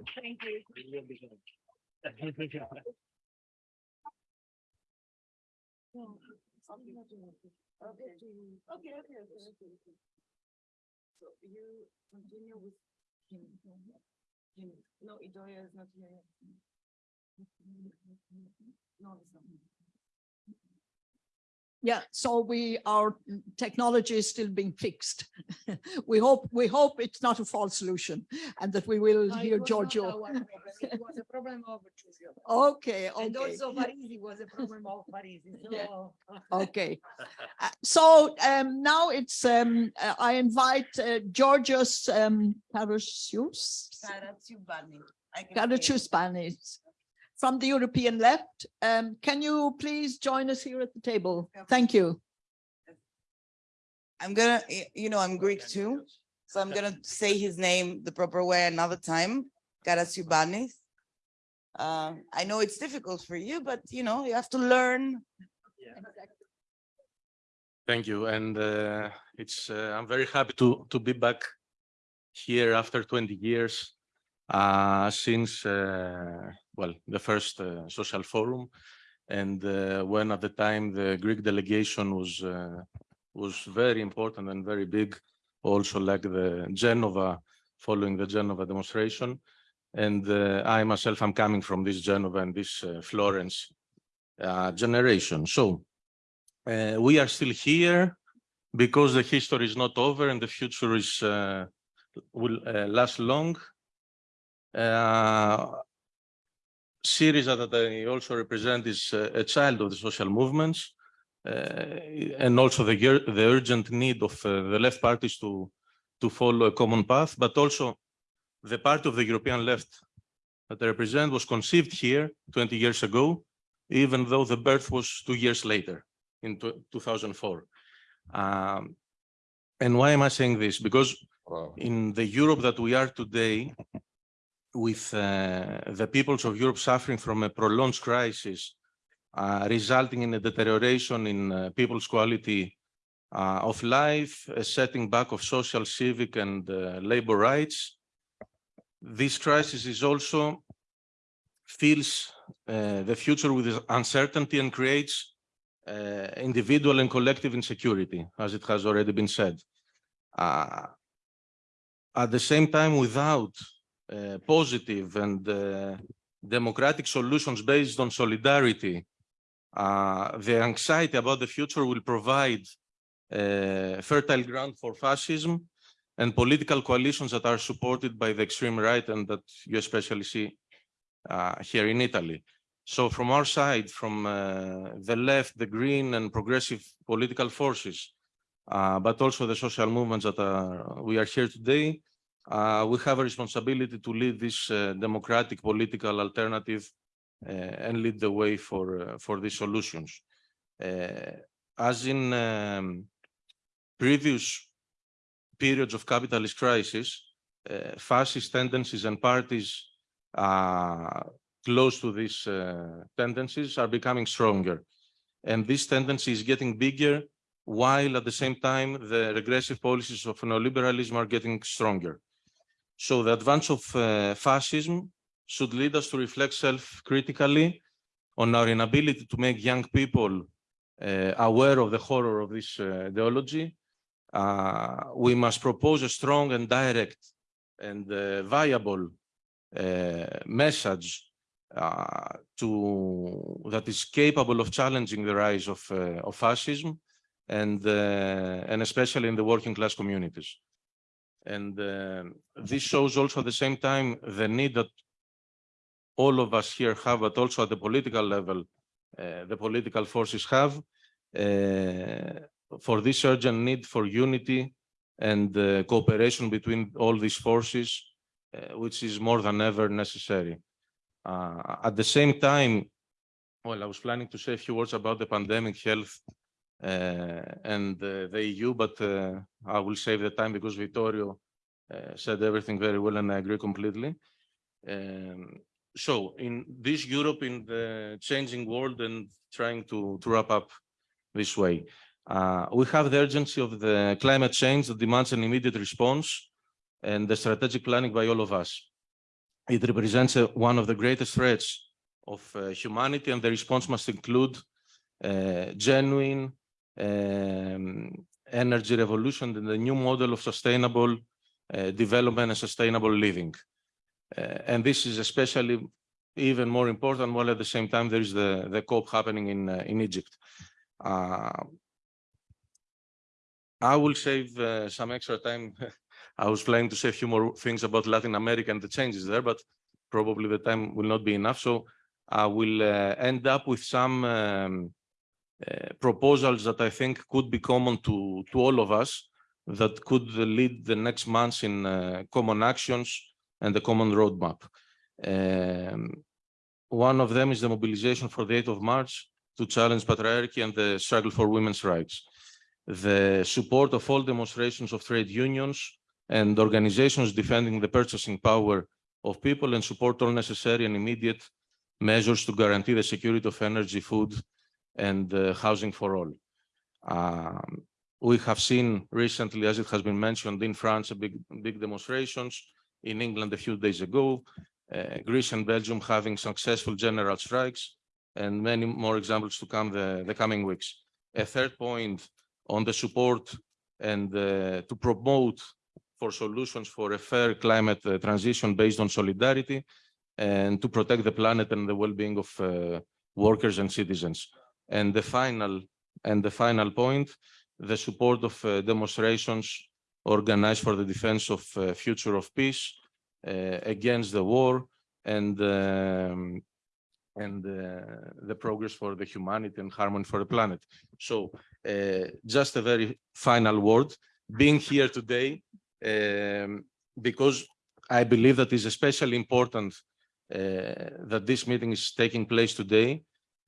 Speaker 5: Okay, okay, okay, okay. okay. So you continue with Kim. Kim. No, Idoya is not here. yet. No, it's not.
Speaker 9: Yeah, so we, our technology is still being fixed. We hope, we hope it's not a false solution and that we will
Speaker 5: No,
Speaker 9: hear
Speaker 5: was
Speaker 9: Giorgio.
Speaker 5: our problem. It was a problem of Giorgio.
Speaker 9: Okay,
Speaker 5: And
Speaker 9: okay.
Speaker 5: also Parisi was a problem of Parisi,
Speaker 9: Yeah.
Speaker 5: so.
Speaker 9: Okay. Uh, So um, now it's, um, uh, I invite uh, Georgios um, Karasius.
Speaker 3: Karatsiubani. I
Speaker 9: from the European left. Um, Can you please join us here at the table? Thank you.
Speaker 3: I'm gonna, you know, I'm Greek too, so I'm gonna say his name the proper way another time, Karatsiubanis. Uh, I know it's difficult for you, but you know, you have to learn.
Speaker 21: Thank you. And uh, it's, uh, I'm very happy to, to be back here after 20 years uh, since, uh, well, the first uh, social forum. And uh, when at the time the Greek delegation was, uh, was very important and very big, also like the Genova, following the Genova demonstration. And uh, I myself, I'm coming from this Genova and this uh, Florence uh, generation. So we are still here because the history is not over and the future is will last long. Syriza that I also represent is uh, a child of the social movements uh, and also the, the urgent need of uh, the left parties to, to follow a common path, but also the part of the European left that I represent was conceived here 20 years ago, even though the birth was two years later in 2004. Um, and why am I saying this? Because in the Europe that we are today, with uh, the peoples of Europe suffering from a prolonged crisis uh, resulting in a deterioration in uh, people's quality uh, of life, a setting back of social, civic, and uh, labor rights. This crisis is also fills uh, the future with uncertainty and creates individual and collective insecurity, as it has already been said. At the same time, without positive and uh, democratic solutions based on solidarity, uh, the anxiety about the future will provide uh, fertile ground for fascism and political coalitions that are supported by the extreme right and that you especially see uh, here in Italy. So from our side, from uh, the left, the green and progressive political forces, uh, but also the social movements that are, we are here today, uh, we have a responsibility to lead this uh, democratic political alternative uh, and lead the way for, uh, for these solutions. Uh, as in um, previous periods of capitalist crisis, uh, fascist tendencies and parties close to these tendencies are becoming stronger. And this tendency is getting bigger while at the same time the regressive policies of neoliberalism are getting stronger. So the advance of uh, fascism should lead us to reflect self-critically on our inability to make young people uh, aware of the horror of this uh, ideology. Uh, we must propose a strong and direct and uh, viable uh, message to that is capable of challenging the rise of, of fascism and, and especially in the working class communities. And uh, this shows also at the same time the need that all of us here have, but also at the political level, uh, the political forces have, uh, for this urgent need for unity and uh, cooperation between all these forces, uh, which is more than ever necessary. Uh, at the same time, well, I was planning to say a few words about the pandemic health and uh, the EU, but uh, I will save the time because Vittorio uh, said everything very well and I agree completely. Um, so in this Europe, in the changing world and trying to, to wrap up this way, uh, we have the urgency of the climate change that demands an immediate response and the strategic planning by all of us. It represents uh, one of the greatest threats of uh, humanity and the response must include uh, genuine um, energy revolution and the new model of sustainable uh, development and sustainable living. Uh, and this is especially even more important while at the same time there is the, the COP happening in, uh, in Egypt. Uh, I will save some extra time. I was planning to say a few more things about Latin America and the changes there, but probably the time will not be enough. So I will end up with some um, proposals that I think could be common to, to all of us that could lead the next months in uh, common actions and the common roadmap. Um, one of them is the mobilization for the 8th of March to challenge patriarchy and the struggle for women's rights. The support of all demonstrations of trade unions and organizations defending the purchasing power of people and support all necessary and immediate measures to guarantee the security of energy, food, and housing for all. Um, we have seen recently, as it has been mentioned, in France, big, big demonstrations, in England a few days ago, uh, Greece and Belgium having successful general strikes, and many more examples to come the, the coming weeks. A third point on the support and uh, to promote for solutions for a fair climate uh, transition based on solidarity and to protect the planet and the well-being of uh, workers and citizens. And the final and the final point, the support of uh, demonstrations organized for the defense of uh, future of peace uh, against the war and um, and uh, the progress for the humanity and harmony for the planet. So uh, just a very final word, being here today, um, because I believe that is especially important uh, that this meeting is taking place today.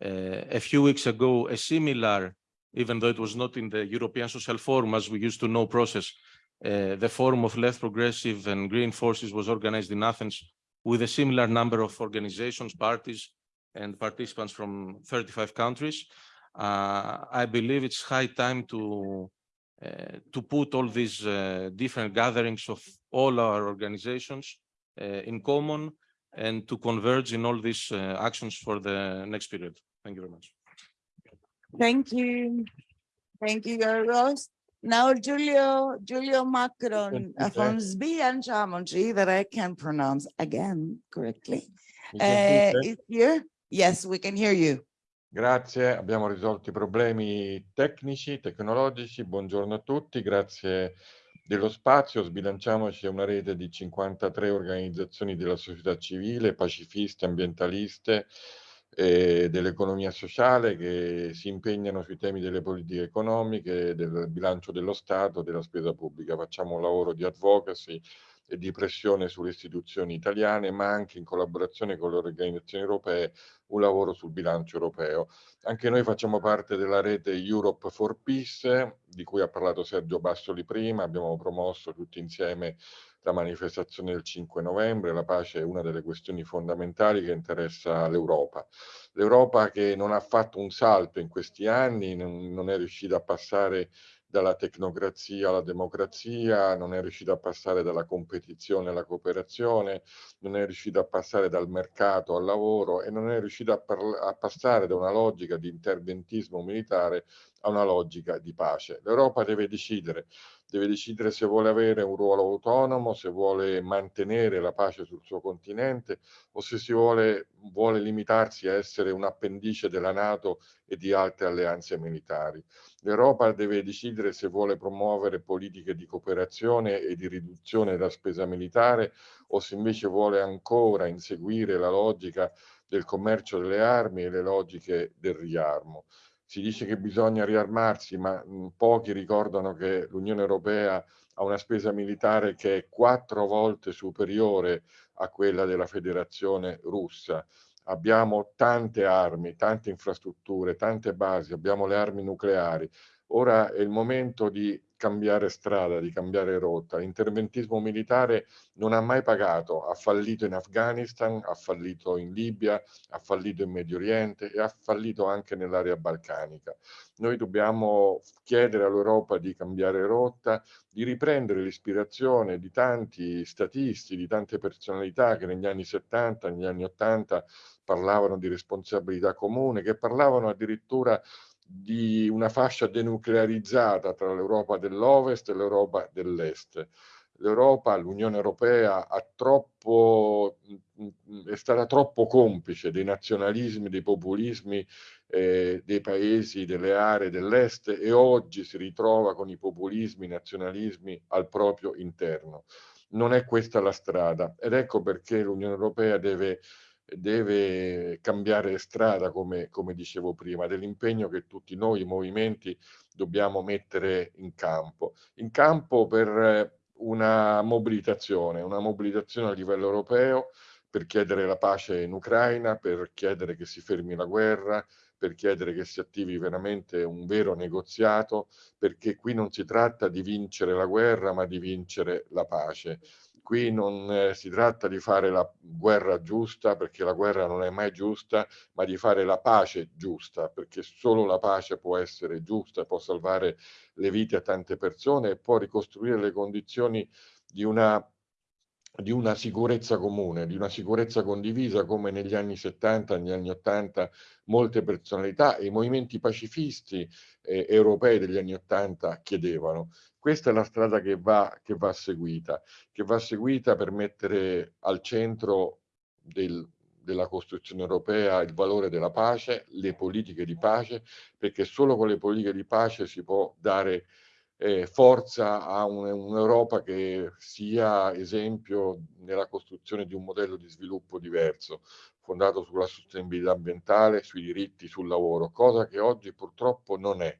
Speaker 21: Uh, a few weeks ago, a similar, even though it was not in the European Social Forum as we used to know process, uh, the Forum of Left Progressive and Green Forces was organized in Athens with a similar number of organizations, parties, and participants from 35 countries. Uh, I believe it's high time to uh, to put all these uh, different gatherings of all our organizations uh, in common and to converge in all these actions for the next period. Thank you very much.
Speaker 3: Thank you. Thank you, Yorgos. Now Giulio, Giulio Macron uh, from Sbilanciamoci that I can pronounce again correctly. Uh, is here? Yes, we can hear you.
Speaker 22: Grazie, abbiamo risolto i problemi tecnici, tecnologici. Buongiorno a tutti, grazie dello spazio. Sbilanciamoci è una rete di 53 organizzazioni della società civile, pacifiste, ambientaliste, e dell'economia sociale che si impegnano sui temi delle politiche economiche, del bilancio dello Stato, della spesa pubblica. Facciamo un lavoro di advocacy e di pressione sulle istituzioni italiane, ma anche in collaborazione con le organizzazioni europee, un lavoro sul bilancio europeo. Anche noi facciamo parte della rete Europe for Peace, di cui ha parlato Sergio Bassoli prima, abbiamo promosso tutti insieme la manifestazione del 5 novembre, la pace è una delle questioni fondamentali che interessa l'Europa. L'Europa che non ha fatto un salto in questi anni, non, è riuscita a passare dalla tecnocrazia alla democrazia, non è riuscita a passare dalla competizione alla cooperazione, non è riuscita a passare dal mercato al lavoro e non è riuscita a, a passare da una logica di interventismo militare a una logica di pace. L'Europa deve decidere, deve decidere se vuole avere un ruolo autonomo, se vuole mantenere la pace sul suo continente o se si vuole, vuole limitarsi a essere un appendice della Nato e di altre alleanze militari. L'Europa deve decidere se vuole promuovere politiche di cooperazione e di riduzione della spesa militare o se invece vuole ancora inseguire la logica del commercio delle armi e le logiche del riarmo si dice che bisogna riarmarsi, ma mh, pochi ricordano che l'Unione Europea ha una spesa militare che è quattro volte superiore a quella della Federazione russa. Abbiamo tante armi, tante infrastrutture, tante basi, abbiamo le armi nucleari. Ora è il momento di cambiare strada, di cambiare rotta. L'interventismo militare non ha mai pagato, ha fallito in Afghanistan, ha fallito in Libia, ha fallito in Medio Oriente e ha fallito anche nell'area balcanica. Noi dobbiamo chiedere all'Europa di cambiare rotta, di riprendere l'ispirazione di tanti statisti, di tante personalità che negli anni 70, negli anni 80 parlavano di responsabilità comune, che parlavano addirittura di una fascia denuclearizzata tra l'Europa dell'Ovest e l'Europa dell'Est. L'Europa, l'Unione Europea troppo, è stata troppo complice dei nazionalismi, dei populismi eh, dei paesi, delle aree dell'Est e oggi si ritrova con i populismi, i nazionalismi al proprio interno. Non è questa la strada ed ecco perché l'Unione Europea deve deve cambiare strada, come, come dicevo prima, dell'impegno che tutti noi, i movimenti, dobbiamo mettere in campo. In campo per una mobilitazione, una mobilitazione a livello europeo per chiedere la pace in Ucraina, per chiedere che si fermi la guerra, per chiedere che si attivi veramente un vero negoziato, perché qui non si tratta di vincere la guerra, ma di vincere la pace qui non eh, si tratta di fare la guerra giusta, perché la guerra non è mai giusta, ma di fare la pace giusta, perché solo la pace può essere giusta, può salvare le vite a tante persone e può ricostruire le condizioni di una di una sicurezza comune, di una sicurezza condivisa come negli anni 70, negli anni 80 molte personalità e i movimenti pacifisti eh, europei degli anni 80 chiedevano. Questa è la strada che va, che va seguita, che va seguita per mettere al centro del, della costruzione europea il valore della pace, le politiche di pace, perché solo con le politiche di pace si può dare eh, forza a un'Europa che sia esempio nella costruzione di un modello di sviluppo diverso, fondato sulla sostenibilità ambientale, sui diritti, sul lavoro, cosa che oggi purtroppo non è.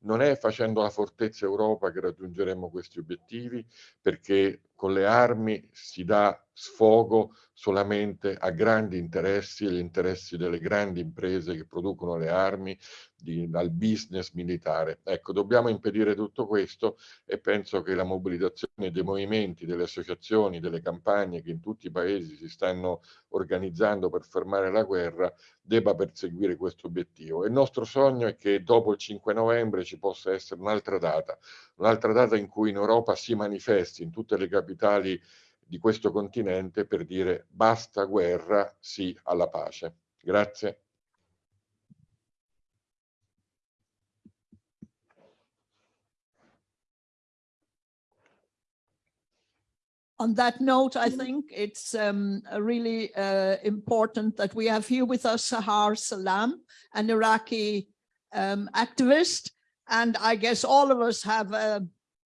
Speaker 22: Non è facendo la fortezza Europa che raggiungeremo questi obiettivi, perché con le armi si dà sfogo solamente a grandi interessi, agli interessi delle grandi imprese che producono le armi, di, al business militare. Ecco, dobbiamo impedire tutto questo e penso che la mobilitazione dei movimenti, delle associazioni, delle campagne che in tutti i paesi si stanno organizzando per fermare la guerra debba perseguire questo obiettivo. Il nostro sogno è che dopo il 5 novembre ci possa essere un'altra data, un'altra data in cui in Europa si manifesti in tutte le capitali di questo continente per dire basta guerra, sì alla pace. Grazie.
Speaker 9: on that note, I think it's um, really uh, important that we have here with us Sahar Salam, an Iraqi um, activist. And I guess all of us have a,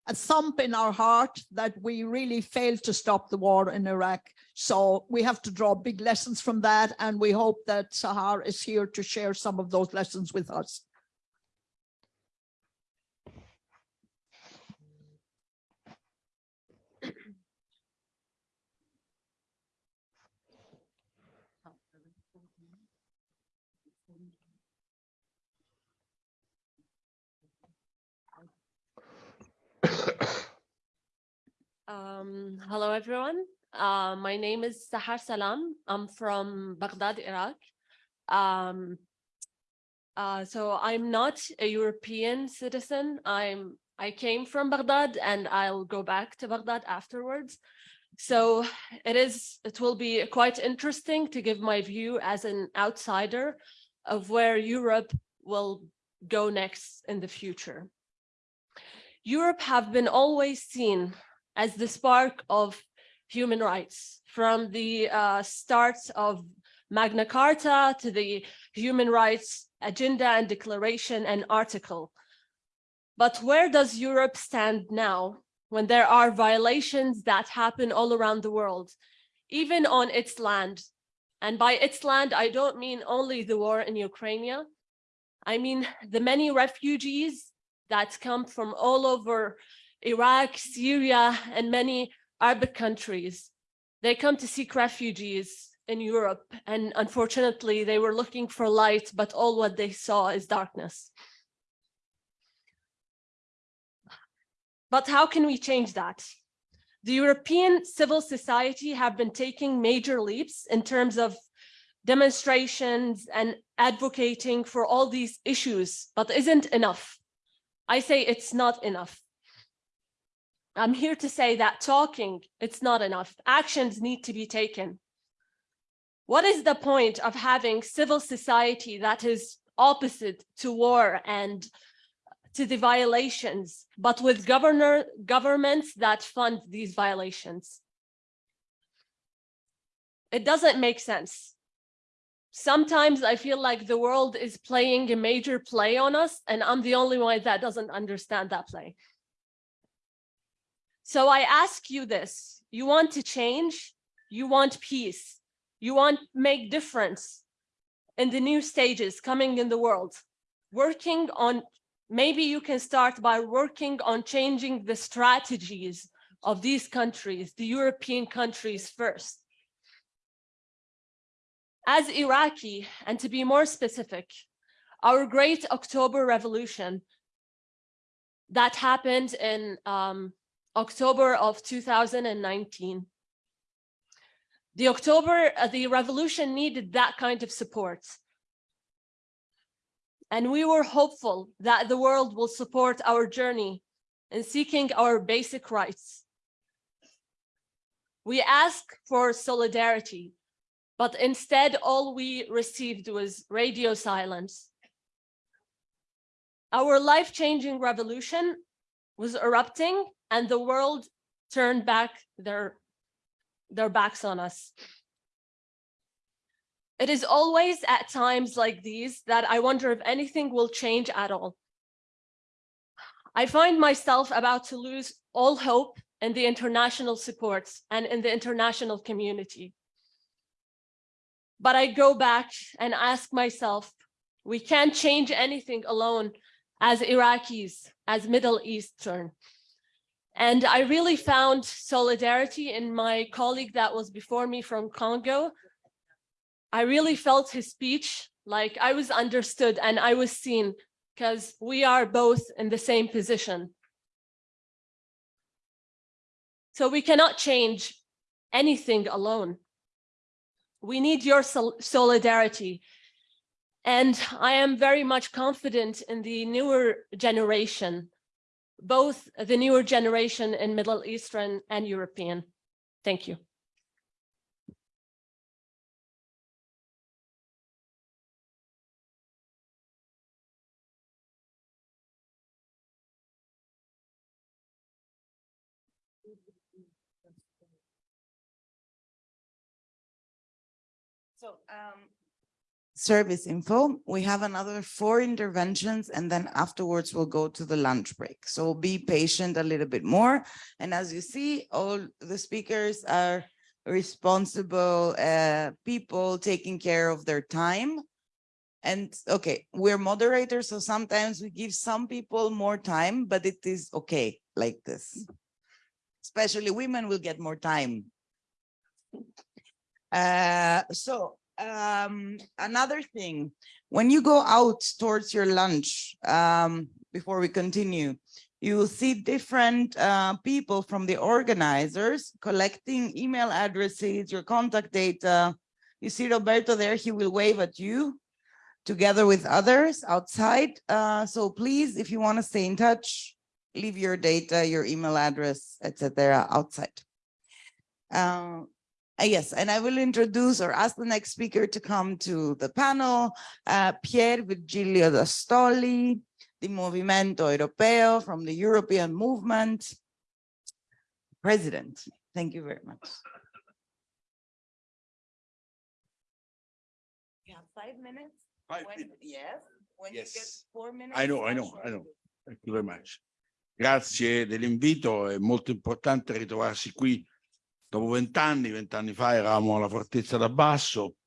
Speaker 9: a thump in our heart that we really failed to stop the war in Iraq. So we have to draw big lessons from that. And we hope that Sahar is here to share some of those lessons with us.
Speaker 23: Um, hello, everyone. Uh, my name is Sahar Salam. I'm from Baghdad, Iraq. Um, uh, so I'm not a European citizen. I'm I came from Baghdad and I'll go back to Baghdad afterwards. So it is it will be quite interesting to give my view as an outsider of where Europe will go next in the future. Europe have been always seen as the spark of human rights from the uh, start of Magna Carta to the human rights agenda and declaration and article. But where does Europe stand now when there are violations that happen all around the world, even on its land? And by its land, I don't mean only the war in Ukraine. I mean the many refugees that come from all over Iraq, Syria, and many Arab countries. They come to seek refugees in Europe, and unfortunately, they were looking for light, but all what they saw is darkness. But how can we change that? The European civil society have been taking major leaps in terms of demonstrations and advocating for all these issues, but isn't enough. I say it's not enough. I'm here to say that talking, it's not enough. Actions need to be taken. What is the point of having civil society that is opposite to war and to the violations, but with governor governments that fund these violations? It doesn't make sense. Sometimes I feel like the world is playing a major play on us, and I'm the only one that doesn't understand that play. So I ask you this, you want to change, you want peace, you want make difference in the new stages coming in the world, working on, maybe you can start by working on changing the strategies of these countries, the European countries first. As Iraqi, and to be more specific, our great October revolution that happened in um, October of 2019. The October, uh, the revolution needed that kind of support. And we were hopeful that the world will support our journey in seeking our basic rights. We ask for solidarity, but instead all we received was radio silence. Our life-changing revolution was erupting and the world turned back their, their backs on us. It is always at times like these that I wonder if anything will change at all. I find myself about to lose all hope in the international supports and in the international community. But I go back and ask myself, we can't change anything alone as Iraqis, as Middle Eastern. And I really found solidarity in my colleague that was before me from Congo. I really felt his speech, like I was understood and I was seen because we are both in the same position. So we cannot change anything alone. We need your sol solidarity. And I am very much confident in the newer generation, both the newer generation in Middle Eastern and European. Thank you.
Speaker 3: So um, service info, we have another four interventions and then afterwards we'll go to the lunch break. So be patient a little bit more. And as you see, all the speakers are responsible uh, people taking care of their time. And okay, we're moderators, so sometimes we give some people more time, but it is okay like this. Especially women will get more time. Uh, so um, another thing, when you go out towards your lunch, um, before we continue, you will see different uh, people from the organizers collecting email addresses, your contact data. You see Roberto there, he will wave at you together with others outside. Uh, so please, if you want to stay in touch, leave your data, your email address, etc. outside. Uh, uh, yes, and I will introduce or ask the next speaker to come to the panel, uh, Pier Virgilio D'Astoli, the Movimento Europeo from the European Movement, President. Thank you very much. You have five minutes?
Speaker 24: Five
Speaker 3: When-
Speaker 24: minutes.
Speaker 3: Yes, when you get
Speaker 24: Yes.
Speaker 3: four minutes.
Speaker 24: I know, I know, I know. Thank you very much. Grazie dell'invito, è molto importante ritrovarsi qui dopo vent'anni, vent'anni fa eravamo alla Fortezza da Basso,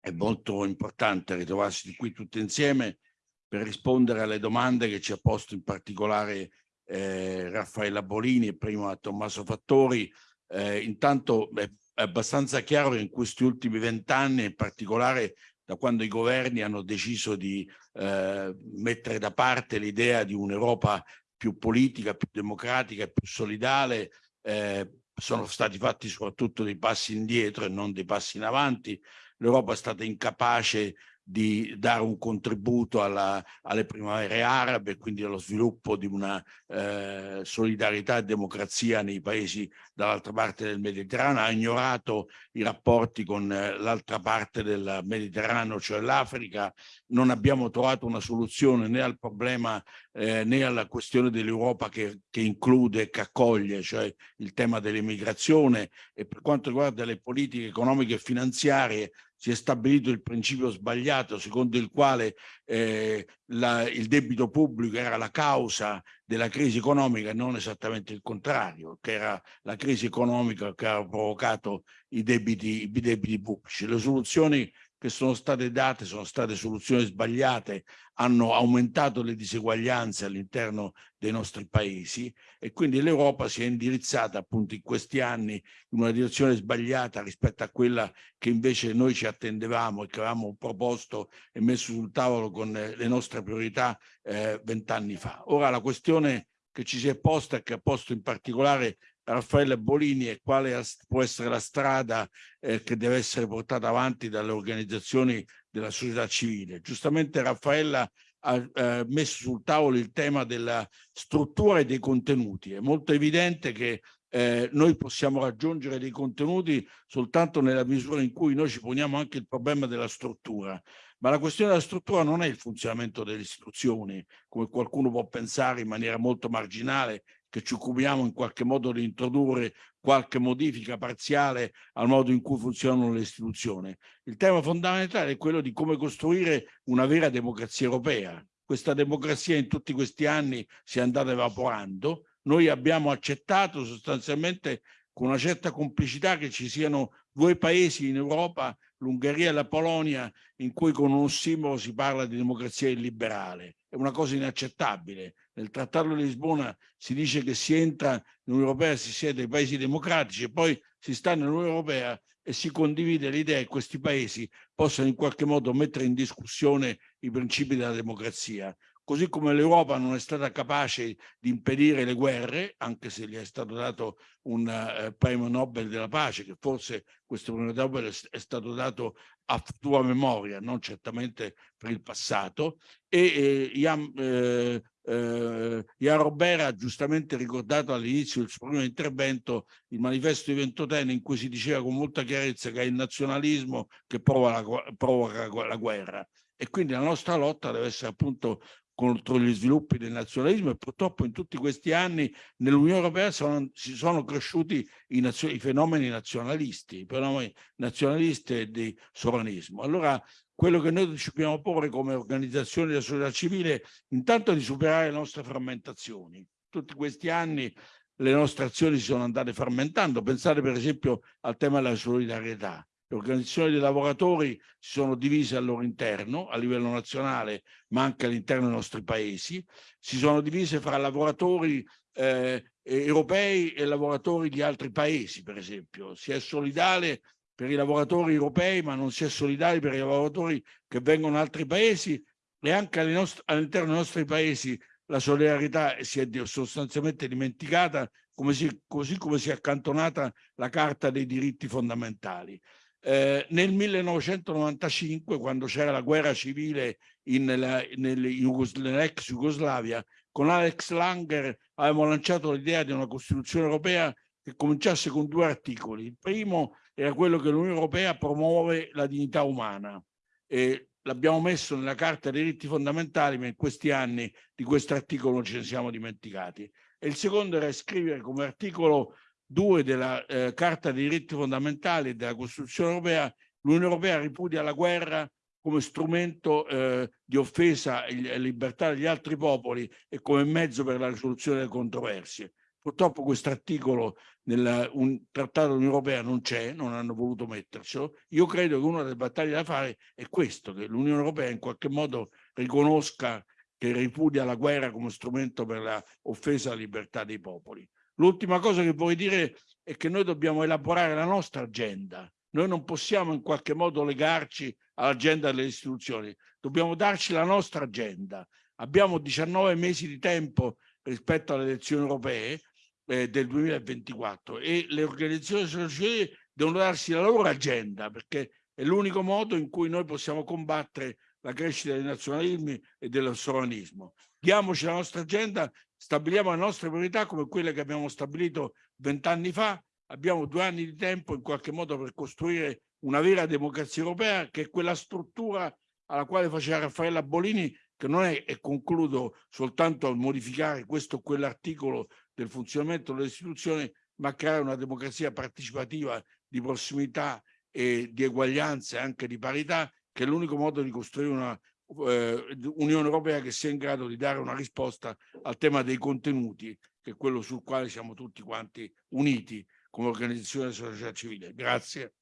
Speaker 24: è molto importante ritrovarsi qui tutti insieme per rispondere alle domande che ci ha posto in particolare eh, Raffaella Bolini e prima Tommaso Fattori. Eh, intanto è, abbastanza chiaro che in questi ultimi vent'anni, in particolare da quando i governi hanno deciso di eh, mettere da parte l'idea di un'Europa più politica, più democratica e più solidale, eh, sono stati fatti soprattutto dei passi indietro e non dei passi in avanti. L'Europa è stata incapace di dare un contributo alla, alle primavere arabe quindi allo sviluppo di una eh, solidarietà e democrazia nei paesi dall'altra parte del Mediterraneo, ha ignorato i rapporti con eh, l'altra parte del Mediterraneo, cioè l'Africa, non abbiamo trovato una soluzione né al problema eh, né alla questione dell'Europa che, che include e che accoglie, cioè il tema dell'immigrazione. E per quanto riguarda le politiche economiche e finanziarie si è stabilito il principio sbagliato secondo il quale eh, la, il debito pubblico era la causa della crisi economica e non esattamente il contrario, che era la crisi economica che ha provocato i debiti, i debiti pubblici. Le soluzioni che sono state date sono state soluzioni sbagliate, hanno aumentato le diseguaglianze all'interno dei nostri paesi e quindi l'Europa si è indirizzata appunto in questi anni in una direzione sbagliata rispetto a quella che invece noi ci attendevamo e che avevamo proposto e messo sul tavolo con le nostre priorità eh, vent'anni fa. Ora la questione che ci si è posta e che ha posto in particolare Raffaele Bolini e quale può essere la strada eh, che deve essere portata avanti dalle organizzazioni della società civile. Giustamente Raffaella ha eh, messo sul tavolo il tema della struttura e dei contenuti. È molto evidente che eh, noi possiamo raggiungere dei contenuti soltanto nella misura in cui noi ci poniamo anche il problema della struttura. Ma la questione della struttura non è il funzionamento delle istituzioni, come qualcuno può pensare in maniera molto marginale, che ci occupiamo in qualche modo di introdurre qualche modifica parziale al modo in cui funzionano le istituzioni. Il tema fondamentale è quello di come costruire una vera democrazia europea. Questa democrazia in tutti questi anni si è andata evaporando. Noi abbiamo accettato sostanzialmente con una certa complicità che ci siano due paesi in Europa, l'Ungheria e la Polonia, in cui con un ossimolo si parla di democrazia illiberale. È una cosa inaccettabile nel Trattato di Lisbona si dice che si entra nell'Unione Europea, si siede ai paesi democratici e poi si sta nell'Unione Europea e si condivide l'idea che questi paesi possano in qualche modo mettere in discussione i principi della democrazia. Così come l'Europa non è stata capace di impedire le guerre, anche se gli è stato dato un uh, premio Nobel della pace, che forse questo premio Nobel è stato dato a tua memoria, non certamente per il passato, e eh, Ian, eh, eh, Ian Robert ha giustamente ricordato all'inizio del suo primo intervento il manifesto di Ventotene in cui si diceva con molta chiarezza che è il nazionalismo che provoca la, provoca la guerra e quindi la nostra lotta deve essere appunto contro gli sviluppi del nazionalismo e purtroppo in tutti questi anni nell'Unione Europea sono, si sono cresciuti i, i, fenomeni nazionalisti, i fenomeni nazionalisti e di sovranismo. Allora quello che noi ci dobbiamo porre come organizzazione della società civile intanto è di superare le nostre frammentazioni. Tutti questi anni le nostre azioni si sono andate frammentando. Pensate per esempio al tema della solidarietà. Le organizzazioni dei lavoratori si sono divise al loro interno, a livello nazionale, ma anche all'interno dei nostri paesi. Si sono divise fra lavoratori eh, europei e lavoratori di altri paesi, per esempio. Si è solidale per i lavoratori europei, ma non si è solidali per i lavoratori che vengono da altri paesi e anche all'interno dei nostri paesi la solidarietà si è sostanzialmente dimenticata, così come si è accantonata la Carta dei diritti fondamentali. Eh, nel 1995, quando c'era la guerra civile nell'ex Jugoslavia, con Alex Langer avevamo lanciato l'idea di una Costituzione europea che cominciasse con due articoli. Il primo era quello che l'Unione Europea promuove la dignità umana e l'abbiamo messo nella Carta dei diritti fondamentali, ma in questi anni di questo articolo ce ne siamo dimenticati. E il secondo era scrivere come articolo 2 della eh, Carta dei diritti fondamentali e della Costituzione europea, l'Unione Europea ripudia la guerra come strumento eh, di offesa alla libertà degli altri popoli e come mezzo per la risoluzione delle controversie. Purtroppo questo articolo nel trattato Europea non c'è, non hanno voluto mettercelo. Io credo che una delle battaglie da fare è questo, che l'Unione Europea in qualche modo riconosca che ripudia la guerra come strumento per l'offesa alla libertà dei popoli. L'ultima cosa che vorrei dire è che noi dobbiamo elaborare la nostra agenda. Noi non possiamo in qualche modo legarci all'agenda delle istituzioni, dobbiamo darci la nostra agenda. Abbiamo 19 mesi di tempo rispetto alle elezioni europee eh, del 2024 e le organizzazioni sociali devono darsi la loro agenda perché è l'unico modo in cui noi possiamo combattere la crescita dei nazionalismi e del sovranismo. Diamoci la nostra agenda stabiliamo le nostre priorità come quelle che abbiamo stabilito vent'anni fa, abbiamo due anni di tempo in qualche modo per costruire una vera democrazia europea che è quella struttura alla quale faceva Raffaella Bolini che non è, e concludo soltanto a modificare questo o quell'articolo del funzionamento delle istituzioni, ma creare una democrazia partecipativa di prossimità e di eguaglianza e anche di parità, che è l'unico modo di costruire una eh, Unione Europea che sia in grado di dare una risposta al tema dei contenuti, che è quello sul quale siamo tutti quanti uniti come organizzazione della società civile. Grazie.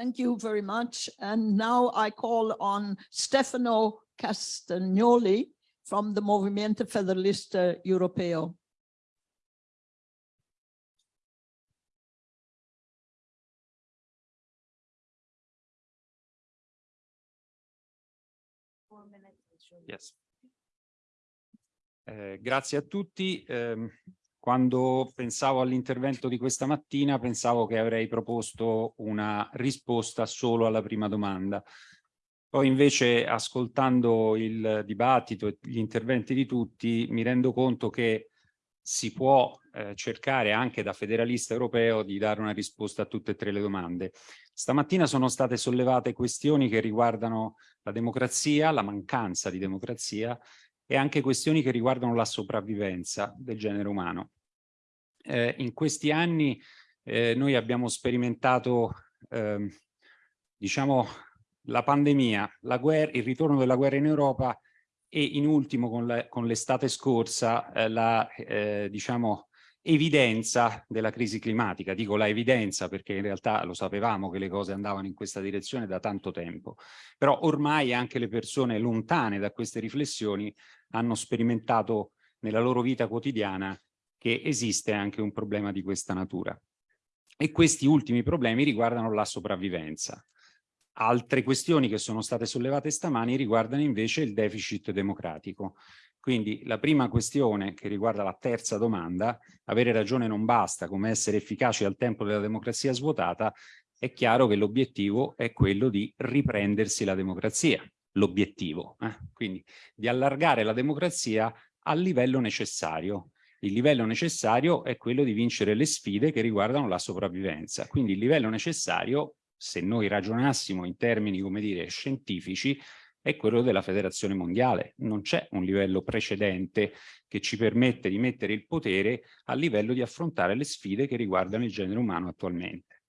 Speaker 9: Thank you very much. And now I call on Stefano Castagnoli from the Movimento Federalista Europeo.
Speaker 25: Yes. Eh, grazie a tutti. Eh, quando pensavo all'intervento di questa mattina pensavo che avrei proposto una risposta solo alla prima domanda. Poi invece ascoltando il dibattito e gli interventi di tutti mi rendo conto che si può eh, cercare anche da federalista europeo di dare una risposta a tutte e tre le domande. Stamattina sono state sollevate questioni che riguardano la democrazia, la mancanza di democrazia e anche questioni che riguardano la sopravvivenza del genere umano. Eh, in questi anni eh, noi abbiamo sperimentato, eh, diciamo, la pandemia, la guerra, il ritorno della guerra in Europa e in ultimo con l'estate scorsa eh, la, eh, diciamo, evidenza della crisi climatica. Dico la evidenza perché in realtà lo sapevamo che le cose andavano in questa direzione da tanto tempo, però ormai anche le persone lontane da queste riflessioni hanno sperimentato nella loro vita quotidiana che esiste anche un problema di questa natura. E questi ultimi problemi riguardano la sopravvivenza. Altre questioni che sono state sollevate stamani riguardano invece il deficit democratico. Quindi la prima questione che riguarda la terza domanda, avere ragione non basta, come essere efficaci al tempo della democrazia svuotata, è chiaro che l'obiettivo è quello di riprendersi la democrazia, l'obiettivo, eh? quindi di allargare la democrazia al livello necessario. Il livello necessario è quello di vincere le sfide che riguardano la sopravvivenza, quindi il livello necessario, se noi ragionassimo in termini, come dire, scientifici, è quello della federazione mondiale. Non c'è un livello precedente che ci permette di mettere il potere a livello di affrontare le sfide che riguardano il genere umano attualmente.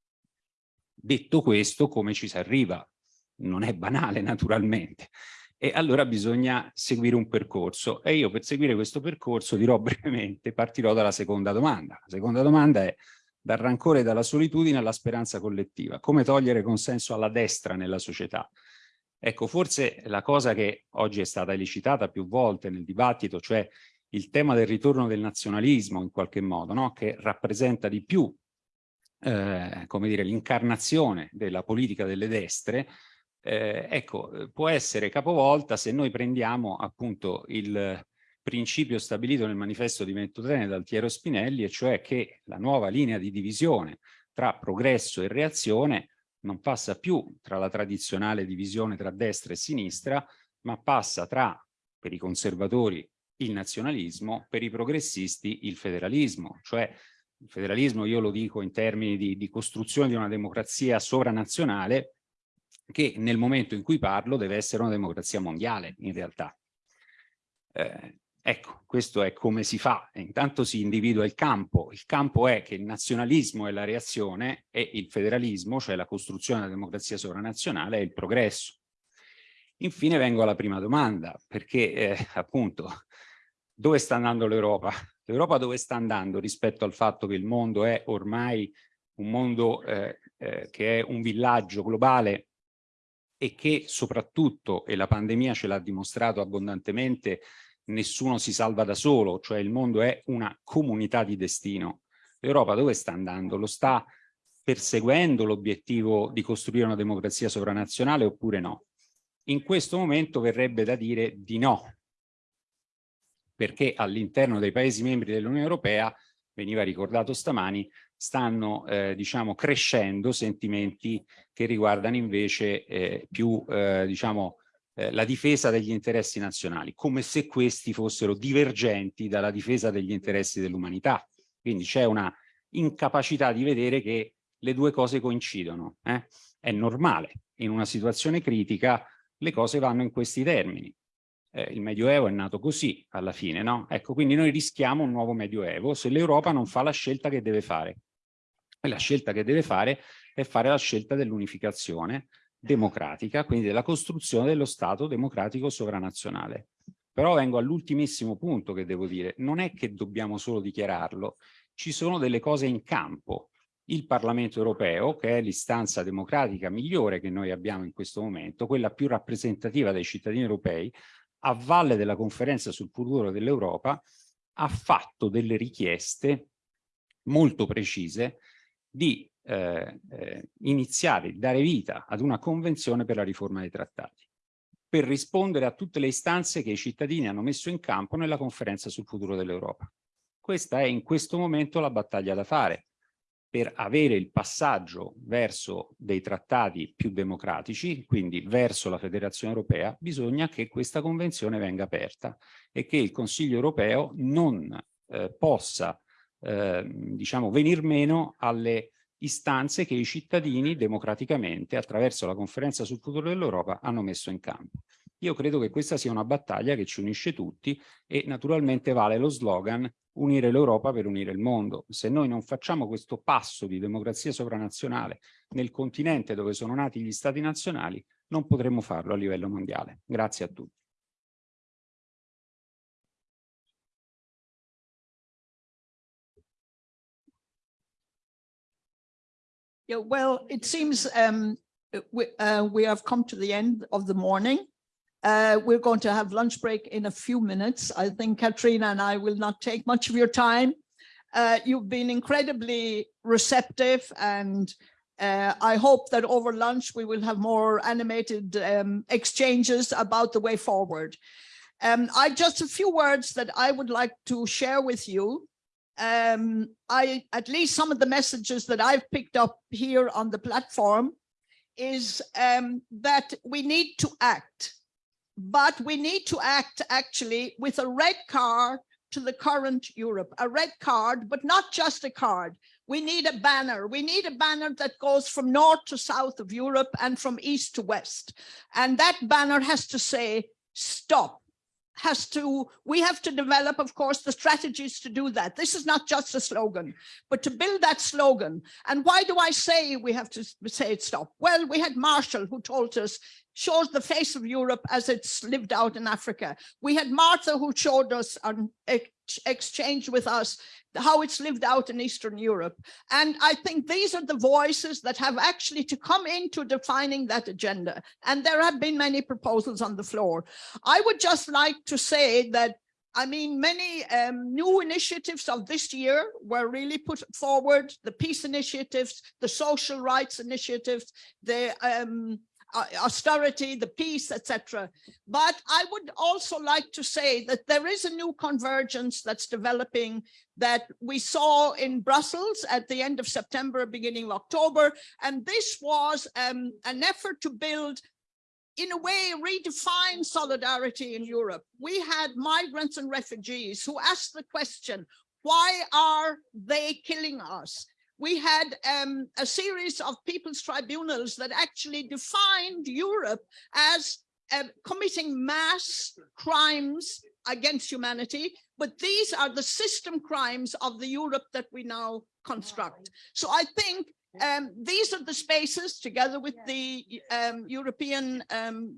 Speaker 25: Detto questo, come ci si arriva? Non è banale, naturalmente. E allora bisogna seguire un percorso. E io per seguire questo percorso dirò brevemente, partirò dalla seconda domanda. La seconda domanda è dal rancore e dalla solitudine alla speranza collettiva. Come togliere consenso alla destra nella società? Ecco, forse la cosa che oggi è stata elicitata più volte nel dibattito, cioè il tema del ritorno del nazionalismo in qualche modo, no? che rappresenta di più eh, come dire, l'incarnazione della politica delle destre, eh, ecco, può essere capovolta se noi prendiamo appunto il principio stabilito nel manifesto di Ventotene dal Altiero Spinelli, e cioè che la nuova linea di divisione tra progresso e reazione non passa più tra la tradizionale divisione tra destra e sinistra, ma passa tra, per i conservatori, il nazionalismo, per i progressisti il federalismo, cioè il federalismo io lo dico in termini di, di costruzione di una democrazia sovranazionale che nel momento in cui parlo deve essere una democrazia mondiale in realtà. Eh, Ecco, questo è come si fa. Intanto si individua il campo. Il campo è che il nazionalismo è la reazione e il federalismo, cioè la costruzione della democrazia sovranazionale, è il progresso. Infine vengo alla prima domanda, perché eh, appunto dove sta andando l'Europa? L'Europa dove sta andando rispetto al fatto che il mondo è ormai un mondo eh, eh, che è un villaggio globale e che soprattutto, e la pandemia ce l'ha dimostrato abbondantemente, nessuno si salva da solo, cioè il mondo è una comunità di destino. L'Europa dove sta andando? Lo sta perseguendo l'obiettivo di costruire una democrazia sovranazionale oppure no? In questo momento verrebbe da dire di no, perché all'interno dei Paesi membri dell'Unione Europea, veniva ricordato stamani, stanno eh, diciamo crescendo sentimenti che riguardano invece eh, più eh, diciamo eh, la difesa degli interessi nazionali, come se questi fossero divergenti dalla difesa degli interessi dell'umanità. Quindi c'è una incapacità di vedere che le due cose coincidono. Eh? È normale, in una situazione critica le cose vanno in questi termini. Eh, il Medioevo è nato così alla fine, no? Ecco, quindi noi rischiamo un nuovo Medioevo se l'Europa non fa la scelta che deve fare. E la scelta che deve fare è fare la scelta dell'unificazione, democratica, quindi della costruzione dello Stato democratico sovranazionale. Però vengo all'ultimissimo punto che devo dire, non è che dobbiamo solo dichiararlo, ci sono delle cose in campo. Il Parlamento europeo, che è l'istanza democratica migliore che noi abbiamo in questo momento, quella più rappresentativa dei cittadini europei, a valle della conferenza sul futuro dell'Europa, ha fatto delle richieste molto precise di eh, eh, iniziare, dare vita ad una convenzione per la riforma dei trattati, per rispondere a tutte le istanze che i cittadini hanno messo in campo nella conferenza sul futuro dell'Europa. Questa è in questo momento la battaglia da fare per avere il passaggio verso dei trattati più democratici, quindi verso la federazione europea, bisogna che questa convenzione venga aperta e che il Consiglio europeo non eh, possa eh, diciamo, venir meno alle istanze che i cittadini democraticamente attraverso la conferenza sul futuro dell'Europa hanno messo in campo. Io credo che questa sia una battaglia che ci unisce tutti e naturalmente vale lo slogan unire l'Europa per unire il mondo. Se noi non facciamo questo passo di democrazia sovranazionale nel continente dove sono nati gli stati nazionali, non potremo farlo a livello mondiale. Grazie a tutti.
Speaker 9: Yeah, well, it seems um, we, uh, we have come to the end of the morning. Uh, we're going to have lunch break in a few minutes. I think Katrina and I will not take much of your time. Uh, you've been incredibly receptive and uh, I hope that over lunch we will have more animated um, exchanges about the way forward. Um, I just a few words that I would like to share with you. Um, I at least some of the messages that I've picked up here on the platform is um, that we need to act, but we need to act actually with a red card to the current Europe, a red card, but not just a card. We need a banner. We need a banner that goes from north to south of Europe and from east to west. And that banner has to say, stop has to, we have to develop, of course, the strategies to do that. This is not just a slogan, but to build that slogan. And why do I say we have to say it stop? Well, we had Marshall who told us shows the face of Europe as it's lived out in Africa. We had Martha who showed us an ex exchange with us how it's lived out in Eastern Europe. And I think these are the voices that have actually to come into defining that agenda. And there have been many proposals on the floor. I would just like to say that I mean, many um, new initiatives of this year were really put forward, the peace initiatives, the social rights initiatives, the um, austerity, the peace, etc. But I would also like to say that there is a new convergence that's developing that we saw in Brussels at the end of September, beginning of October. And this was um, an effort to build in a way, redefine solidarity in Europe. We had migrants and refugees who asked the question, why are they killing us? We had um, a series of people's tribunals that actually defined Europe as uh, committing mass crimes against humanity, but these are the system crimes of the Europe that we now construct. So I think um, these are the spaces together with the um, European um,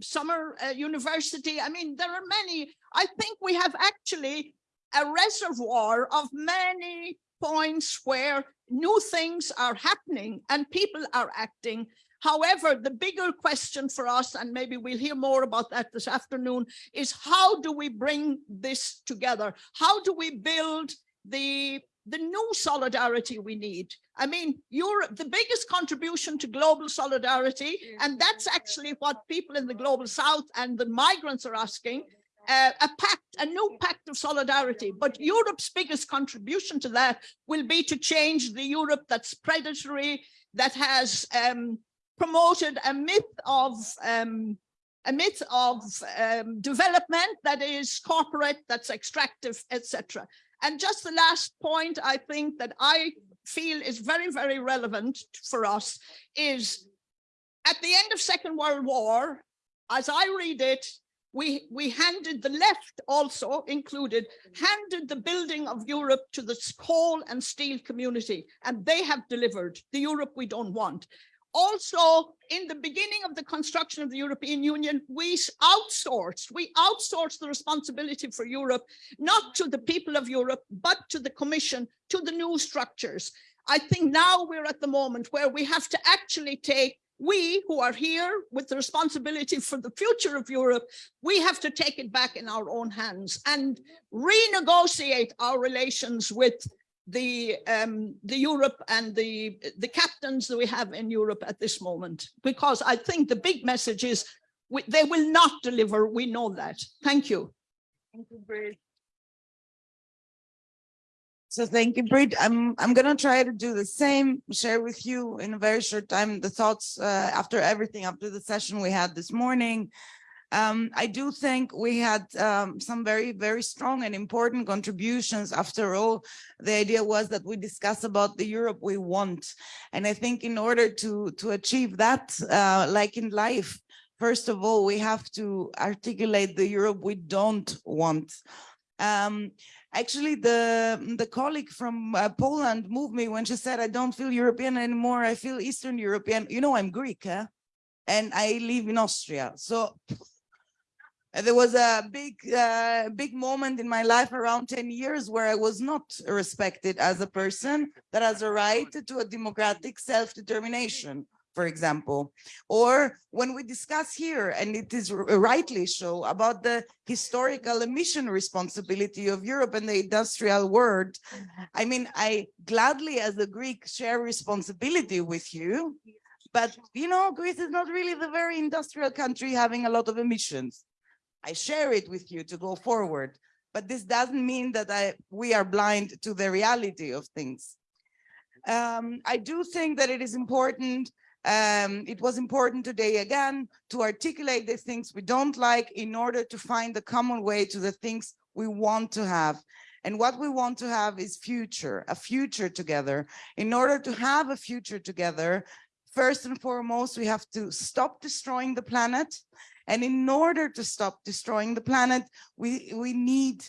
Speaker 9: Summer uh, University. I mean, there are many, I think we have actually a reservoir of many points where new things are happening and people are acting. However, the bigger question for us, and maybe we'll hear more about that this afternoon, is how do we bring this together? How do we build the the new solidarity we need. I mean, Europe, the biggest contribution to global solidarity, and that's actually what people in the global south and the migrants are asking, uh, a pact, a new pact of solidarity. But Europe's biggest contribution to that will be to change the Europe that's predatory, that has um, promoted a myth of um, a myth of um, development that is corporate, that's extractive, etc. And just the last point I think that I feel is very, very relevant for us is at the end of Second World War, as I read it, we, we handed the left also included, mm. handed the building of Europe to the coal and steel community, and they have delivered the Europe we don't want. Also, in the beginning of the construction of the European Union, we outsourced, we outsourced the responsibility for Europe, not to the people of Europe, but to the Commission, to the new structures. I think now we're at the moment where we have to actually take we who are here with the responsibility for the future of Europe, we have to take it back in our own hands and renegotiate our relations with the um, the Europe and the the captains that we have in Europe at this moment, because I think the big message is we, they will not deliver. We know that. Thank you.
Speaker 3: Thank you, so thank you, Brit. I'm I'm gonna try to do the same, share with you in a very short time the thoughts uh, after everything, after the session we had this morning. Um, I do think we had um, some very, very strong and important contributions. After all, the idea was that we discuss about the Europe we want. And I think in order to, to achieve that, uh, like in life, first of all, we have to articulate the Europe we don't want. Um, actually the the colleague from uh, Poland moved me when she said I don't feel European anymore. I feel Eastern European. You know I'm Greek eh? and I live in Austria. So There was a big, uh, big moment in my life around 10 years where I was not respected as a person that has a right to a democratic self-determination, for example. Or when we discuss here, and it is rightly so, about the historical emission responsibility of Europe and the industrial world. I mean, I gladly, as a Greek, share responsibility with you. But, you know, Greece is not really the very industrial country having a lot of emissions. I share it with you to go forward, but this doesn't mean that I, we are blind to the reality of things. Um, I do think that it is important, um, it was important today again to articulate the things we don't like in order to find the common way to the things we want to have. And what we want to have is future, a future together. In order to have a future together, first and foremost, we have to stop destroying the planet. And in order to stop destroying the planet, we, we need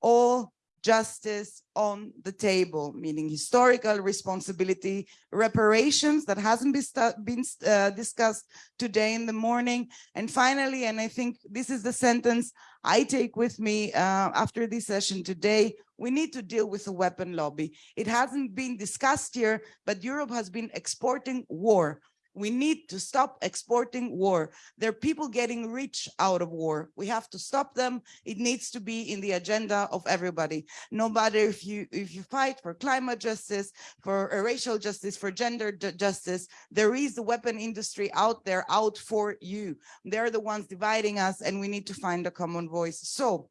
Speaker 3: all justice on the table, meaning historical responsibility, reparations that hasn't been, uh, discussed today in the morning. And finally, and I think this is the sentence I take with me uh, after this session today, we need to deal with the weapon lobby. It hasn't been discussed here, but Europe has been exporting war. We need to stop exporting war. There are people getting rich out of war. We have to stop them. It needs to be in the agenda of everybody. No matter if you if you fight for climate justice, for uh, racial justice, for gender justice, there is the weapon industry out there out for you. They're the ones dividing us and we need to find a common voice. So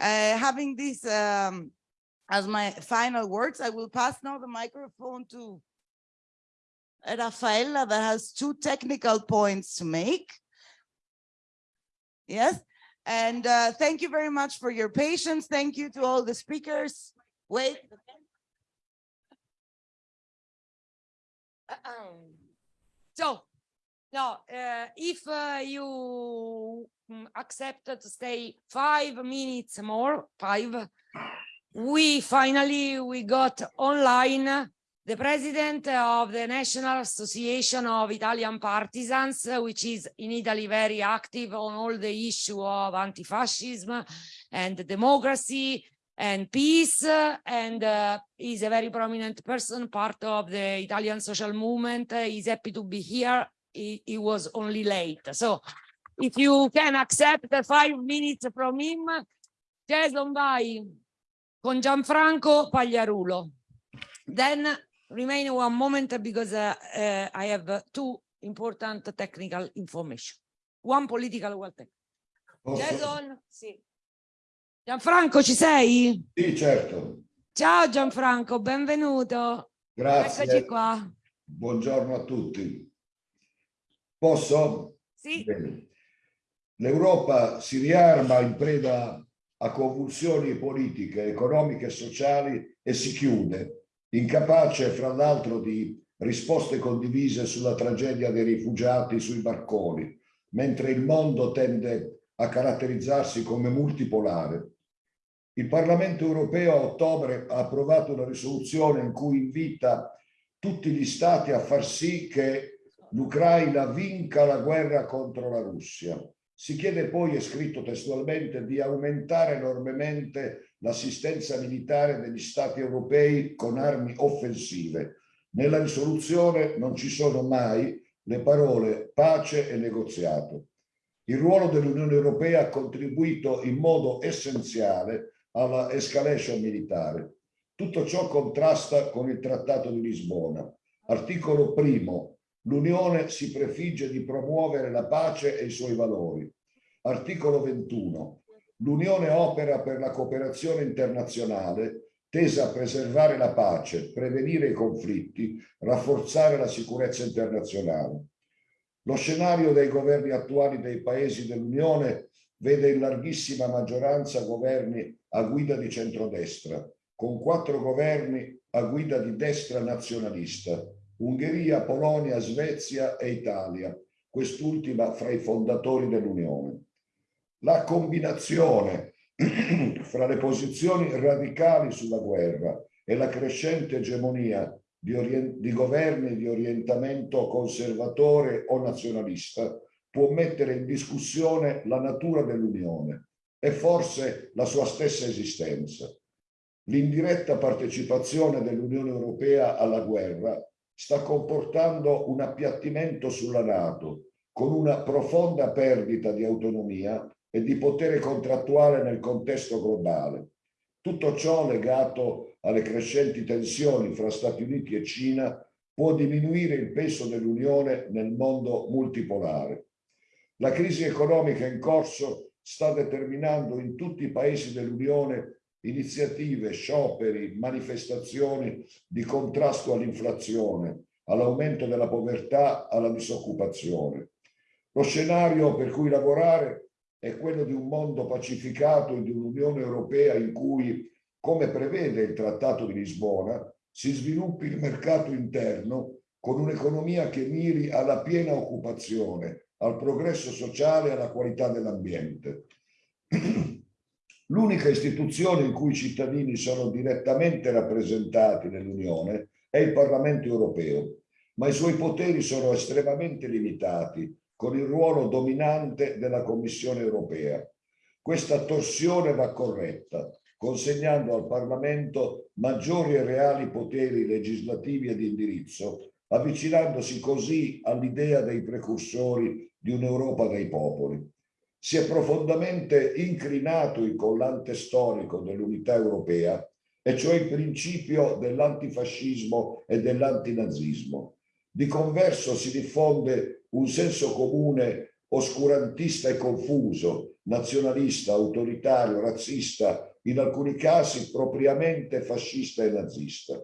Speaker 3: uh, having this um, as my final words, I will pass now the microphone to Rafaela that has two technical points to make. Yes, and uh, thank you very much for your patience. Thank you to all the speakers. Wait.
Speaker 5: So, no, uh, if uh, you mm, accept to stay five minutes more, five, we finally, we got online the president of the National Association of Italian Partisans, which is in Italy very active on all the issue of anti-fascism and democracy and peace, and uh, is a very prominent person, part of the Italian social movement. He's happy to be here. He, he was only late. So if you can accept five minutes from him, Jason vai con Gianfranco Pagliarulo. Then remain one moment because uh, uh, I have two important technical information. One political, one technical. Jason, sì. Gianfranco, ci sei?
Speaker 26: Sì, certo.
Speaker 5: Ciao Gianfranco, benvenuto.
Speaker 26: Grazie.
Speaker 5: Eccoci qua.
Speaker 26: Buongiorno a tutti. Posso?
Speaker 5: Sì.
Speaker 26: L'Europa si riarma in preda a convulsioni politiche, economiche e sociali e si chiude, incapace fra l'altro di risposte condivise sulla tragedia dei rifugiati sui barconi, mentre il mondo tende a caratterizzarsi come multipolare. Il Parlamento europeo a ottobre ha approvato una risoluzione in cui invita tutti gli stati a far sì che l'Ucraina vinca la guerra contro la Russia. Si chiede poi, è scritto testualmente, di aumentare enormemente l'assistenza militare degli stati europei con armi offensive. Nella risoluzione non ci sono mai le parole pace e negoziato. Il ruolo dell'Unione Europea ha contribuito in modo essenziale alla escalation militare. Tutto ciò contrasta con il Trattato di Lisbona. Articolo primo. L'Unione si prefigge di promuovere la pace e i suoi valori. Articolo 21. L'Unione opera per la cooperazione internazionale tesa a preservare la pace, prevenire i conflitti, rafforzare la sicurezza internazionale. Lo scenario dei governi attuali dei paesi dell'Unione vede in larghissima maggioranza governi a guida di centrodestra, con quattro governi a guida di destra nazionalista, Ungheria, Polonia, Svezia e Italia, quest'ultima fra i fondatori dell'Unione. La combinazione fra le posizioni radicali sulla guerra e la crescente egemonia di, di governi di orientamento conservatore o nazionalista può mettere in discussione la natura dell'Unione e forse la sua stessa esistenza. L'indiretta partecipazione dell'Unione Europea alla guerra sta comportando un appiattimento sulla Nato, con una profonda perdita di autonomia e di potere contrattuale nel contesto globale. Tutto ciò legato alle crescenti tensioni fra Stati Uniti e Cina può diminuire il peso dell'Unione nel mondo multipolare. La crisi economica in corso sta determinando in tutti i paesi dell'Unione iniziative, scioperi, manifestazioni di contrasto all'inflazione, all'aumento della povertà, alla disoccupazione. Lo scenario per cui lavorare è quello di un mondo pacificato e di un'Unione Europea in cui, come prevede il Trattato di Lisbona, si sviluppi il mercato interno con un'economia che miri alla piena occupazione, al progresso sociale e alla qualità dell'ambiente. L'unica istituzione in cui i cittadini sono direttamente rappresentati nell'Unione è il Parlamento europeo, ma i suoi poteri sono estremamente limitati con il ruolo dominante della Commissione europea. Questa torsione va corretta, consegnando al Parlamento maggiori e reali poteri legislativi e di indirizzo, avvicinandosi così all'idea dei precursori di un'Europa dei popoli si è profondamente incrinato il collante storico dell'unità europea, e cioè il principio dell'antifascismo e dell'antinazismo. Di converso si diffonde un senso comune oscurantista e confuso, nazionalista, autoritario, razzista, in alcuni casi propriamente fascista e nazista.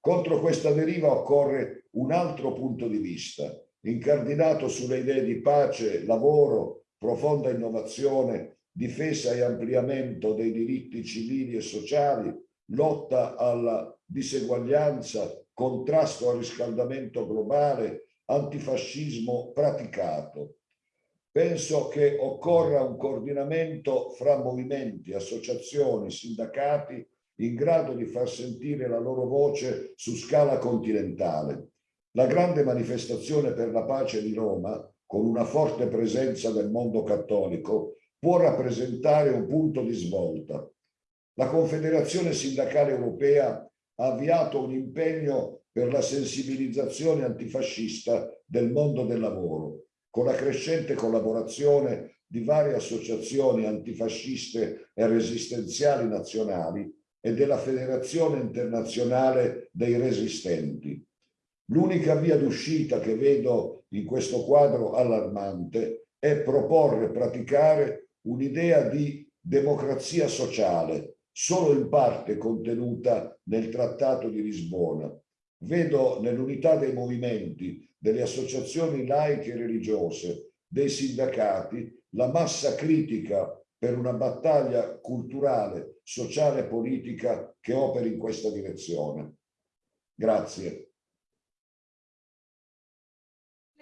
Speaker 26: Contro questa deriva occorre un altro punto di vista, incardinato sulle idee di pace, lavoro, profonda innovazione, difesa e ampliamento dei diritti civili e sociali, lotta alla diseguaglianza, contrasto al riscaldamento globale, antifascismo praticato. Penso che occorra un coordinamento fra movimenti, associazioni, sindacati in grado di far sentire la loro voce su scala continentale. La grande manifestazione per la pace di Roma con una forte presenza del mondo cattolico, può rappresentare un punto di svolta. La Confederazione Sindacale Europea ha avviato un impegno per la sensibilizzazione antifascista del mondo del lavoro, con la crescente collaborazione di varie associazioni antifasciste e resistenziali nazionali e della Federazione Internazionale dei Resistenti. L'unica via d'uscita che vedo in questo quadro allarmante è proporre e praticare un'idea di democrazia sociale, solo in parte contenuta nel Trattato di Lisbona. Vedo nell'unità dei movimenti, delle associazioni laiche e religiose, dei sindacati, la massa critica per una battaglia culturale, sociale e politica che operi in questa direzione. Grazie.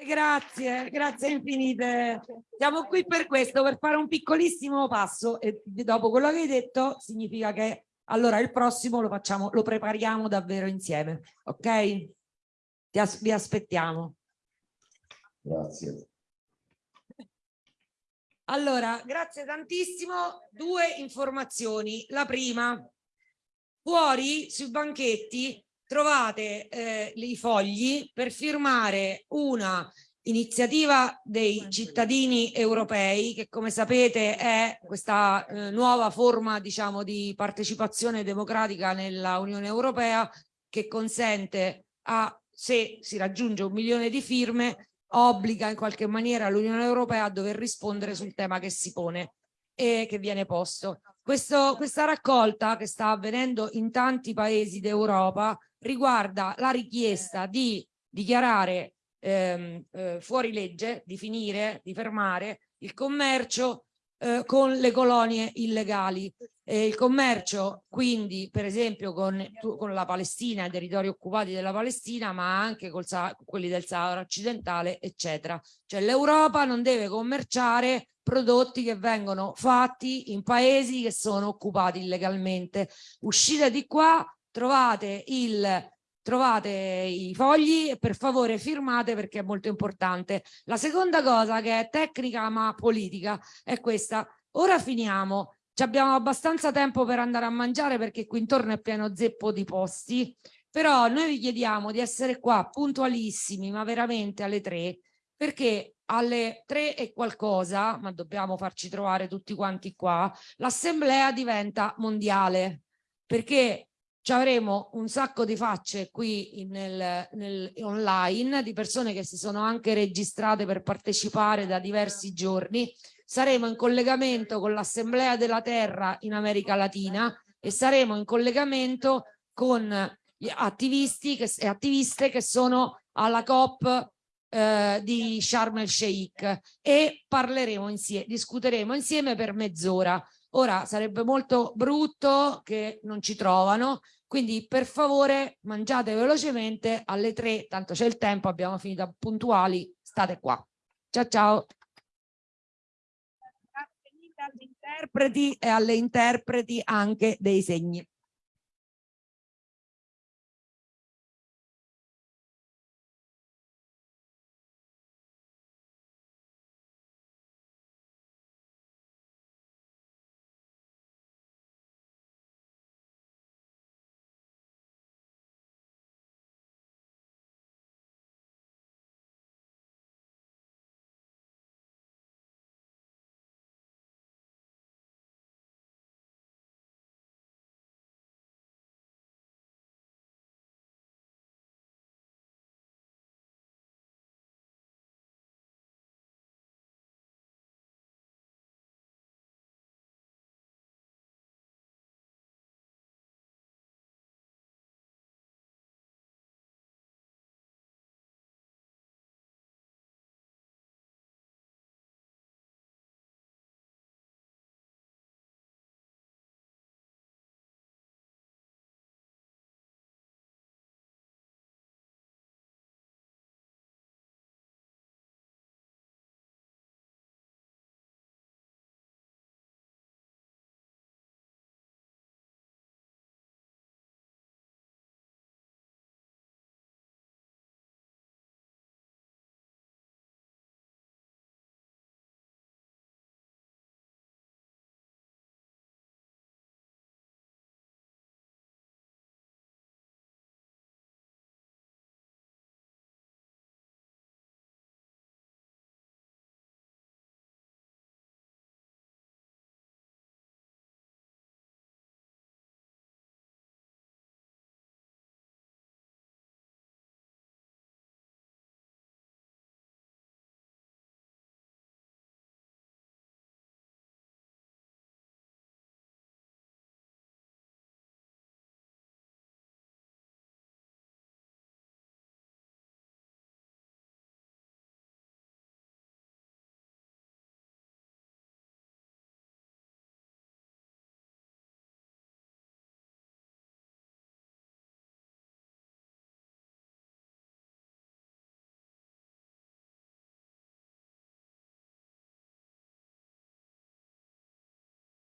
Speaker 5: Grazie, grazie infinite. Siamo qui per questo, per fare un piccolissimo passo e dopo quello che hai detto significa che allora il prossimo lo facciamo, lo prepariamo davvero insieme, ok? Ti as vi aspettiamo.
Speaker 26: Grazie.
Speaker 5: Allora, grazie tantissimo. Due informazioni. La prima, fuori sui banchetti trovate eh, i fogli per firmare una iniziativa dei cittadini europei che come sapete è questa eh, nuova forma diciamo di partecipazione democratica nella Unione Europea che consente a se si raggiunge un milione di firme obbliga in qualche maniera l'Unione Europea a dover rispondere sul tema che si pone e che viene posto. Questo, questa raccolta che sta avvenendo in tanti paesi d'Europa riguarda la richiesta di dichiarare ehm, eh, fuori legge, di finire, di fermare il commercio eh, con le colonie illegali. Eh, il commercio quindi per esempio con, con la Palestina, i territori occupati della Palestina, ma anche con quelli del Sahara occidentale, eccetera. Cioè l'Europa non deve commerciare prodotti che vengono fatti in paesi che sono occupati illegalmente. Uscite di qua, trovate il trovate i fogli e per favore firmate perché è molto importante. La seconda cosa che è tecnica ma politica è questa. Ora finiamo, ci abbiamo abbastanza tempo per andare a mangiare perché qui intorno è pieno zeppo di posti, però noi vi chiediamo di essere qua puntualissimi, ma veramente alle tre, perché alle tre e qualcosa, ma dobbiamo farci trovare tutti quanti qua, l'assemblea diventa mondiale, perché ci avremo un sacco di facce qui nel, nel, online di persone che si sono anche registrate per partecipare da diversi giorni saremo in collegamento con l'Assemblea della Terra in America Latina e saremo in collegamento con gli attivisti che, e attiviste che sono alla COP eh, di Sharm el Sheikh e parleremo insieme, discuteremo insieme per mezz'ora. Ora sarebbe molto brutto che non ci trovano, quindi per favore mangiate velocemente alle tre, tanto c'è il tempo, abbiamo finito puntuali, state qua. Ciao ciao agli interpreti e alle interpreti anche dei segni.